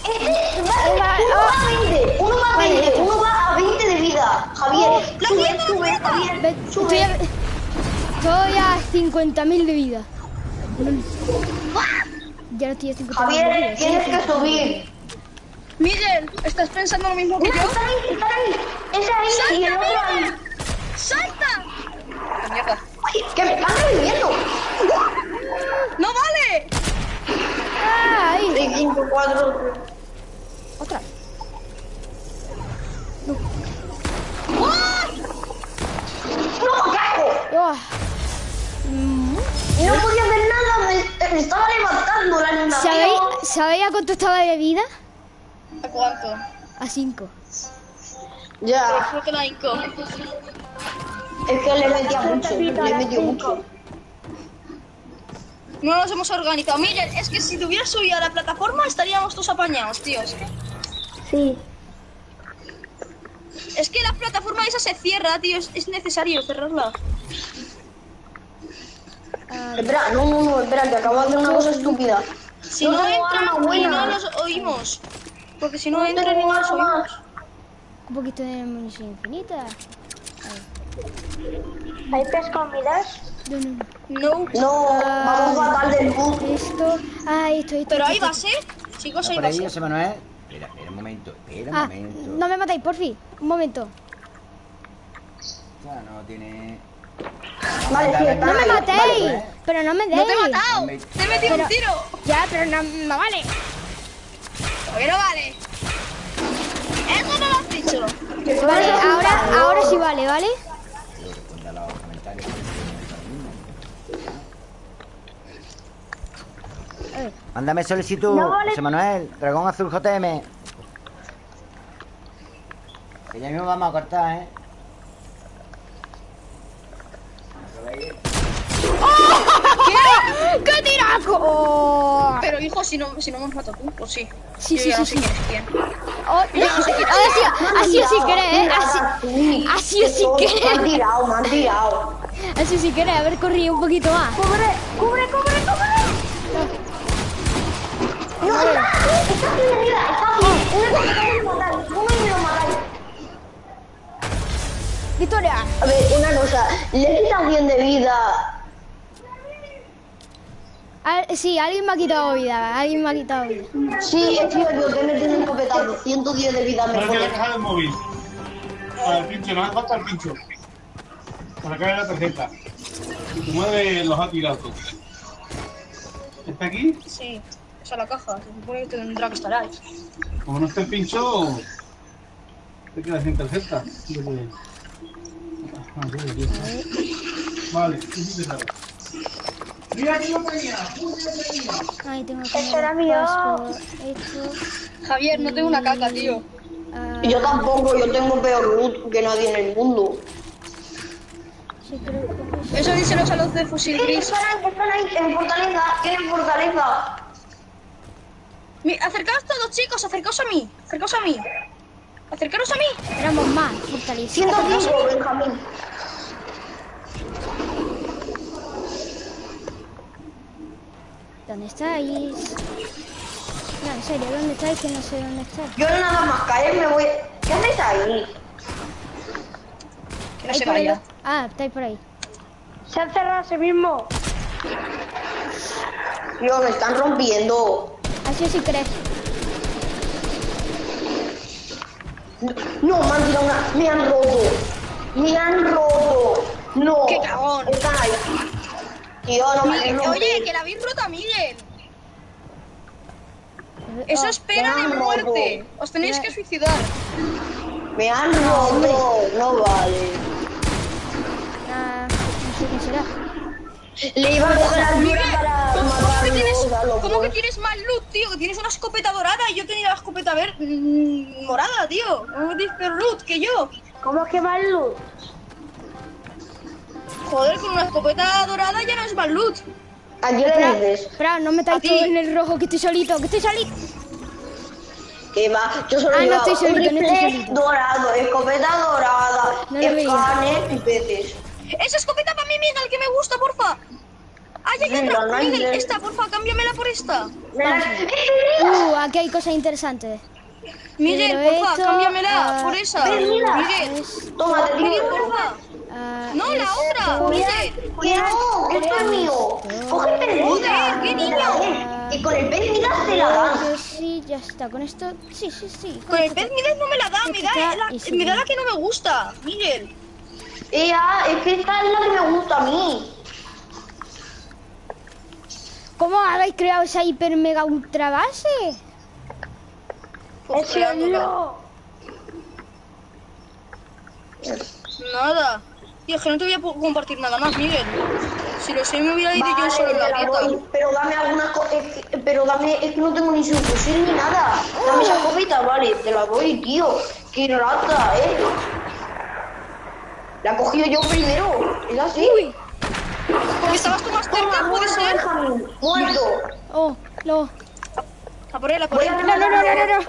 Este va- uno va a 20, uno va a 20, uno va a 20 de vida. Javier, la sube, sube, grieta. Javier, Ve- Estoy sube. a, estoy a 50.000 de vida. Ya no estoy a 50.000 de Javier, tienes que subir. Miguel, ¿estás pensando lo mismo que yo? está ahí, está ahí. Ese ahí y el ¡Salta, otro ahí. Miguel! ¡Salta! ¡Qué mierda! Ay, que me están reviviendo. ¡No vale! ¡Ah, ahí! 6, 5, 4, Otra. ¡No, cago! ¡Oh! Mm, Y no podía hacer nada, me, me estaba levantando la animación. ¿Sabéis, ¿Sabéis a cuánto estaba de vida? ¿A cuánto? A 5. Ya, hinco. es que le metía mucho, le metió mucho. No nos hemos organizado. Miguel, es que si te hubieras subido a la plataforma estaríamos todos apañados, tíos. Sí. Es que la plataforma esa se cierra, tío. Es, es necesario cerrarla. Espera, no, no, no, espera, que acabo de hacer una cosa estúpida. Si No no, entran no los oímos. Porque si no, No entran y tengo no los arma. oímos. Un poquito de munición infinita. ¿Hay pescomidas? No, no, no. No. No, vamos fatal del. Esto. Ah, esto, esto. Pero hay esto, base. Chicos, ¿Está hay por ahí, base. José Manuel? Espera, espera un momento, espera un Ah, momento. no me matáis, porfi. Un momento. Ya no tiene... Vale, está No me ahí. matéis. vale, vale. Pero no me deis. ¡No te he matado! Me- ¡Te he metido un tiro! Ya, pero no, no vale. ¿Por qué no vale? Eso no lo has dicho. Vale, ahora, ahora sí vale, ¿vale? Yo respondo a los comentarios. Mándame solicitud, José Manuel, Dragón Azul JM. Que ya mismo vamos a cortar, ¿eh? ¡Qué tiraco! Oh. Pero hijo, si no, si no me has matado tú, pues sí. Sí, Yo sí, ya no sí, sé sí. quién es quién. Oh, no, así, así o querés, ¿eh? Así, así o sí Me han querés. tirado, me han tirado. Así sí querés, haber corrido un poquito más. ¡Cubre, cubre, cubre, cubre! No, está, está bien herida, está bien. Una cosa que me matáis, uno y me lo matáis. Victoria. A ver, una cosa, le he quitado 100 de vida. Al- sí, alguien me ha quitado vida, alguien me ha quitado vida. Sí, he sido yo que me tiene un escopetazo, 110 de vida me Para que la pone. caja del móvil. Para el pincho, no hace falta el pincho. Para caer la tarjeta. Y te mueve los atirautos. ¿Está aquí? Sí, esa es la caja. Se supone que tendrá que estar ahí. Como no esté el pincho, te quedas sin tarjeta. Vale. Mira que yo tenía. Ahí tengo que Eso era mío. Javier, no tengo una caca, tío. ah, Yo tampoco, yo tengo peor loot que nadie en el mundo. sí, creo que Eso díselo a los de fusil Sí, gris. están ahí, están ahí, en fortaleza, tienen fortaleza. Mi- acercaos todos, chicos, acercaos a mí. Acercaos a mí. Acercaros a mí. Éramos más, fortalecidos. 105, Benjamín. ¿Dónde estáis? No, en serio, ¿dónde estáis? Que no sé dónde estáis. Yo nada más caer me voy... ¿Qué hacéis ahí? Que no se vaya. Ah, estáis por ahí. Se han cerrado a sí mismo. Tío, me están rompiendo. Así si crees. No, me han tirado una... Me han roto. Me han roto. No. ¡Qué cagón! Tío, no me Miguel, han oye, que la habéis roto a Miguel. Eso es pena de muerte. Os tenéis que suicidar. Me han roto. No vale. ah, no sé quién será. Le iba a coger al Miguel, para ¿cómo, que tienes, cómo que tienes mal loot, tío? Que tienes una escopeta dorada y yo tenía la escopeta ver mm, morada, tío. ¿Cómo tienes peor loot que yo? ¿Cómo es que mal luz? Joder, con una escopeta dorada ya no es mal loot. ¿A quién le dices? Espera, no ti. todos en el rojo, que estoy solito, que estoy solito. ¿Qué va? Yo solo Ah, no estoy solito, no estoy solito. dorado, escopeta dorada, No escáner y peces. Esa escopeta para mí, Miguel, que me gusta, porfa. Ay, hay otra. hay Miguel, esta, porfa, cámbiamela por esta. Uh, aquí hay cosas interesantes. Miguel, Pero porfa, esto, cámbiamela ah, por esa. Mira. Miguel, Es, Toma, te Miguel, porfa. ah, No, la esto- otra, Miguel. Cuidado, esto es mío. Coge el Joder, qué niño. Y con el pez mira te la. Yo sí, ya está. Con esto, sí, sí, sí. Con el pez Miguel no me la da, me da, la, me da la que no me gusta, Miguel. Ea, es que esta es la que me gusta a mí. ¿Cómo habéis creado esa hiper mega ultra base? Pues creándola. Nada. Tío, es que no te voy a compartir nada más, Miguel. Si lo sé, me hubiera ido yo solo en la dieta. pero dame algunas cosas. Pero dame, es que no tengo ni su fusil ni nada. Dame esa copita, vale, te la doy, tío. Qué rata, eh. La he cogido yo primero. Es así. Porque estabas tú más cerca, Toma, puede ser. Muerto. Oh, no. A por él, a por él. No, no, no, no, no, no.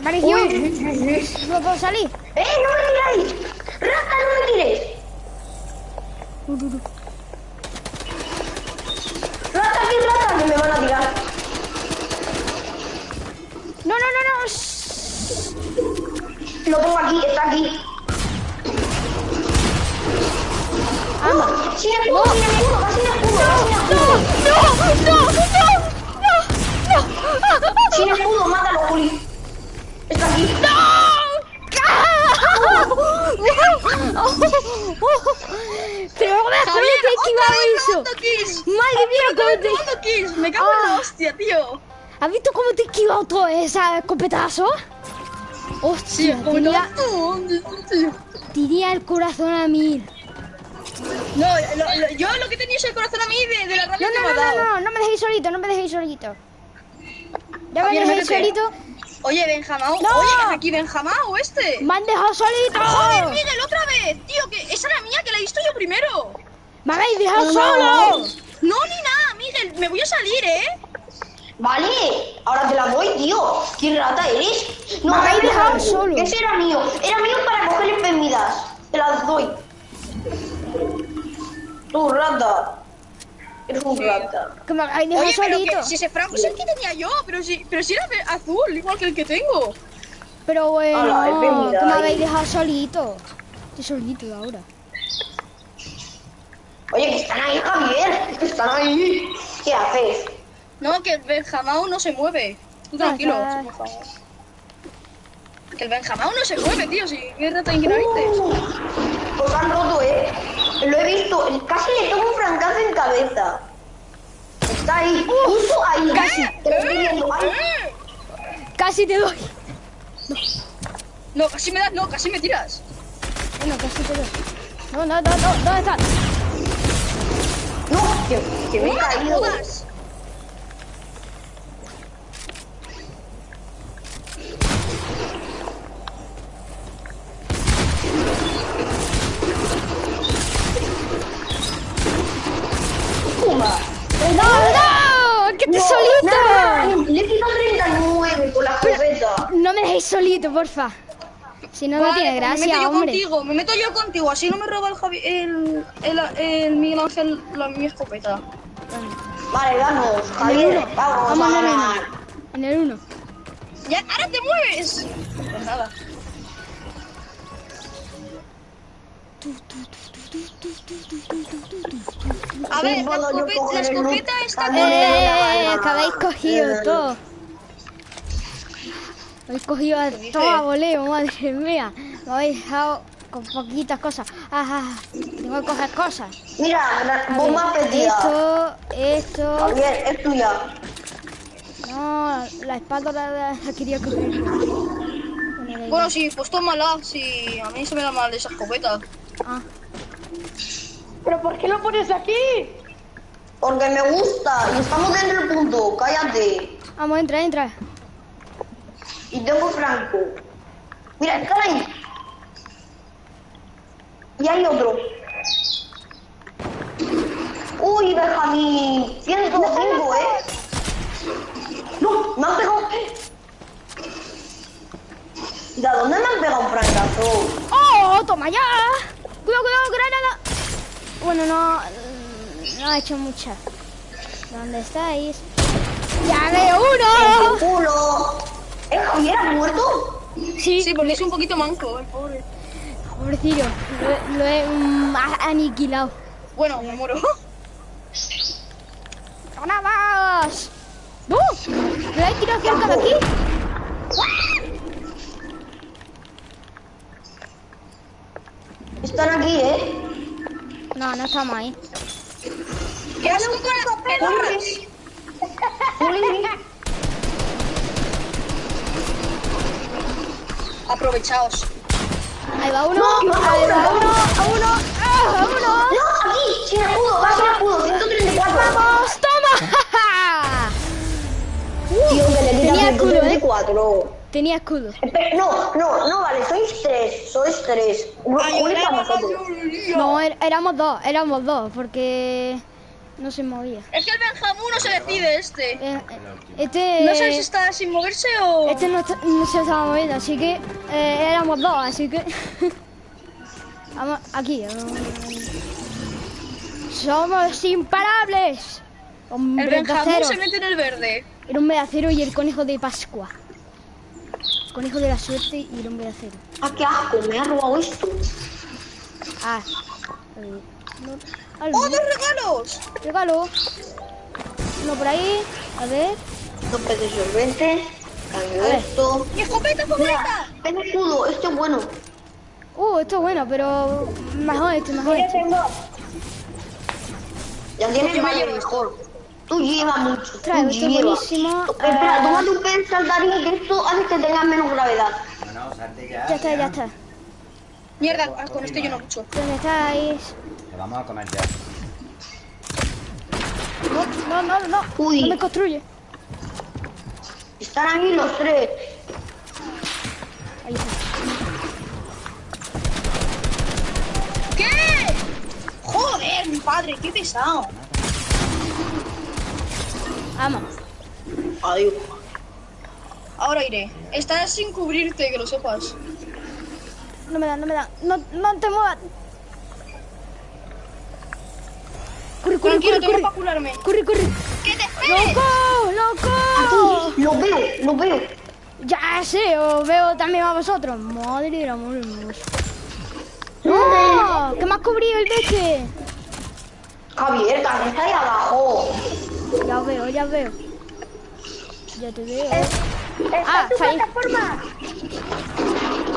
Apareció. Uy, No puedo salir. ¡Eh, no me tiráis! ¡Rata, no me tires! ¡Rata, aquí, rata! Que me van a tirar. No, no, no, no. Lo tengo aquí, está aquí. Sin escudo! No, no, no, no, no. ¡Sin escudo! ¡Mátalo, Juli! Está aquí. ¿cómo te he esquivado eso? Madre mía, cómo te... ¡Me cago en la Ah. hostia, tío! ¿Has visto cómo te he esquivado todo esa escopetazo? Hostia, tenía, todo. tenía el corazón a mil. No, lo- lo- yo lo que tenía es el corazón a mí de, de la rabia No, que no, me ha no, dado. no, no, no me dejéis solito, no me dejéis solito. Ya me dejéis solito. Oye, Benjamau. ¡No! Oye, ¿es aquí Benjamau este? ¡Me han dejado solito! ¡Joder, Miguel, otra vez! Tío, que esa era mía, que la he visto yo primero. ¡Me habéis dejado No. solo! No, ni nada, Miguel. Me voy a salir, ¿eh? Vale, ahora te la doy, tío. ¿Qué rata eres? No, Me habéis dejado solo. Ese era mío. Era mío para coger enfermedades. Te las doy. Tú, rata. Eres un rata. Que me habéis dejado Oye, pero solito. que si ese Franco es el que tenía yo, pero si, pero si era azul, igual que el que tengo. Pero bueno, que me habéis dejado solito. Estoy solito ahora. Oye, que están ahí, Javier. Que están ahí. ¿Qué haces? No, que el Benjamau no se mueve. Tú tranquilo, Ah, por favor. Que el Benjamau no se mueve, tío. Si qué rata ignorante. Pues han roto, eh. Lo he visto. Casi le tomo un francazo en cabeza. Está ahí. Justo ahí. Casi. Te lo estoy viendo. Ay, ¡Eh! Casi te doy. No, casi me das, no, casi me tiras. Bueno, casi te doy. No, no, no, no, ¿dónde estás? No, que, que me he ¡No caído. jodas! Pumba. ¡No, no! ¡Que estoy No, solito! nada, Le he quitado 39 con la escopeta. No me dejéis solito, porfa. Si no, no Vale, tiene pues me meto gracia, yo hombre. contigo, me meto yo contigo, así no me roba el, Javi, el, el, el Miguel Ángel la, mi escopeta. Vale, vamos, Javier, vamos, Vamos a en el ganar. uno. En el uno. ¡Ya, ahora te mueves! Pues nada. A ver, la escopeta, la escopeta está También. con... ¡Eh! Que habéis cogido todo. Habéis cogido a todo a voleo, madre mía. Me habéis dejado con poquitas cosas. Ah, ah, tengo que coger cosas. Mira, A la ver, bomba perdida. Esto, esto. Javier, es tuya. No, la espada la, la- la quería coger. Bueno, Bueno, sí, pues tómala. Sí, a mí se me da mal esa escopeta. Ah, ¿Pero por qué lo pones aquí? Porque me gusta y estamos dentro del punto, cállate. vamos, entra, entra. Y tengo Franco. Mira, ahí. Y hay otro. Uy, Benjamín. 105, ¿eh? No, me han pegado. ¿De dónde me han pegado un francazo? ¡Oh! ¡Toma ya! ¡Cuidado, cuidado, granada! Bueno, no. No ha hecho mucha. ¿Dónde estáis? ¡Ya veo ¡El uno! culo! ¿Eh, Javier ha muerto? Sí, Sí, porque es un poquito manco, el pobre. pobrecillo. Lo, lo he aniquilado. Bueno, me muero. ¡Granadas! ¡Uh! ¿Me habéis tirado cerca de aquí? Están aquí, ¿eh? No, no estamos ahí. ¡Qué asco con las pelotas! Juli, Aprovechaos. Ahí va uno, No, no, ahí va no. uno, a uno, ¡ah, a uno. No, aquí, sin escudo, va sin escudo, 134. ¡Vamos, toma! Tío, que le Tenía escudo, ¿eh? 134. Tenía escudo. Espera, No, no, no, vale, sois tres, sois tres. No, er- éramos dos, éramos dos, porque no se movía. Es que el Benjamín no se decide este. Eh, eh, Este, No sé si está sin moverse o... este no, está- no se estaba moviendo, así que eh, éramos dos, así que... Vamos, aquí. vamos. Somos imparables. El Hombre Benjamín se mete en el verde. El hombre de acero y el conejo de Pascua. El conejo de la suerte y el hombre de acero. Ah, qué asco, me ha robado esto. Ah. eh, no, al- ¡Oh, dos regalos! Regalo. Uno por ahí. A ver. Dos peces solventes, cambio esto. ¡Mi escopeta escudo, este es bueno. Uh, esto es bueno, pero mejor este, mejor este. Ya tienes más llevo mejor. Tú llevas mucho, tú Trae, esto es buenísimo. Espera, tómate un pez saltarín que esto hace que tengas menos gravedad. No, no, salte ya. Ya está, ya está. Mierda, con este yo no mucho. ¿Dónde estáis? Vamos a comer ya. No, no, no, no. Uy. No me construye. Están ahí los tres. Ahí está. ¿Qué? Joder, mi padre, qué pesado. Vamos. Adiós. Ahora iré. Estás sin cubrirte, que lo sepas. No me dan, no me dan. No, no te muevas. Corre, corre, Tranquilo, corre, tengo corre. para curarme. Corre, corre. ¡Que te esperes! ¡Loco! ¡Loco! Los veo, los veo. Ya sé, os veo también a vosotros. Madre del amor hermoso. ¡No! ¿Qué me has cubrido el beche? Javier, también está ahí abajo. Ya os veo, ya veo. Ya te veo. Ah, fallé.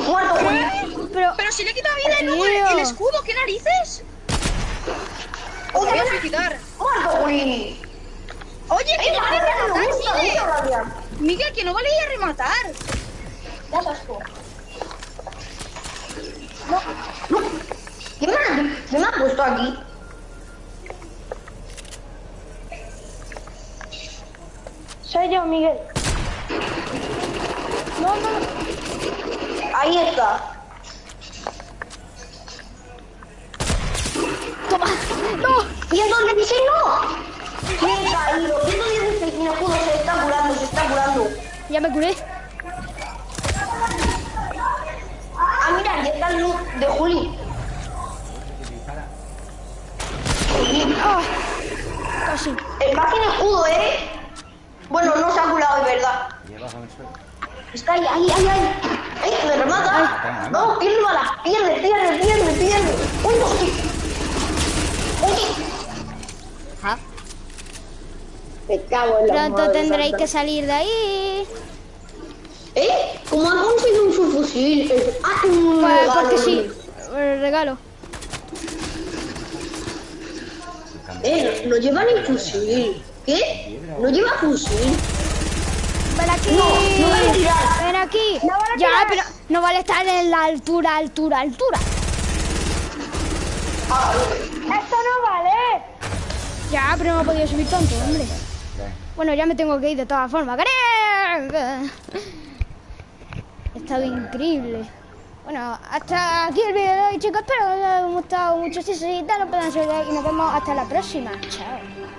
Muerto, Juli. Pero, Pero si le quita vida y luego el, Tío. el escudo, ¿qué narices? Os voy a suicidar. Juli. Oye, que no vale rematar, gusta Miguel. que no vale ir a rematar. Sabes tú. No, no. ¿Quién me, ha- quién me ha puesto aquí? Soy yo, Miguel. no, no. Ahí está. Toma. No. 116 no. Me he caído. 116 sin escudo se está curando, se está curando. Ya me curé. Ah, mira, ya está el loot de Juli. Ah, casi. el va sin escudo, ¿eh? Bueno, no se ha curado, es verdad. Está ahí, ahí, ahí, ahí. ¡Ay, me remata! No, pierde balas, pierde, pierde, pierde, pierde. ¡Uy, hostia! ¡Uy! Me cago en la Pronto madre tendréis santa. que salir de ahí. ¿Eh? ¿Cómo ha conseguido un subfusil? Ah, un Pues, regalo. porque sí. El regalo. Eh, no lleva ni fusil. ¿Qué? ¿No lleva fusil? Ven aquí. No, no vale tirar. Ven aquí. No vale ya, tirar. pero no vale estar en la altura, altura, altura. Ah, ¡Esto no vale! Ya, pero no he podido subir tanto, hombre. Bueno, ya me tengo que ir de todas formas. Ha estado increíble. Bueno, hasta aquí el vídeo de hoy, chicos. Espero que os haya gustado mucho. Si os gusta, no pueden seguir y nos vemos hasta la próxima. Chao.